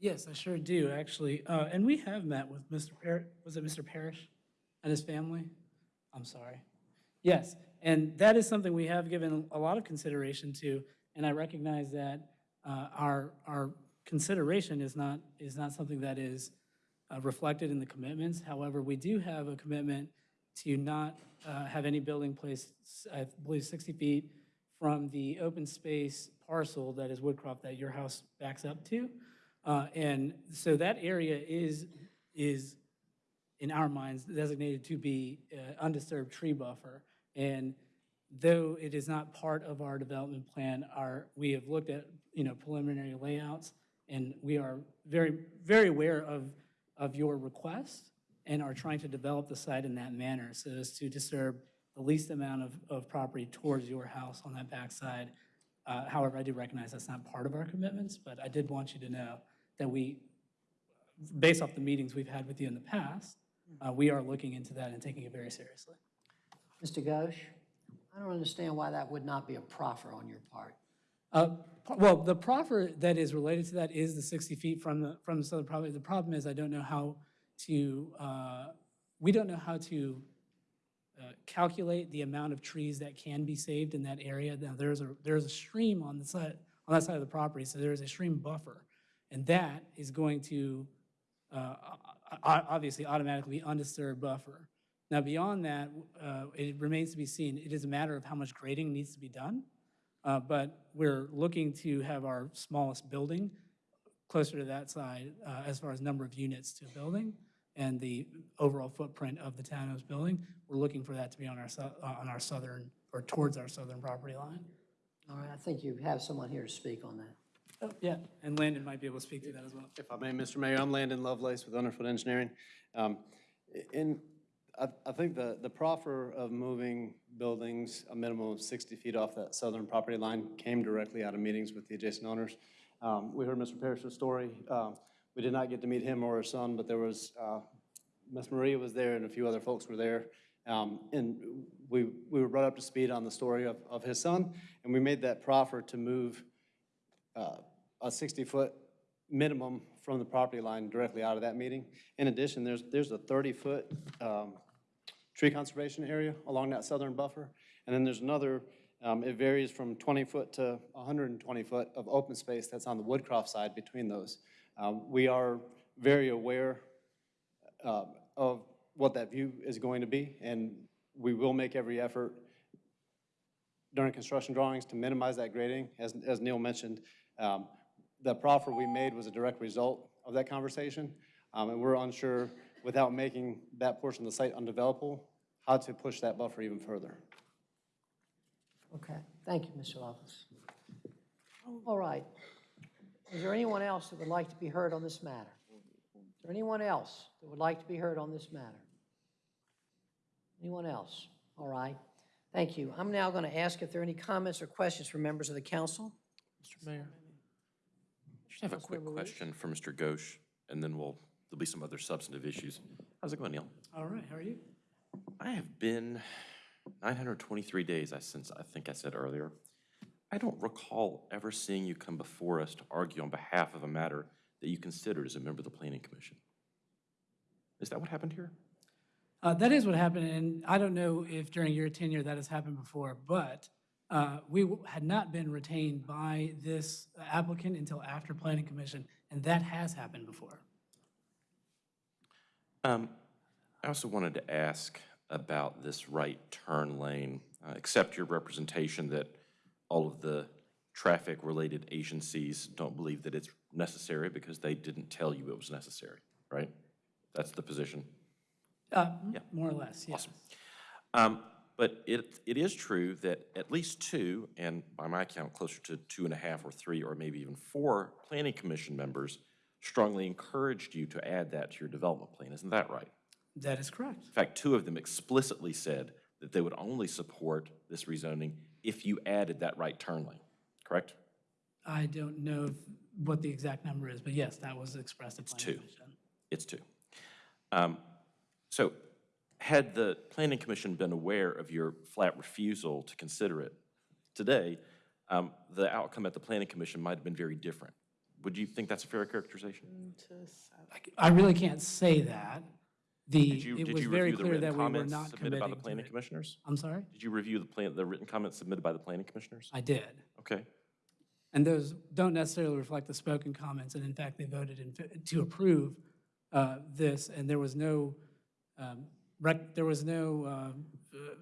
Yes, I sure do, actually. Uh, And we have met with Mr. Par, was it Mr. Parrish and his family? I'm sorry. Yes, and that is something we have given a lot of consideration to, and I recognize that uh, our, our consideration is not, is not something that is uh, reflected in the commitments. However, we do have a commitment to not uh, have any building placed, I believe, 60 feet from the open space parcel that is Woodcroft that your house backs up to. Uh, And so that area is, is, in our minds, designated to be uh, undisturbed tree buffer. And though it is not part of our development plan, our, we have looked at, you know, preliminary layouts, and we are very, very aware of, of your request and are trying to develop the site in that manner so as to disturb the least amount of, of property towards your house on that backside. Uh, However, I do recognize that's not part of our commitments, but I did want you to know that we, based off the meetings we've had with you in the past, uh, we are looking into that and taking it very seriously. Mr. Ghosh, I don't understand why that would not be a proffer on your part. Uh, Well, the proffer that is related to that is the 60 feet from the, from the southern property. The problem is I don't know how to, uh, we don't know how to uh, calculate the amount of trees that can be saved in that area. Now, there's a, there's a stream on the side, on that side of the property, so there is a stream buffer. And that is going to, uh, obviously automatically undisturbed buffer. Now, beyond that, uh, it remains to be seen. It is a matter of how much grading needs to be done. Uh, But we're looking to have our smallest building closer to that side uh, as far as number of units to a building and the overall footprint of the townhouse building. We're looking for that to be on our, sou- uh, on our southern, or towards our southern property line. All right, I think you have someone here to speak on that. Oh, Yeah, and Landon might be able to speak to that as well. If I may, Mr. Mayor, I'm Landon Lovelace with Underfoot Engineering. Um, In, I, I think the, the proffer of moving buildings a minimum of 60 feet off that southern property line came directly out of meetings with the adjacent owners. Um, We heard Mr. Parrish's story. Um, We did not get to meet him or his son, but there was, uh, Ms. Maria was there and a few other folks were there. Um, And we, we were brought up to speed on the story of, of his son, and we made that proffer to move uh, a 60-foot minimum from the property line directly out of that meeting. In addition, there's, there's a 30-foot tree conservation area along that southern buffer. And then there's another, um, it varies from 20 foot to 120 foot of open space that's on the Woodcroft side between those. Um, We are very aware uh, of what that view is going to be, and we will make every effort during construction drawings to minimize that grading. As, as Neil mentioned, um, the proffer we made was a direct result of that conversation, um, and we're unsure, without making that portion of the site undevelopable, how to push that buffer even further. Okay, thank you, Mr. Lovelace. All right. Is there anyone else that would like to be heard on this matter? Is there anyone else that would like to be heard on this matter? Anyone else? All right. Thank you. I'm now going to ask if there are any comments or questions from members of the council. Mr. Mayor, I just have a quick question for Mr. Ghosh, and then we'll, there'll be some other substantive issues. How's it going, Neil? All right, how are you? I have been 923 days, I since, I think I said earlier. I don't recall ever seeing you come before us to argue on behalf of a matter that you considered as a member of the Planning Commission. Is that what happened here? Uh, That is what happened, and I don't know if during your tenure that has happened before, but uh, we had not been retained by this applicant until after Planning Commission, and that has happened before. Um, I also wanted to ask about this right turn lane. Uh, Accept your representation that all of the traffic-related agencies don't believe that it's necessary because they didn't tell you it was necessary, right? That's the position. Uh, More or less, yes. Awesome. Um, But it, it is true that at least two, and by my count, closer to two and a half or three, or maybe even four planning commission members strongly encouraged you to add that to your development plan. Isn't that right? That is correct. In fact, two of them explicitly said that they would only support this rezoning if you added that right turn lane, correct? I don't know if- what the exact number is, but yes, that was expressed It's two. Commission. It's two. Um, So had the planning commission been aware of your flat refusal to consider it today, um, the outcome at the planning commission might have been very different. Would you think that's a fair characterization? I really can't say that. The, Did you, it did was you very review the clear written that we were comments not submitted by committing the to planning it. commissioners? I'm sorry? Did you review the plan, the written comments submitted by the planning commissioners? I did. Okay. And those don't necessarily reflect the spoken comments, and in fact, they voted in, fa- to approve uh, this, and there was no, um, rec- there was no um, uh,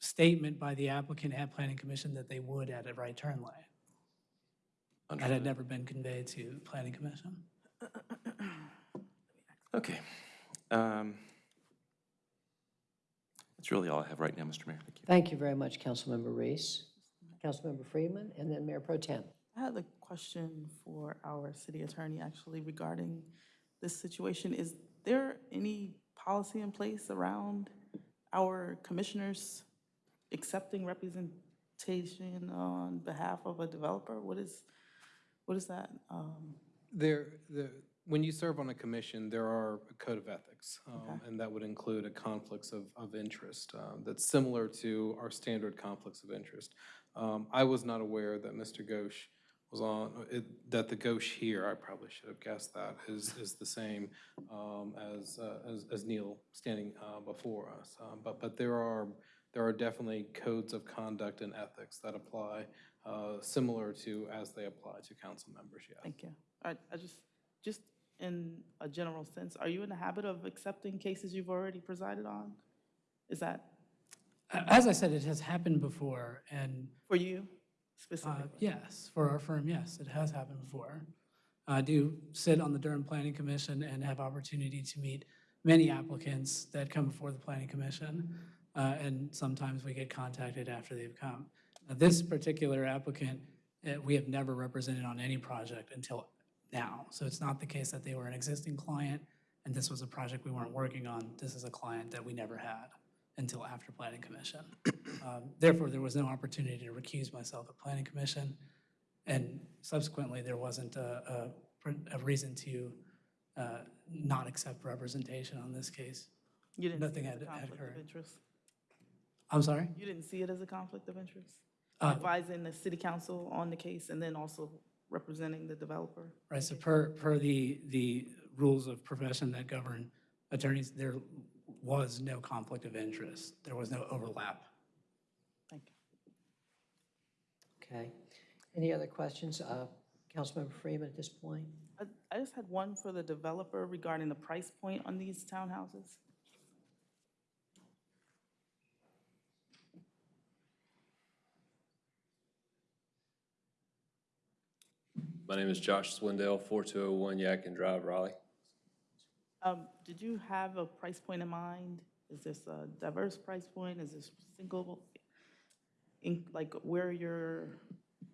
statement by the applicant at Planning Commission that they would add a right turn lane. That had never been conveyed to Planning Commission. Okay. Um, That's really all I have right now, Mr. Mayor. Thank you. Thank you very much, Councilmember Reece. Councilmember Freeman, and then Mayor Pro Tem. I had a question for our city attorney, actually, regarding this situation. Is there any policy in place around our commissioners accepting representation on behalf of a developer? What is, what is that? um, There, the, when you serve on a commission, there are a code of ethics, um, and that would include a conflicts of, of interest um, that's similar to our standard conflicts of interest. Um, I was not aware that Mr. Ghosh was on, it- that the Ghosh here, I probably should have guessed that, is, is the same um, as, uh, as, as Neil standing uh, before us. Um, But, but there are, there are definitely codes of conduct and ethics that apply, uh, similar to as they apply to council members, yes. Thank you. I, I just, just in a general sense, are you in the habit of accepting cases you've already presided on? Is that As I said, it has happened before, and for you Uh, specifically? Yes, for our firm, yes, it has happened before. I do sit on the Durham Planning Commission and have opportunity to meet many applicants that come before the Planning Commission, uh, and sometimes we get contacted after they've come. Now, This particular applicant, uh, we have never represented on any project until now. So it's not the case that they were an existing client and this was a project we weren't working on. This is a client that we never had until after Planning Commission. [clears throat] Um, Therefore, there was no opportunity to recuse myself at Planning Commission, and subsequently, there wasn't a, a, a reason to uh, not accept representation on this case. You didn't Nothing see it as had a had conflict of occurred. interest? I'm sorry? You didn't see it as a conflict of interest? Uh, Advising the city council on the case and then also representing the developer? Right, so per, per the, the rules of profession that govern attorneys, there was no conflict of interest. There was no overlap. Thank you. Okay. Any other questions? Uh, Councilmember Freeman at this point? I, I just had one for the developer regarding the price point on these townhouses. My name is Josh Swindell, 4201 Yadkin Drive, Raleigh. Um, did you have a price point in mind? Is this a diverse price point? Is this single? In, like where your,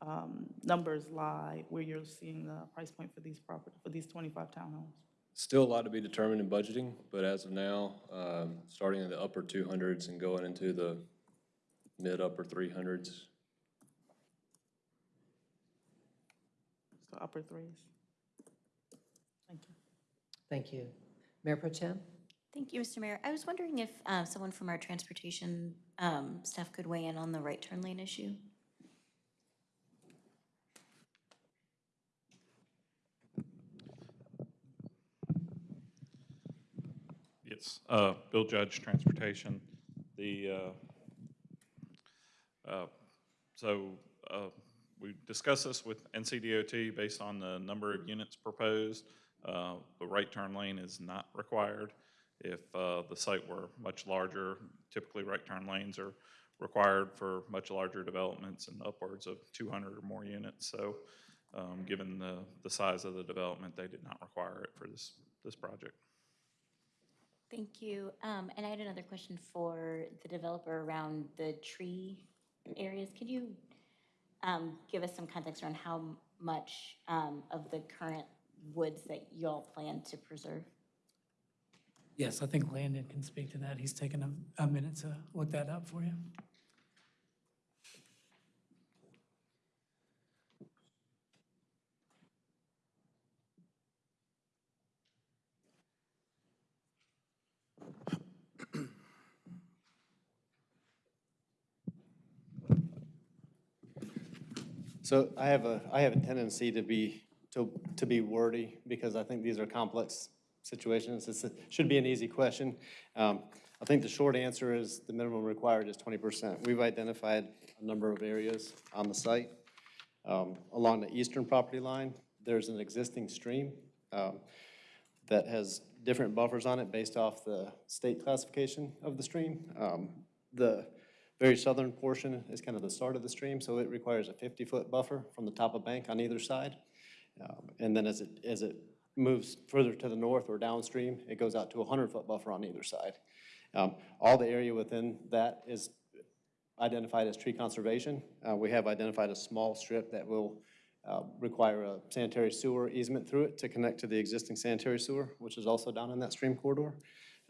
um, numbers lie where you're seeing the price point for these property, for these 25 townhomes? Still a lot to be determined in budgeting, but as of now, um, starting in the upper 200s and going into the mid-upper 300s. So upper threes? Thank you. Thank you. Mayor Pro Tem? Thank you, Mr. Mayor. I was wondering if uh, someone from our transportation um, staff could weigh in on the right turn lane issue? Yes, uh, Bill Judge, Transportation. The, uh, uh, so, uh, we discussed this with NCDOT based on the number of units proposed. Uh, the right turn lane is not required. If, uh, the site were much larger, typically right turn lanes are required for much larger developments and upwards of two hundred or more units. So, um, given the, the size of the development, they did not require it for this, this project. Thank you. Um, And I had another question for the developer around the tree areas. Could you um, give us some context around how much um, of the current woods that y'all plan to preserve? Yes, I think Landon can speak to that. He's taken a, a minute to look that up for you. So I have a, I have a tendency to be, to, to be wordy because I think these are complex situations. This should be an easy question. Um, I think the short answer is the minimum required is twenty percent. We've identified a number of areas on the site. Um, Along the eastern property line, there's an existing stream um, that has different buffers on it based off the state classification of the stream. Um, The very southern portion is kind of the start of the stream, so it requires a 50-foot buffer from the top of bank on either side. Um, And then as it, as it moves further to the north or downstream, it goes out to a 100-foot buffer on either side. Um, All the area within that is identified as tree conservation. Uh, We have identified a small strip that will uh, require a sanitary sewer easement through it to connect to the existing sanitary sewer, which is also down in that stream corridor.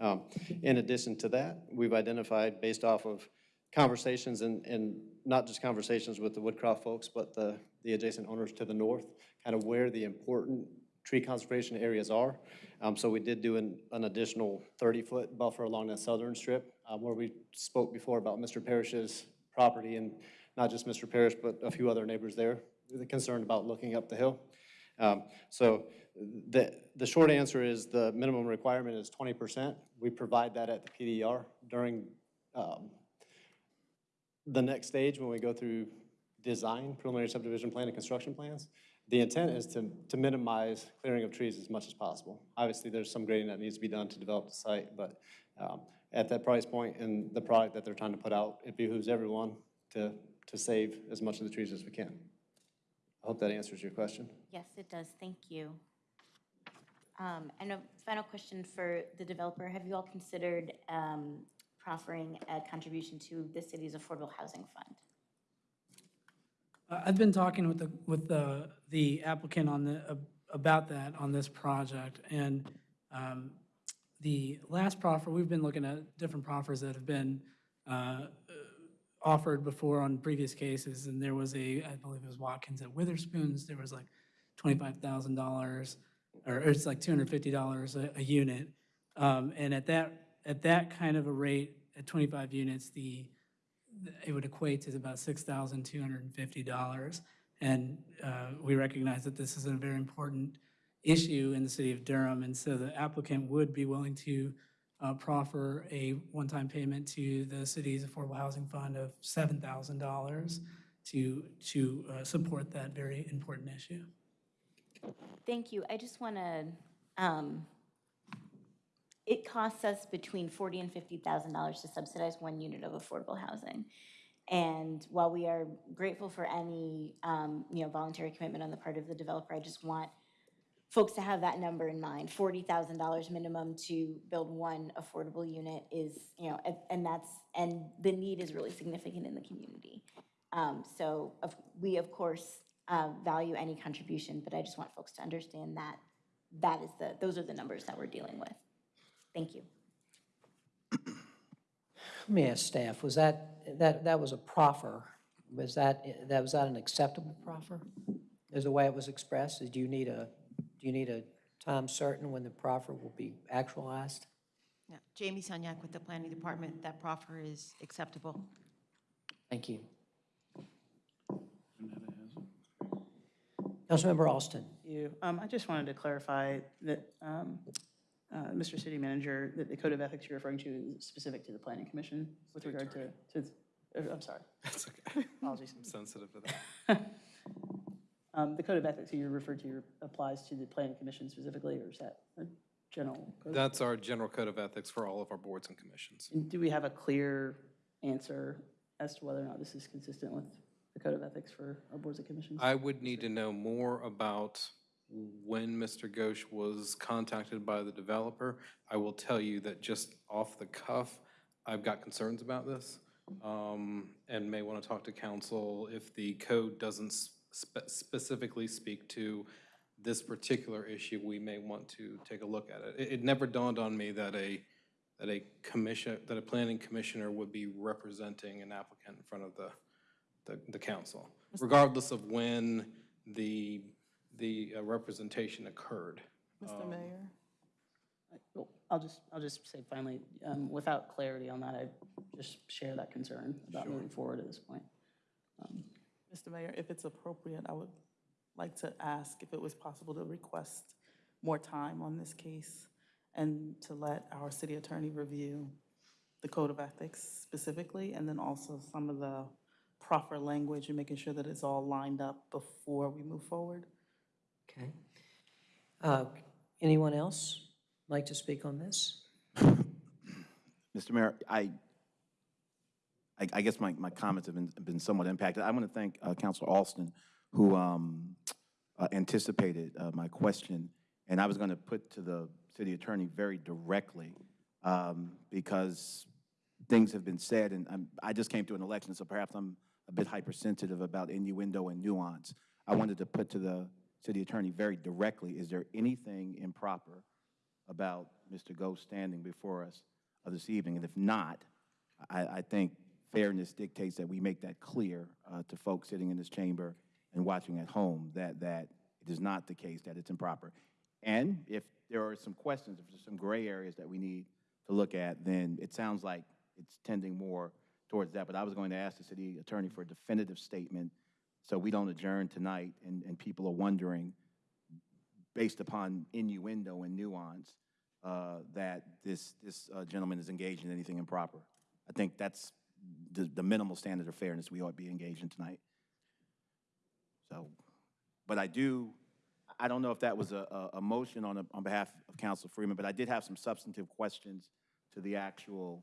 Um, In addition to that, we've identified, based off of conversations and, and not just conversations with the Woodcroft folks, but the, the adjacent owners to the north, kind of where the important tree conservation areas are. Um, so we did do an, an additional thirty-foot buffer along that southern strip, uh, where we spoke before about Mr. Parrish's property and not just Mr. Parrish, but a few other neighbors there, concerned about looking up the hill. Um, so the, the short answer is the minimum requirement is twenty percent. We provide that at the PDR during, um, the next stage, when we go through design, preliminary subdivision plan and construction plans, the intent is to, to minimize clearing of trees as much as possible. Obviously, there's some grading that needs to be done to develop the site, but um, at that price point and the product that they're trying to put out, it behooves everyone to, to save as much of the trees as we can. I hope that answers your question. Yes, it does. Thank you. Um, And a final question for the developer. Have you all considered um, proffering a contribution to the city's affordable housing fund? Uh, I've been talking with the, with the, the applicant on the, ab- about that on this project, and um, the last proffer, we've been looking at different proffers that have been uh, offered before on previous cases, and there was a, I believe it was Watkins at Witherspoon's, there was like twenty-five thousand dollars, or it's like two hundred fifty dollars a, a unit. Um, And at that, at that kind of a rate, at twenty-five units, the, it would equate to about six thousand two hundred and uh, we recognize that this is a very important issue in the city of Durham, and so the applicant would be willing to uh, proffer a one-time payment to the city's affordable housing fund of seven thousand dollars to, to uh, support that very important issue. Thank you. I just want to, um, it costs us between forty and fifty thousand dollars to subsidize one unit of affordable housing. And while we are grateful for any, um, you know, voluntary commitment on the part of the developer, I just want folks to have that number in mind. Forty thousand dollars minimum to build one affordable unit is, you know, and- that's, and the need is really significant in the community. Um, So of- we, of course, uh, value any contribution, but I just want folks to understand that that is the, those are the numbers that we're dealing with. Thank you. Let me ask staff, was that, that, that was a proffer, was that, that, was that an acceptable proffer? Is the way it was expressed, do you need a, do you need a time certain when the proffer will be actualized? Yeah, Jamie Sunyak with the Planning Department, that proffer is acceptable. Thank you. Councilmember Alston. You, um, I just wanted to clarify that, um, uh, Mr. City Manager, that the code of ethics you're referring to is specific to the planning commission with regard to, to, uh, I'm sorry. That's okay. [laughs] Apologies. I'm sensitive to that. [laughs] Um, the code of ethics you referred to applies to the planning commission specifically, or is that a general? code? That's our general code of ethics for all of our boards and commissions. And Do we have a clear answer as to whether or not this is consistent with the code of ethics for our boards and commissions? I would need to know more about when Mr. Ghosh was contacted by the developer. I will tell you that just off the cuff, I've got concerns about this, um, and may want to talk to council if the code doesn't spe- specifically speak to this particular issue, we may want to take a look at it. It, it never dawned on me that a, that a commission, that a planning commissioner would be representing an applicant in front of the, the, the council, regardless of when the, the uh, representation occurred. Mr. Um, Mayor? I- well, I'll just, I'll just say finally, um, without clarity on that, I just share that concern about moving forward at this point. Um, Mr. Mayor, if it's appropriate, I would like to ask if it was possible to request more time on this case and to let our city attorney review the code of ethics specifically, and then also some of the proper language and making sure that it's all lined up before we move forward. Okay. Uh, Anyone else like to speak on this? Mr. Mayor, I, I, I guess my, my comments have been, been somewhat impacted. I want to thank uh, Counselor Alston, who um, uh, anticipated uh, my question, and I was going to put to the city attorney very directly, um, because things have been said, and I'm, I just came to an election, so perhaps I'm a bit hypersensitive about innuendo and nuance. I wanted to put to the city attorney very directly, is there anything improper about Mr. Ghosh standing before us uh, this evening? And if not, I, I think fairness dictates that we make that clear uh, to folks sitting in this chamber and watching at home, that, that it is not the case, that it's improper. And if there are some questions, if there's some gray areas that we need to look at, then it sounds like it's tending more towards that. But I was going to ask the city attorney for a definitive statement so we don't adjourn tonight and, and people are wondering, based upon innuendo and nuance, uh, that this, this uh, gentleman is engaged in anything improper. I think that's the, the minimal standard of fairness we ought to be engaged in tonight. So, but I do, I don't know if that was a, a, motion on, a- on behalf of Council Freeman, but I did have some substantive questions to the actual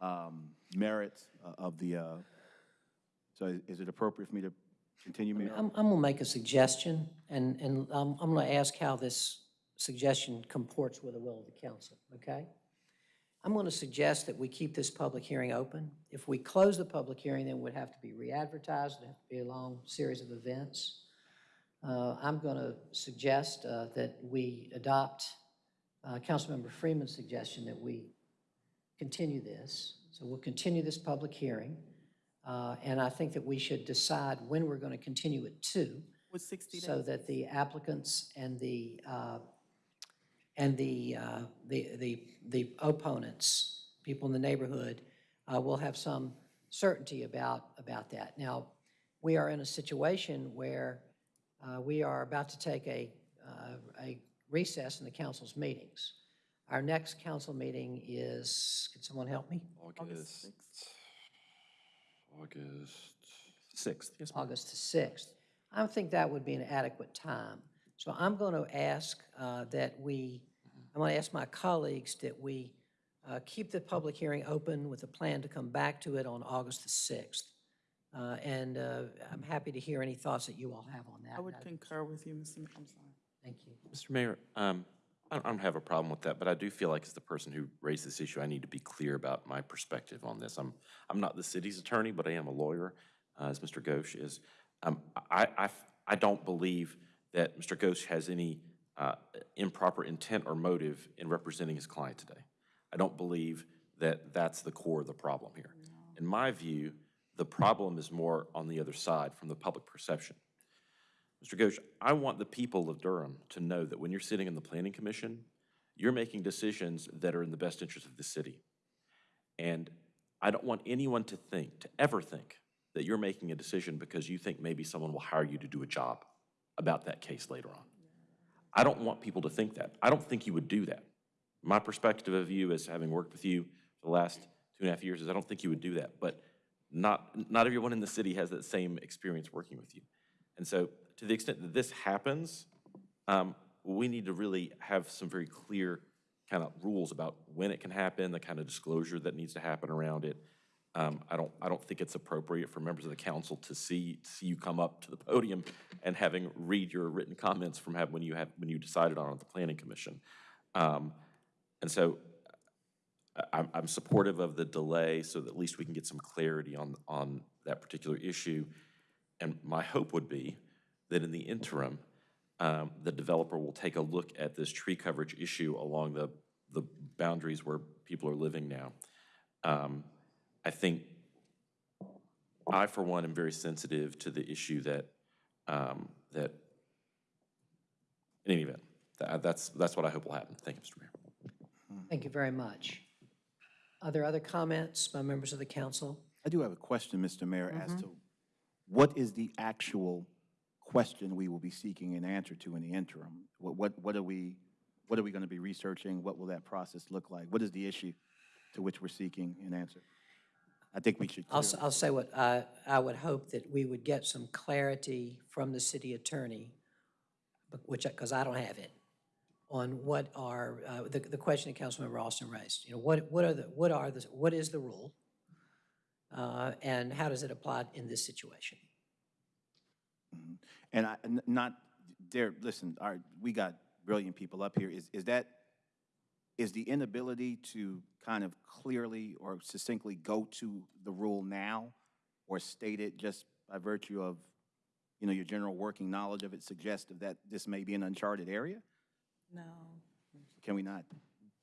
um, merits uh, of the, uh, so is it appropriate for me to continue, Mayor? I'm, I'm going to make a suggestion, and, and I'm, I'm going to ask how this suggestion comports with the will of the council, okay? I'm going to suggest that we keep this public hearing open. If we close the public hearing, then it would have to be re-advertised, it'd have to be a long series of events. Uh, I'm going to suggest uh, that we adopt uh, Councilmember Freeman's suggestion that we continue this. So we'll continue this public hearing, uh, and I think that we should decide when we're going to continue it to, With 60 days? so that the applicants and the, uh, and the, uh, the, the the opponents, people in the neighborhood, uh, will have some certainty about, about that. Now, we are in a situation where uh, we are about to take a, uh, a recess in the council's meetings. Our next council meeting is, can someone help me? August, August 6th. Yes, ma'am. August the 6th. I think that would be an adequate time. So I'm going to ask uh, that we, I'm going to ask my colleagues that we uh, keep the public hearing open with a plan to come back to it on August the 6th. Uh, And uh, I'm happy to hear any thoughts that you all have on that. I would concur with you, Mr. Ma- I'm sorry. Thank you. Mr. Mayor, um, I don't- have a problem with that, but I do feel like as the person who raised this issue, I need to be clear about my perspective on this. I'm, I'm not the city's attorney, but I am a lawyer. uh, as Mr. Ghosh, is um, I, I, I don't believe that Mr. Ghosh has any uh, improper intent or motive in representing his client today. I don't believe that that's the core of the problem here. In my view, the problem is more on the other side, from the public perception. Mr. Ghosh, I want the people of Durham to know that when you're sitting in the Planning Commission, you're making decisions that are in the best interest of the city. And I don't want anyone to think, to ever think, that you're making a decision because you think maybe someone will hire you to do a job about that case later on. I don't want people to think that. I don't think you would do that. My perspective of you as having worked with you for the last two and a half years is I don't think you would do that. But not, not everyone in the city has that same experience working with you. And so to the extent that this happens, um, we need to really have some very clear kind of rules about when it can happen, the kind of disclosure that needs to happen around it. Um, I don't, I don't think it's appropriate for members of the council to see, see you come up to the podium and having read your written comments from have, when you have, when you decided on the planning commission. Um, and so I'm, I'm supportive of the delay so that at least we can get some clarity on, on that particular issue. And my hope would be that in the interim, um, the developer will take a look at this tree coverage issue along the, the boundaries where people are living now. Um, I think I, for one, am very sensitive to the issue that, um, that, in any event, tha- that's, that's what I hope will happen. Thank you, Mr. Mayor. Thank you very much. Are there other comments by members of the council? I do have a question, Mr. Mayor, as Mhm. to what is the actual question we will be seeking an answer to in the interim? What, what, what are we, what are we going to be researching? What will that process look like? What is the issue to which we're seeking an answer? I think we should. I'll, I'll say what, I, I would hope that we would get some clarity from the city attorney, which, because I don't have it, on what are, uh, the, the question that Councilmember Alston raised. You know, what, what are the, what are the, what is the rule? Uh, And how does it apply in this situation? Mhm. And I, n- not, there, listen, our, we got brilliant people up here. Is, is that, is the inability to kind of clearly or succinctly go to the rule now or state it just by virtue of, you know, your general working knowledge of it suggestive that this may be an uncharted area? No. Can we not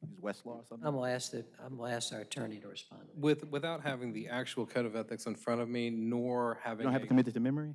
use Westlaw or something? I'm going to ask the, I'm going to ask our attorney to respond. With, without having the actual code of ethics in front of me, nor having. You having. don't have a- it committed to memory?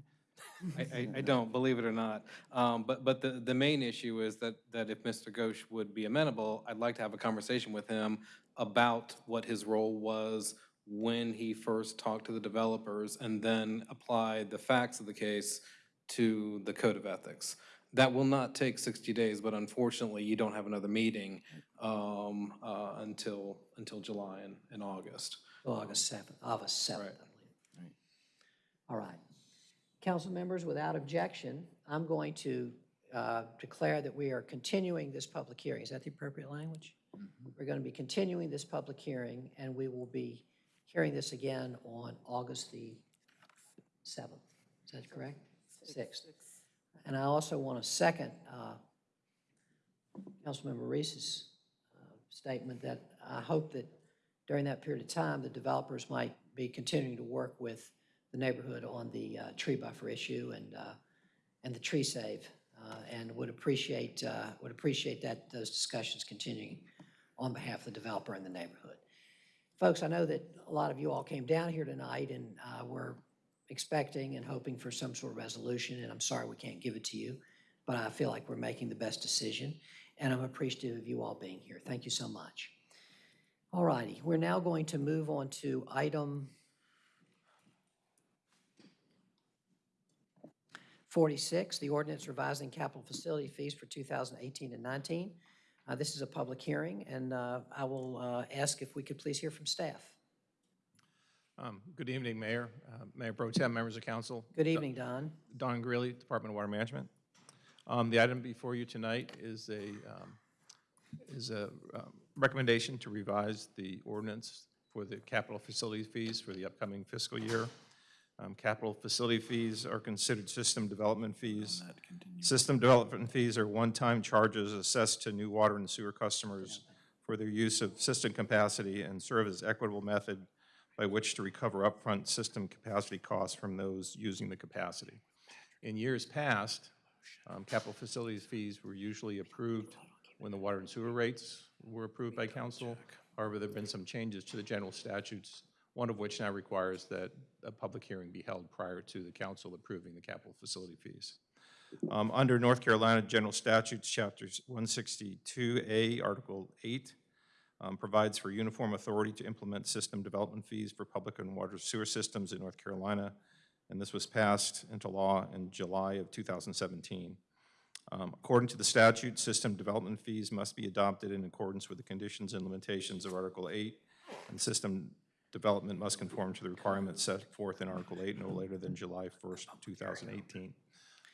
I, I, I don't, believe it or not. Um, but, but the, the main issue is that, that if Mr. Ghosh would be amenable, I'd like to have a conversation with him about what his role was when he first talked to the developers and then applied the facts of the case to the code of ethics. That will not take 60 days, but unfortunately, you don't have another meeting, um, uh, until, until July and, and August. August 7th, August 7th, I Right. believe. All right. Council members, without objection, I'm going to uh, declare that we are continuing this public hearing. Is that the appropriate language? We're going to be continuing this public hearing, and we will be hearing this again on August the 7th. Is that correct? 6th. And I also want to second uh, Councilmember Reece's uh, statement that I hope that during that period of time, the developers might be continuing to work with the neighborhood on the uh, tree buffer issue and, uh, and the tree save, uh, and would appreciate, uh, would appreciate that, those discussions continuing on behalf of the developer and the neighborhood. Folks, I know that a lot of you all came down here tonight and were expecting and hoping for some sort of resolution, and I'm sorry we can't give it to you, but I feel like we're making the best decision, and I'm appreciative of you all being here. Thank you so much. All righty, we're now going to move on to item 46, the ordinance revising capital facility fees for 2018 and 19. Uh, This is a public hearing, and uh, I will uh, ask if we could please hear from staff. Um, Good evening, Mayor, uh, Mayor Pro Tem, members of council. Good evening, Don. Don Greeley, Department of Water Management. Um, The item before you tonight is a, um, is a um, recommendation to revise the ordinance for the capital facility fees for the upcoming fiscal year. Um, Capital facility fees are considered system development fees. System development fees are one-time charges assessed to new water and sewer customers for their use of system capacity and serve as equitable method by which to recover upfront system capacity costs from those using the capacity. In years past, um, capital facilities fees were usually approved when the water and sewer rates were approved by council. However, there have been some changes to the general statutes, one of which now requires that a public hearing be held prior to the council approving the capital facility fees. Um, Under North Carolina General Statutes, Chapters 162A, Article 8, um, provides for uniform authority to implement system development fees for public and water sewer systems in North Carolina, and this was passed into law in July of 2017. Um, According to the statute, system development fees must be adopted in accordance with the conditions and limitations of Article 8, and system development must conform to the requirements set forth in Article 8 no later than July 1st, 2018.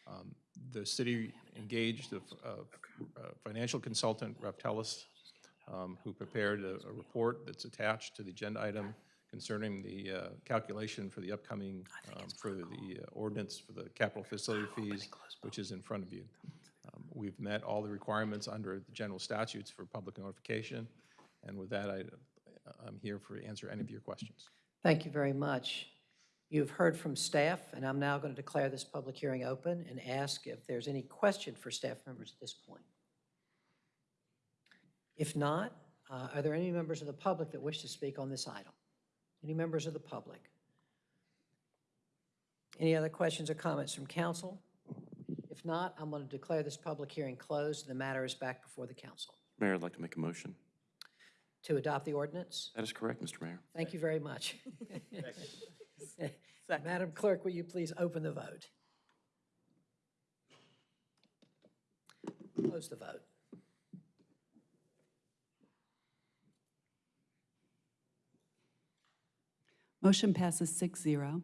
Um, The city engaged a f- a a financial consultant, Raftelis, um, who prepared a a report that's attached to the agenda item concerning the uh, calculation for the upcoming, um, for the uh, ordinance for the capital facility fees, which is in front of you. Um, We've met all the requirements under the general statutes for public notification, and with that, I, I'm here for, answer any of your questions. Thank you very much. You've heard from staff, and I'm now going to declare this public hearing open and ask if there's any question for staff members at this point. If not, uh, are there any members of the public that wish to speak on this item? Any members of the public? Any other questions or comments from council? If not, I'm going to declare this public hearing closed, and the matter is back before the council. Mayor, I'd like to make a motion. To adopt the ordinance? That is correct, Mr. Mayor. Thank you very much. [laughs] Madam Clerk, will you please open the vote? Close the vote. Motion passes six zero.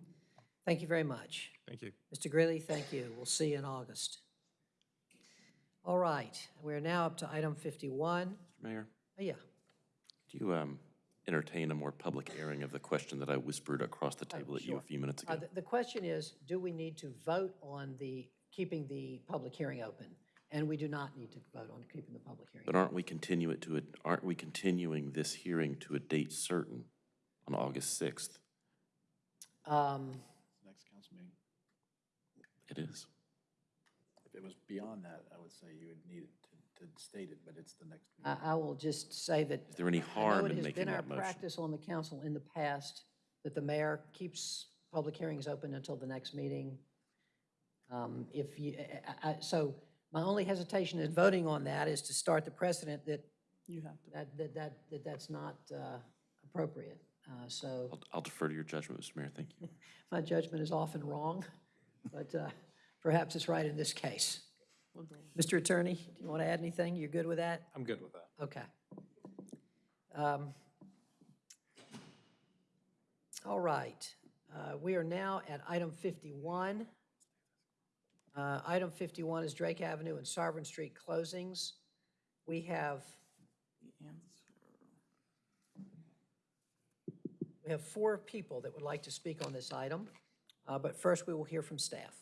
Thank you very much. Thank you. Mr. Greeley, thank you. We'll see you in August. All right, we're now up to item 51. Mr. Mayor, Oh, Yeah, do you um, entertain a more public airing of the question that I whispered across the table at you a sure. few minutes Uh, ago? the- The question is, do we need to vote on the, keeping the public hearing open? And we do not need to vote on keeping the public hearing. But aren't we continue it to, a- aren't we continuing this hearing to a date certain on August 6th? Um, Next council meeting. It is. If it was beyond that, I would say you would need it to, to state it, but it's the next. I, I will just say that. Is there any I know harm in It has making been our motion? practice on the council in the past that the mayor keeps public hearings open until the next meeting. Um, If you, I- I- so my only hesitation in voting on that is to start the precedent that, You have to. that, that, that that that's not uh, appropriate. Uh, So I'll- I'll defer to your judgment, Mr. Mayor. Thank you. [laughs] my judgment is often wrong, [laughs] but uh, perhaps it's right in this case. Mr. Attorney, do you want to add anything? You're good with that? I'm good with that. Okay. Um, All right. Uh, We are now at item 51. Uh, Item 51 is Drake Avenue and Sovereign Street closings. We have, we have four people that would like to speak on this item, Uh, but first we will hear from staff.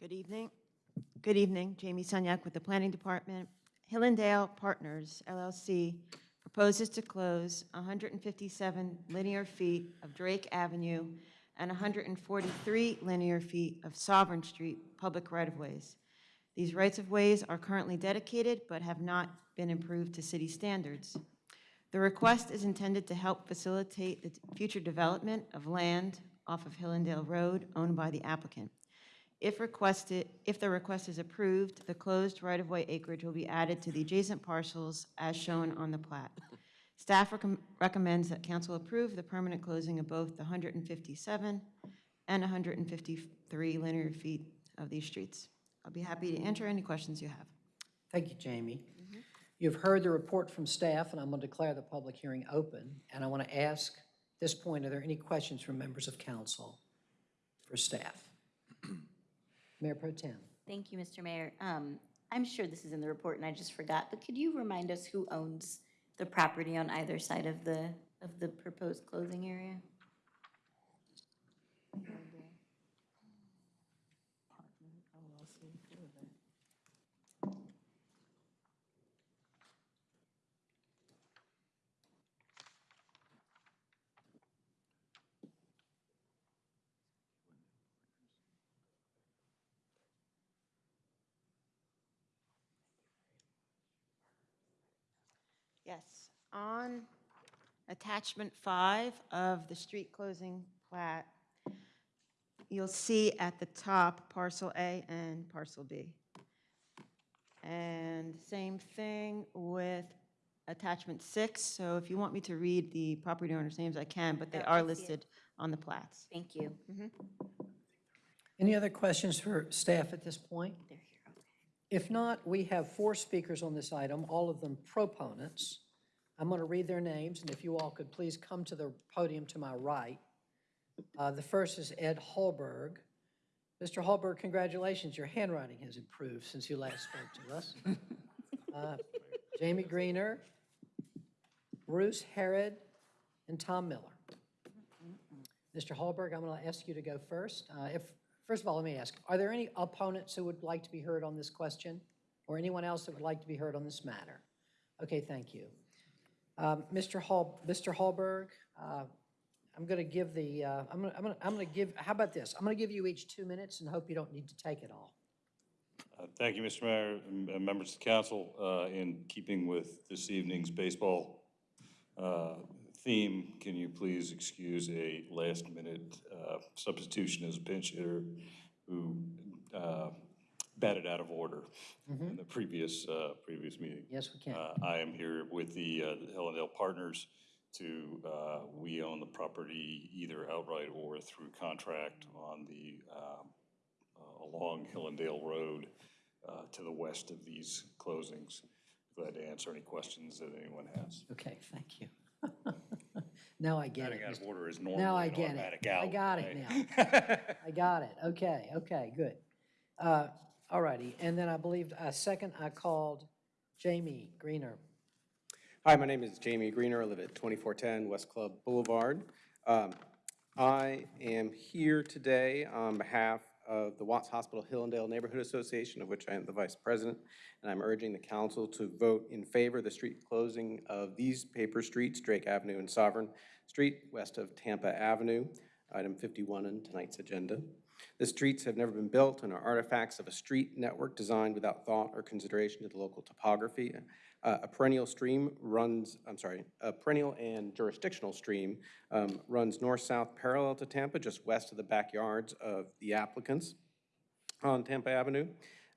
Good evening. Good evening. Jamie Sunyak with the Planning Department. Hillendale Partners LLC proposes to close 157 linear feet of Drake Avenue and 143 linear feet of Sovereign Street public right-of-ways. These rights-of-ways are currently dedicated but have not been improved to city standards. The request is intended to help facilitate the future development of land off of Hillendale Road owned by the applicant. If requested, if the request is approved, the closed right-of-way acreage will be added to the adjacent parcels as shown on the plat. Staff recom- recommends that council approve the permanent closing of both the 157 and 153 linear feet of these streets. I'll be happy to answer any questions you have. Thank you, Jamie. You've heard the report from staff, and I'm going to declare the public hearing open. And I want to ask, at this point, are there any questions from members of council for staff? Mayor Pro Tem. Thank you, Mr. Mayor. Um, I'm sure this is in the report and I just forgot, but could you remind us who owns the property on either side of the, of the proposed closing area? Yes, on attachment five of the street closing plat, you'll see at the top parcel A and parcel B. And same thing with attachment six, so if you want me to read the property owners' names, I can, but they Oh, are I see listed on the plats. Thank you. Mm-hmm. Any other questions for staff at this point? If not, we have four speakers on this item, all of them proponents. I'm going to read their names, and if you all could please come to the podium to my right. Uh, The first is Ed Hallberg. Mr. Hallberg, congratulations, your handwriting has improved since you last spoke to us. [laughs] Uh, Jamie Greener, Bruce Harrod, and Tom Miller. Mr. Hallberg, I'm going to ask you to go first. Uh, If, first of all, let me ask, are there any opponents who would like to be heard on this question? Or anyone else that would like to be heard on this matter? Okay, thank you. Um, Mr. Hall, Mr. Hallberg, uh, I'm going to give the, uh, I'm going to, I'm going to, give, how about this? I'm going to give you each two minutes and hope you don't need to take it all. Uh, Thank you, Mr. Mayor, and members of the council. Uh, In keeping with this evening's baseball uh, theme, can you please excuse a last-minute uh, substitution as a pinch hitter who uh, batted out of order in the previous, uh, previous meeting? Yes, we can. Uh, I am here with the uh, the Hillendale Partners to, uh, we own the property either outright or through contract on the, um, uh, along Hillendale Road uh, to the west of these closings. Glad to answer any questions that anyone has. Okay, thank you. [laughs] Now I get it. Batting out of Mr. order is Now normally I an get automatic it. I out, got it now. [laughs] I got it. Okay, okay, good. Uh, All righty, and then I believe, uh, second, I called Jamie Greener. Hi, my name is Jamie Greener. I live at 2410 West Club Boulevard. Um, I am here today on behalf of the Watts Hospital Hillendale Neighborhood Association, of which I am the vice president, and I'm urging the council to vote in favor of the street closing of these paper streets, Drake Avenue and Sovereign Street, west of Tampa Avenue, item 51 on tonight's agenda. The streets have never been built and are artifacts of a street network designed without thought or consideration to the local topography. Uh, A perennial stream runs, I'm sorry, a perennial and jurisdictional stream um, runs north-south parallel to Tampa, just west of the backyards of the applicants on Tampa Avenue.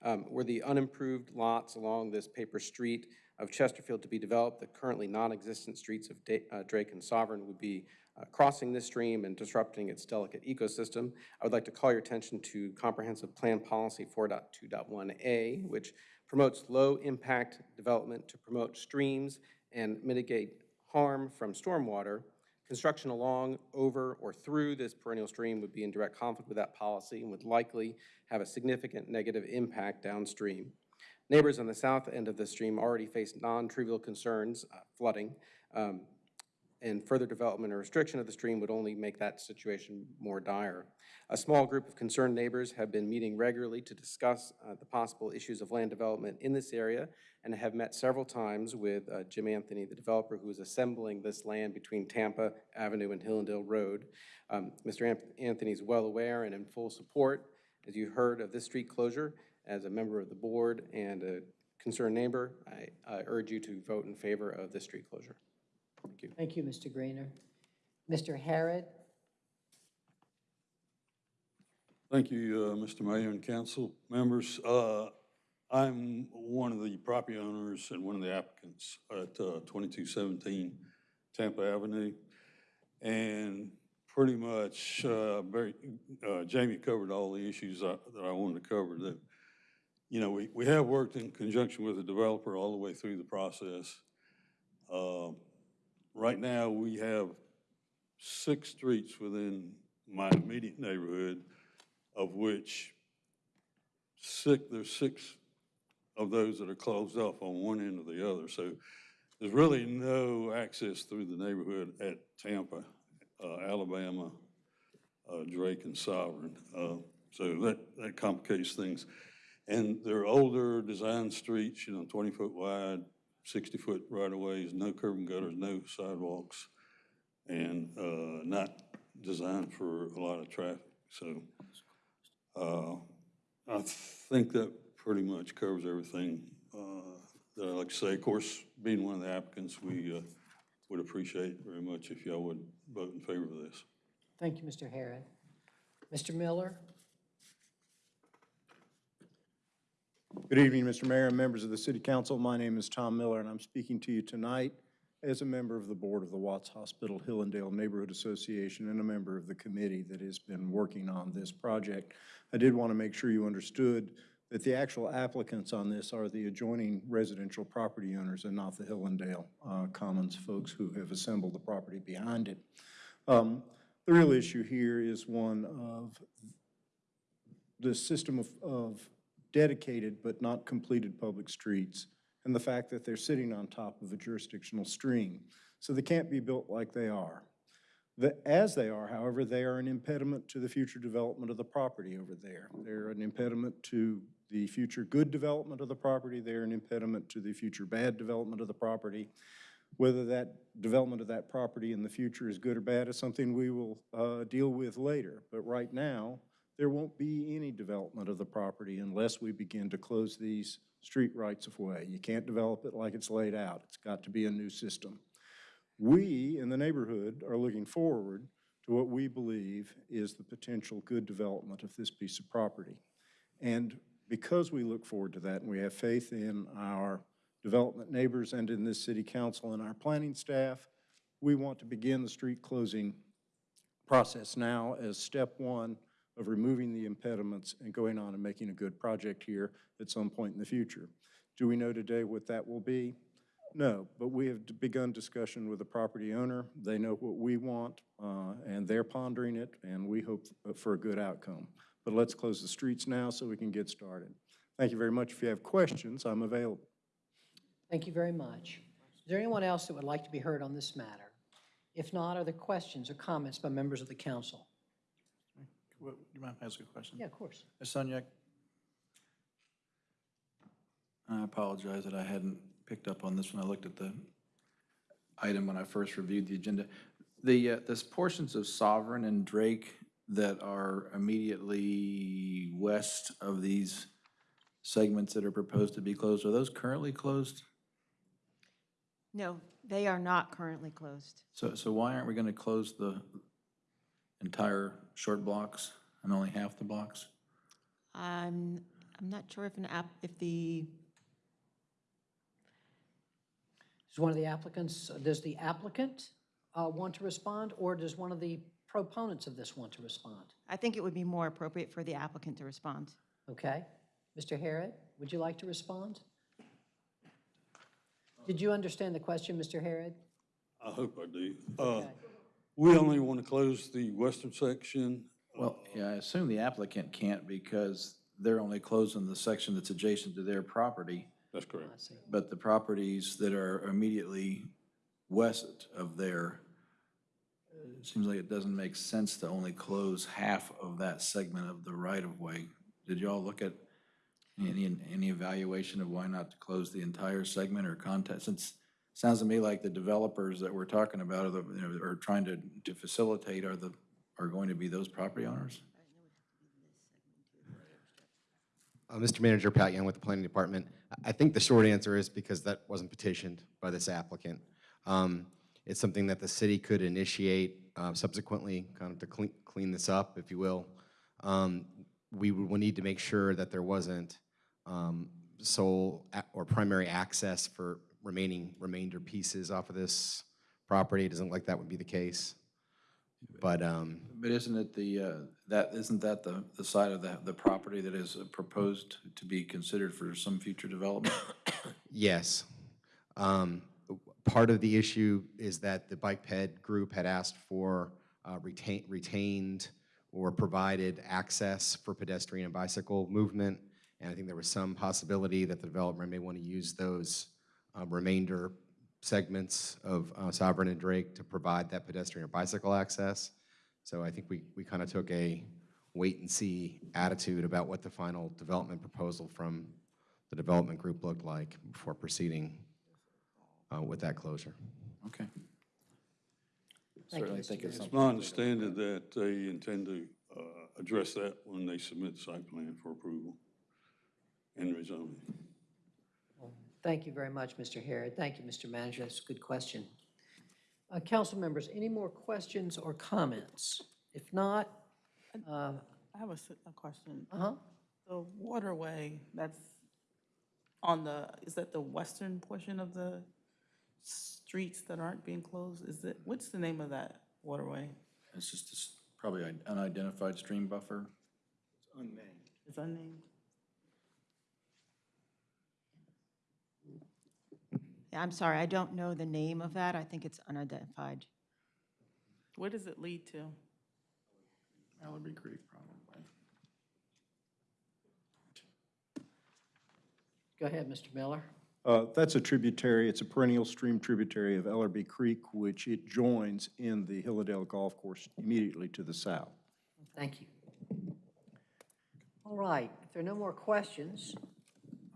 Um, Were the unimproved lots along this paper street of Chesterfield to be developed, the currently non-existent streets of Da- uh, Drake and Sovereign would be uh, crossing this stream and disrupting its delicate ecosystem. I would like to call your attention to Comprehensive Plan Policy 4.2.1A, which promotes low-impact development to promote streams and mitigate harm from stormwater. Construction along, over, or through this perennial stream would be in direct conflict with that policy and would likely have a significant negative impact downstream. Neighbors on the south end of the stream already face non-trivial concerns, uh, flooding, um, and further development or restriction of the stream would only make that situation more dire. A small group of concerned neighbors have been meeting regularly to discuss uh, the possible issues of land development in this area and have met several times with uh, Jim Anthony, the developer who is assembling this land between Tampa Avenue and Hillendale Road. Um, Mr. Anthony is well aware and in full support, as you heard, of this street closure. As a member of the board and a concerned neighbor, I I urge you to vote in favor of this street closure. Thank you. Thank you, Mr. Greener. Mr. Harrod? Thank you, uh, Mr. Mayor and council members. Uh, I'm one of the property owners and one of the applicants at uh, 2217 Tampa Avenue. And pretty much, uh, very, uh, Jamie covered all the issues I- that I wanted to cover. That, you know, we we have worked in conjunction with the developer all the way through the process. Right now, we have six streets within my immediate neighborhood of which six, there's six of those that are closed off on one end or the other. So there's really no access through the neighborhood at Tampa, uh, Alabama, uh, Drake and Sovereign. Uh, so that, that complicates things. And they're older design streets, you know, 20-foot wide, 60-foot right-of-ways, no curb and gutters, no sidewalks, and uh, not designed for a lot of traffic. So uh, I think that pretty much covers everything uh, that I'd like to say, of course, being one of the applicants, we uh, would appreciate very much if y'all would vote in favor of this. Thank you, Mr. Harrod. Mr. Miller? Good evening, Mr. Mayor and members of the City Council. My name is Tom Miller, and I'm speaking to you tonight as a member of the Board of the Watts Hospital Hillendale Neighborhood Association and a member of the committee that has been working on this project. I did want to make sure you understood that the actual applicants on this are the adjoining residential property owners and not the Hillendale uh, Commons folks who have assembled the property behind it. Um, The real issue here is one of the system of, of dedicated but not completed public streets and the fact that they're sitting on top of a jurisdictional stream. So they can't be built like they are. The, as they are, however, they are an impediment to the future development of the property over there. They're an impediment to the future good development of the property. They're an impediment to the future bad development of the property. Whether that development of that property in the future is good or bad is something we will uh, deal with later. But right now, there won't be any development of the property unless we begin to close these street rights of way. You can't develop it like it's laid out. It's got to be a new system. We in the neighborhood are looking forward to what we believe is the potential good development of this piece of property. And because we look forward to that and we have faith in our development neighbors and in this city council and our planning staff, we want to begin the street closing process now as step one of removing the impediments and going on and making a good project here at some point in the future. Do we know today what that will be? No, but we have begun discussion with the property owner. They know what we want, uh, and they're pondering it, and we hope for a good outcome. But let's close the streets now so we can get started. Thank you very much. If you have questions, I'm available. Thank you very much. Is there anyone else that would like to be heard on this matter? If not, are there questions or comments by members of the council? What- Do you mind if I ask a question? Yeah, of course. Ms. Sunyak? I apologize that I hadn't picked up on this when I looked at the item when I first reviewed the agenda. The, uh, there's portions of Sovereign and Drake that are immediately west of these segments that are proposed to be closed. Are those currently closed? No, they are not currently closed. So, so why aren't we going to close the entire short blocks and only half the blocks? I'm, I'm not sure if an app, if the, Does one of the applicants, does the applicant uh, want to respond, or does one of the proponents of this want to respond? I think it would be more appropriate for the applicant to respond. Okay. Mr. Harrod, would you like to respond? Did you understand the question, Mr. Harrod? I hope I do. Uh, We only want to close the western section. Well, yeah, I assume the applicant can't because they're only closing the section that's adjacent to their property. That's correct. But the properties that are immediately west of there, it seems like it doesn't make sense to only close half of that segment of the right-of-way. Did y'all look at any, any evaluation of why not to close the entire segment or content? Since, it sounds to me like the developers that we're talking about are the, you know, are trying to, to facilitate are the, are going to be those property owners? Uh, Mr. Manager, Pat Young with the Planning Department. I- think the short answer is because that wasn't petitioned by this applicant. Um, It's something that the city could initiate uh, subsequently, kind of to clean, clean this up, if you will. Um, We would need to make sure that there wasn't um, sole or primary access for remaining, remainder pieces off of this property. It doesn't look like that would be the case. But, um, But isn't it the, uh, that, isn't that the, the side of the, the property that is uh, proposed to be considered for some future development? Yes. Um, Part of the issue is that the Bike Ped group had asked for uh, retain- retained or provided access for pedestrian and bicycle movement, and I think there was some possibility that the developer may want to use those uh, remainder segments of uh, Sovereign and Drake to provide that pedestrian or bicycle access. So I think we, we kind of took a wait-and-see attitude about what the final development proposal from the development group looked like before proceeding uh, with that closure. Okay. Thank you, Certainly Mr. think it's It's my understanding that they intend to uh, address that when they submit the site plan for approval and rezoning. Thank you very much, Mr. Harrod. Thank you, Mr. Manager. That's a good question. Uh, Council members, any more questions or comments? If not, uh, I have a, s- a question. uh-huh, The waterway that's on the, is that the western portion of the streets that aren't being closed? Is it, what's the name of that waterway? It's just a s- probably an unidentified stream buffer. It's unnamed. It's unnamed? I'm sorry, I don't know the name of that. I think it's unidentified. What does it lead to? Ellerbe Creek, probably. go ahead, Mr. Miller. Uh, That's a tributary, it's a perennial stream tributary of Ellerbe Creek, which it joins in the Hillandale Golf Course immediately to the south. Thank you. All right, if there are no more questions or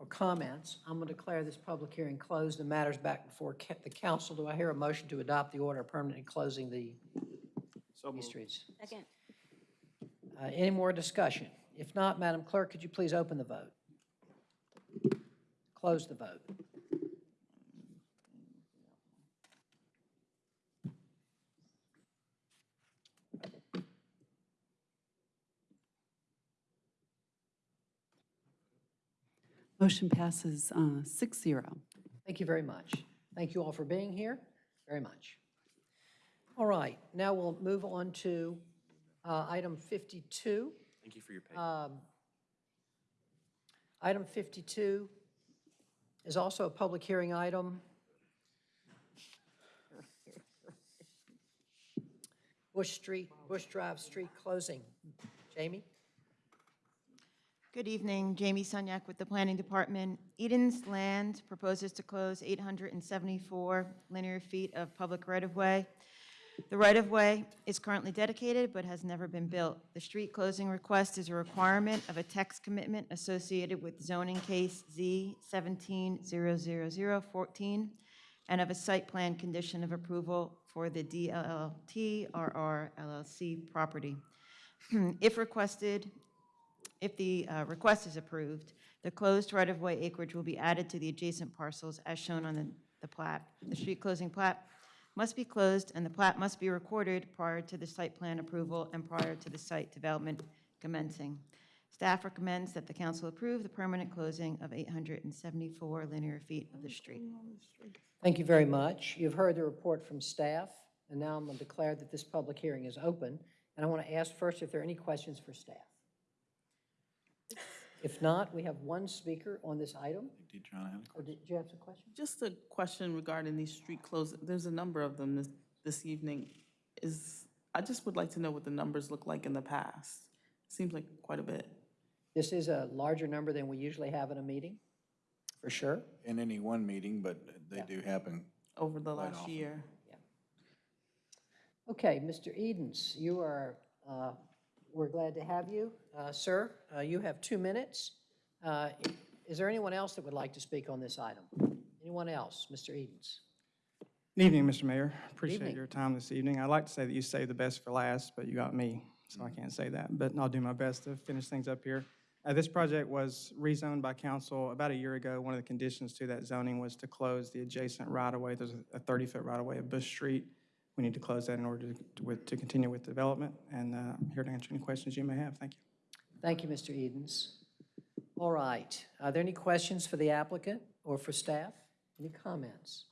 comments, I'm going to declare this public hearing closed and matters back before ca- the council. Do I hear a motion to adopt the order permanently closing the East Streets? Second. Uh, Any more discussion? If not, Madam Clerk, could you please open the vote? Close the vote. Motion passes uh, six zero. Thank you very much. Thank you all for being here, very much. All right, now we'll move on to uh, item 52. Thank you for your patience. Um, Item 52 is also a public hearing item. Bush Street, Bush Drive Street closing. Jamie? Good evening, Jamie Sunyak with the Planning Department. Eden's Land proposes to close 874 linear feet of public right-of-way. The right-of-way is currently dedicated but has never been built. The street closing request is a requirement of a text commitment associated with zoning case Z 1700014 and of a site plan condition of approval for the DLLT RR LLC property. [clears throat] If requested, if the uh, request is approved, the closed right-of-way acreage will be added to the adjacent parcels as shown on the the plat. The street closing plat must be closed, and the plat must be recorded prior to the site plan approval and prior to the site development commencing. Staff recommends that the council approve the permanent closing of 874 linear feet of the street. Thank you very much. You've heard the report from staff, and now I'm going to declare that this public hearing is open. And I want to ask first if there are any questions for staff. If not, we have one speaker on this item. Did John have a Or did you have some questions? Just a question regarding these street closings. There's a number of them this, this evening. Is, I just would like to know what the numbers look like in the past. Seems like quite a bit. This is a larger number than we usually have in a meeting, for sure. In any one meeting, but they do happen. Over the last often. year. Okay, Mr. Edens, you are, uh, we're glad to have you. Uh, Sir, uh, you have two minutes. Uh, Is there anyone else that would like to speak on this item? Anyone else? Mr. Edens? Good evening, Mr. Mayor. Appreciate evening. your time this evening. I'd like to say that you saved the best for last, but you got me, so I can't say that. But I'll do my best to finish things up here. Uh, This project was rezoned by council about a year ago. One of the conditions to that zoning was to close the adjacent right-of-way. There's a 30-foot right-of-way of Bush Street. We need to close that in order to, with- to continue with development, and uh, I'm here to answer any questions you may have. Thank you. Thank you, Mr. Edens. All right, are there any questions for the applicant or for staff? Any comments?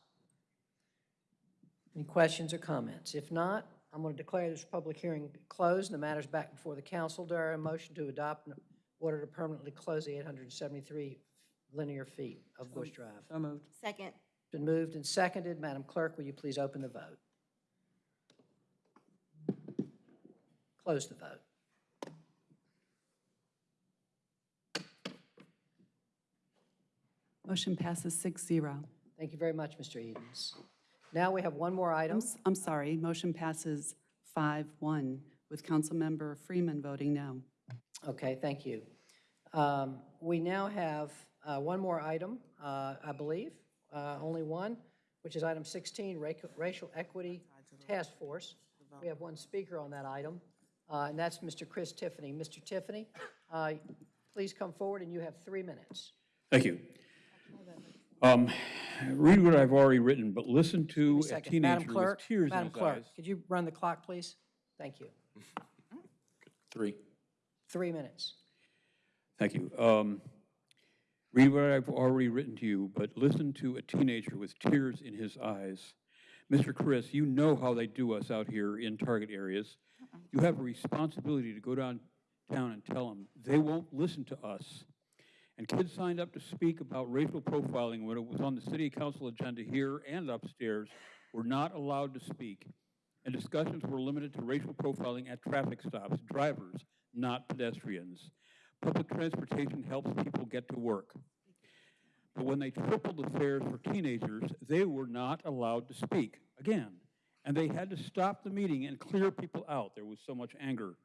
Any questions or comments? If not, I'm going to declare this public hearing closed and the matter's back before the council. Do I hear a motion to adopt an order to permanently close the 873 linear feet of Bush Drive? So moved. Second. Been moved and seconded. Madam Clerk, will you please open the vote? Close the vote. Motion passes six zero. Thank you very much, Mr. Edens. Now we have one more item. I'm sorry, motion passes five one with Councilmember Freeman voting no. Okay, thank you. Um, We now have uh, one more item, uh, I believe, uh, only one, which is item 16, Racial- Racial Equity Task Force. We have one speaker on that item, uh, and that's Mr. Chris Tiffany. Mr. Tiffany, uh, please come forward, and you have three minutes. Thank you. Um, read what I've already written, but listen to a. Madam teenager Clerk, with tears in Madam his Clerk, eyes. could you run the clock, please? Thank you. Three. Three minutes. Thank you. Um, read what I've already written to you, but listen to a teenager with tears in his eyes. Mr. Chris, you know how they do us out here in target areas. Uh-uh. You have a responsibility to go downtown and tell them they won't listen to us. And kids signed up to speak about racial profiling when it was on the city council agenda here and upstairs were not allowed to speak. And discussions were limited to racial profiling at traffic stops, drivers, not pedestrians. Public transportation helps people get to work. But when they tripled the fares for teenagers, they were not allowed to speak again. And they had to stop the meeting and clear people out. There was so much anger.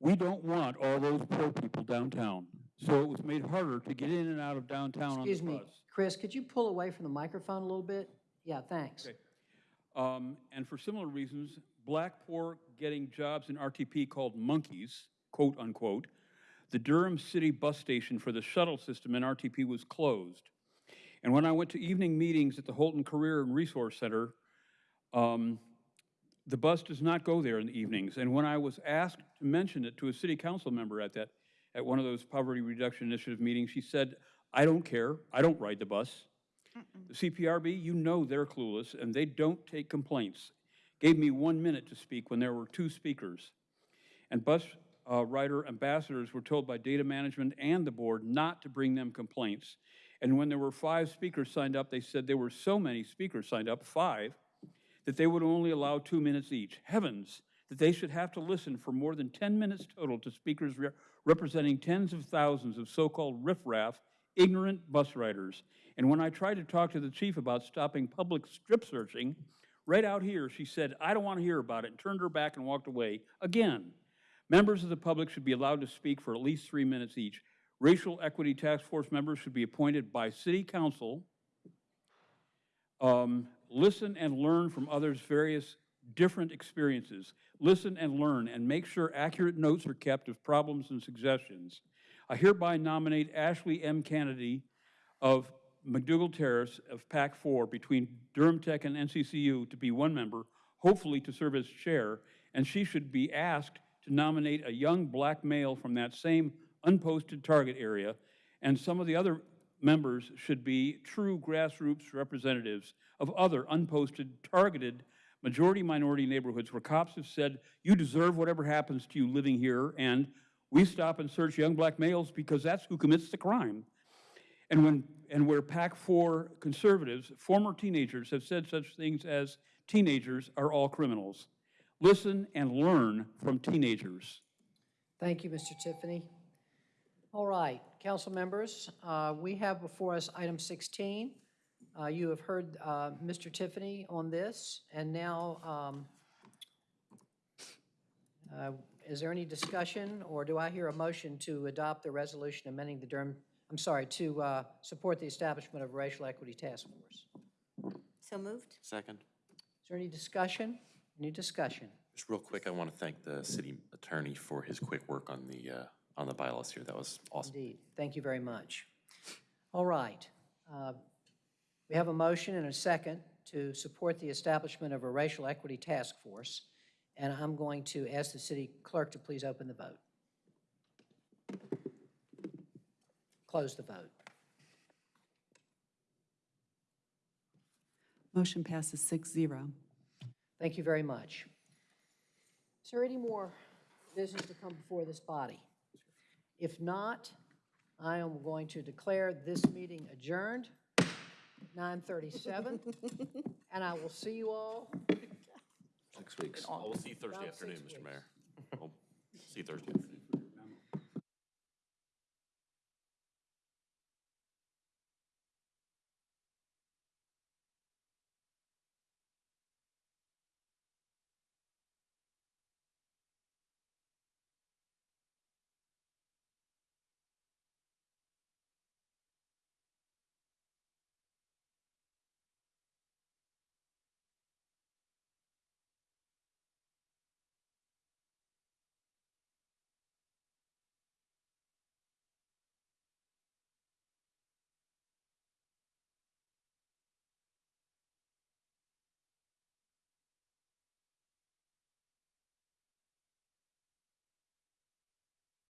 We don't want all those poor people downtown. So it was made harder to get in and out of downtown on the Excuse me, bus. Chris, could you pull away from the microphone a little bit? Yeah, thanks. Um, and for similar reasons, black poor getting jobs in RTP called monkeys, quote unquote. The Durham City bus station for the shuttle system in RTP was closed. And when I went to evening meetings at the Holton Career and Resource Center, um, the bus does not go there in the evenings. And when I was asked to mention it to a city council member at that, at one of those poverty reduction initiative meetings, she said, I don't care, I don't ride the bus. The CPRB, you know they're clueless, and they don't take complaints. Gave me one minute to speak when there were two speakers. And bus uh, rider ambassadors were told by data management and the board not to bring them complaints. And when there were five speakers signed up, they said there were so many speakers signed up, five, that they would only allow two minutes each. Heavens, that they should have to listen for more than 10 minutes total to speakers re- representing tens of thousands of so-called riffraff, ignorant bus riders. And when I tried to talk to the chief about stopping public strip searching, right out here, she said, I don't want to hear about it, and turned her back and walked away. Again, members of the public should be allowed to speak for at least three minutes each. Racial Equity Task Force members should be appointed by city council um, listen and learn from others' various different experiences. Listen and learn and make sure accurate notes are kept of problems and suggestions. I hereby nominate Ashley M. Kennedy of McDougald Terrace of PAC 4 between Durham Tech and NCCU to be one member, hopefully to serve as chair, and she should be asked to nominate a young black male from that same unposted target area, and some of the other members should be true grassroots representatives of other unposted, targeted, majority-minority neighborhoods where cops have said, you deserve whatever happens to you living here, and we stop and search young black males because that's who commits the crime. And when and where PAC 4 conservatives, former teenagers, have said such things as teenagers are all criminals. Listen and learn from teenagers. Thank you, Mr. Tiffany. All right, council members, uh, we have before us item 16. Uh, You have heard uh, Mr. Tiffany on this, and now, um, uh, is there any discussion, or do I hear a motion to adopt the resolution amending the Durham, I'm sorry, to uh, support the establishment of a racial equity task force? So moved? Second. Is there any discussion? Any discussion? Just real quick, I want to thank the city attorney for his quick work on the, uh, on the bylaws here. That was awesome. Indeed. Thank you very much. All right. Uh, We have a motion and a second to support the establishment of a racial equity task force, and I'm going to ask the city clerk to please open the vote. Close the vote. Motion passes six zero. Thank you very much. Is there any more business to come before this body? If not, I am going to declare this meeting adjourned, 9:37, [laughs] and I will see you all Six weeks. I will see you Thursday About afternoon, six Mr. Mayor. We'll See you Thursday.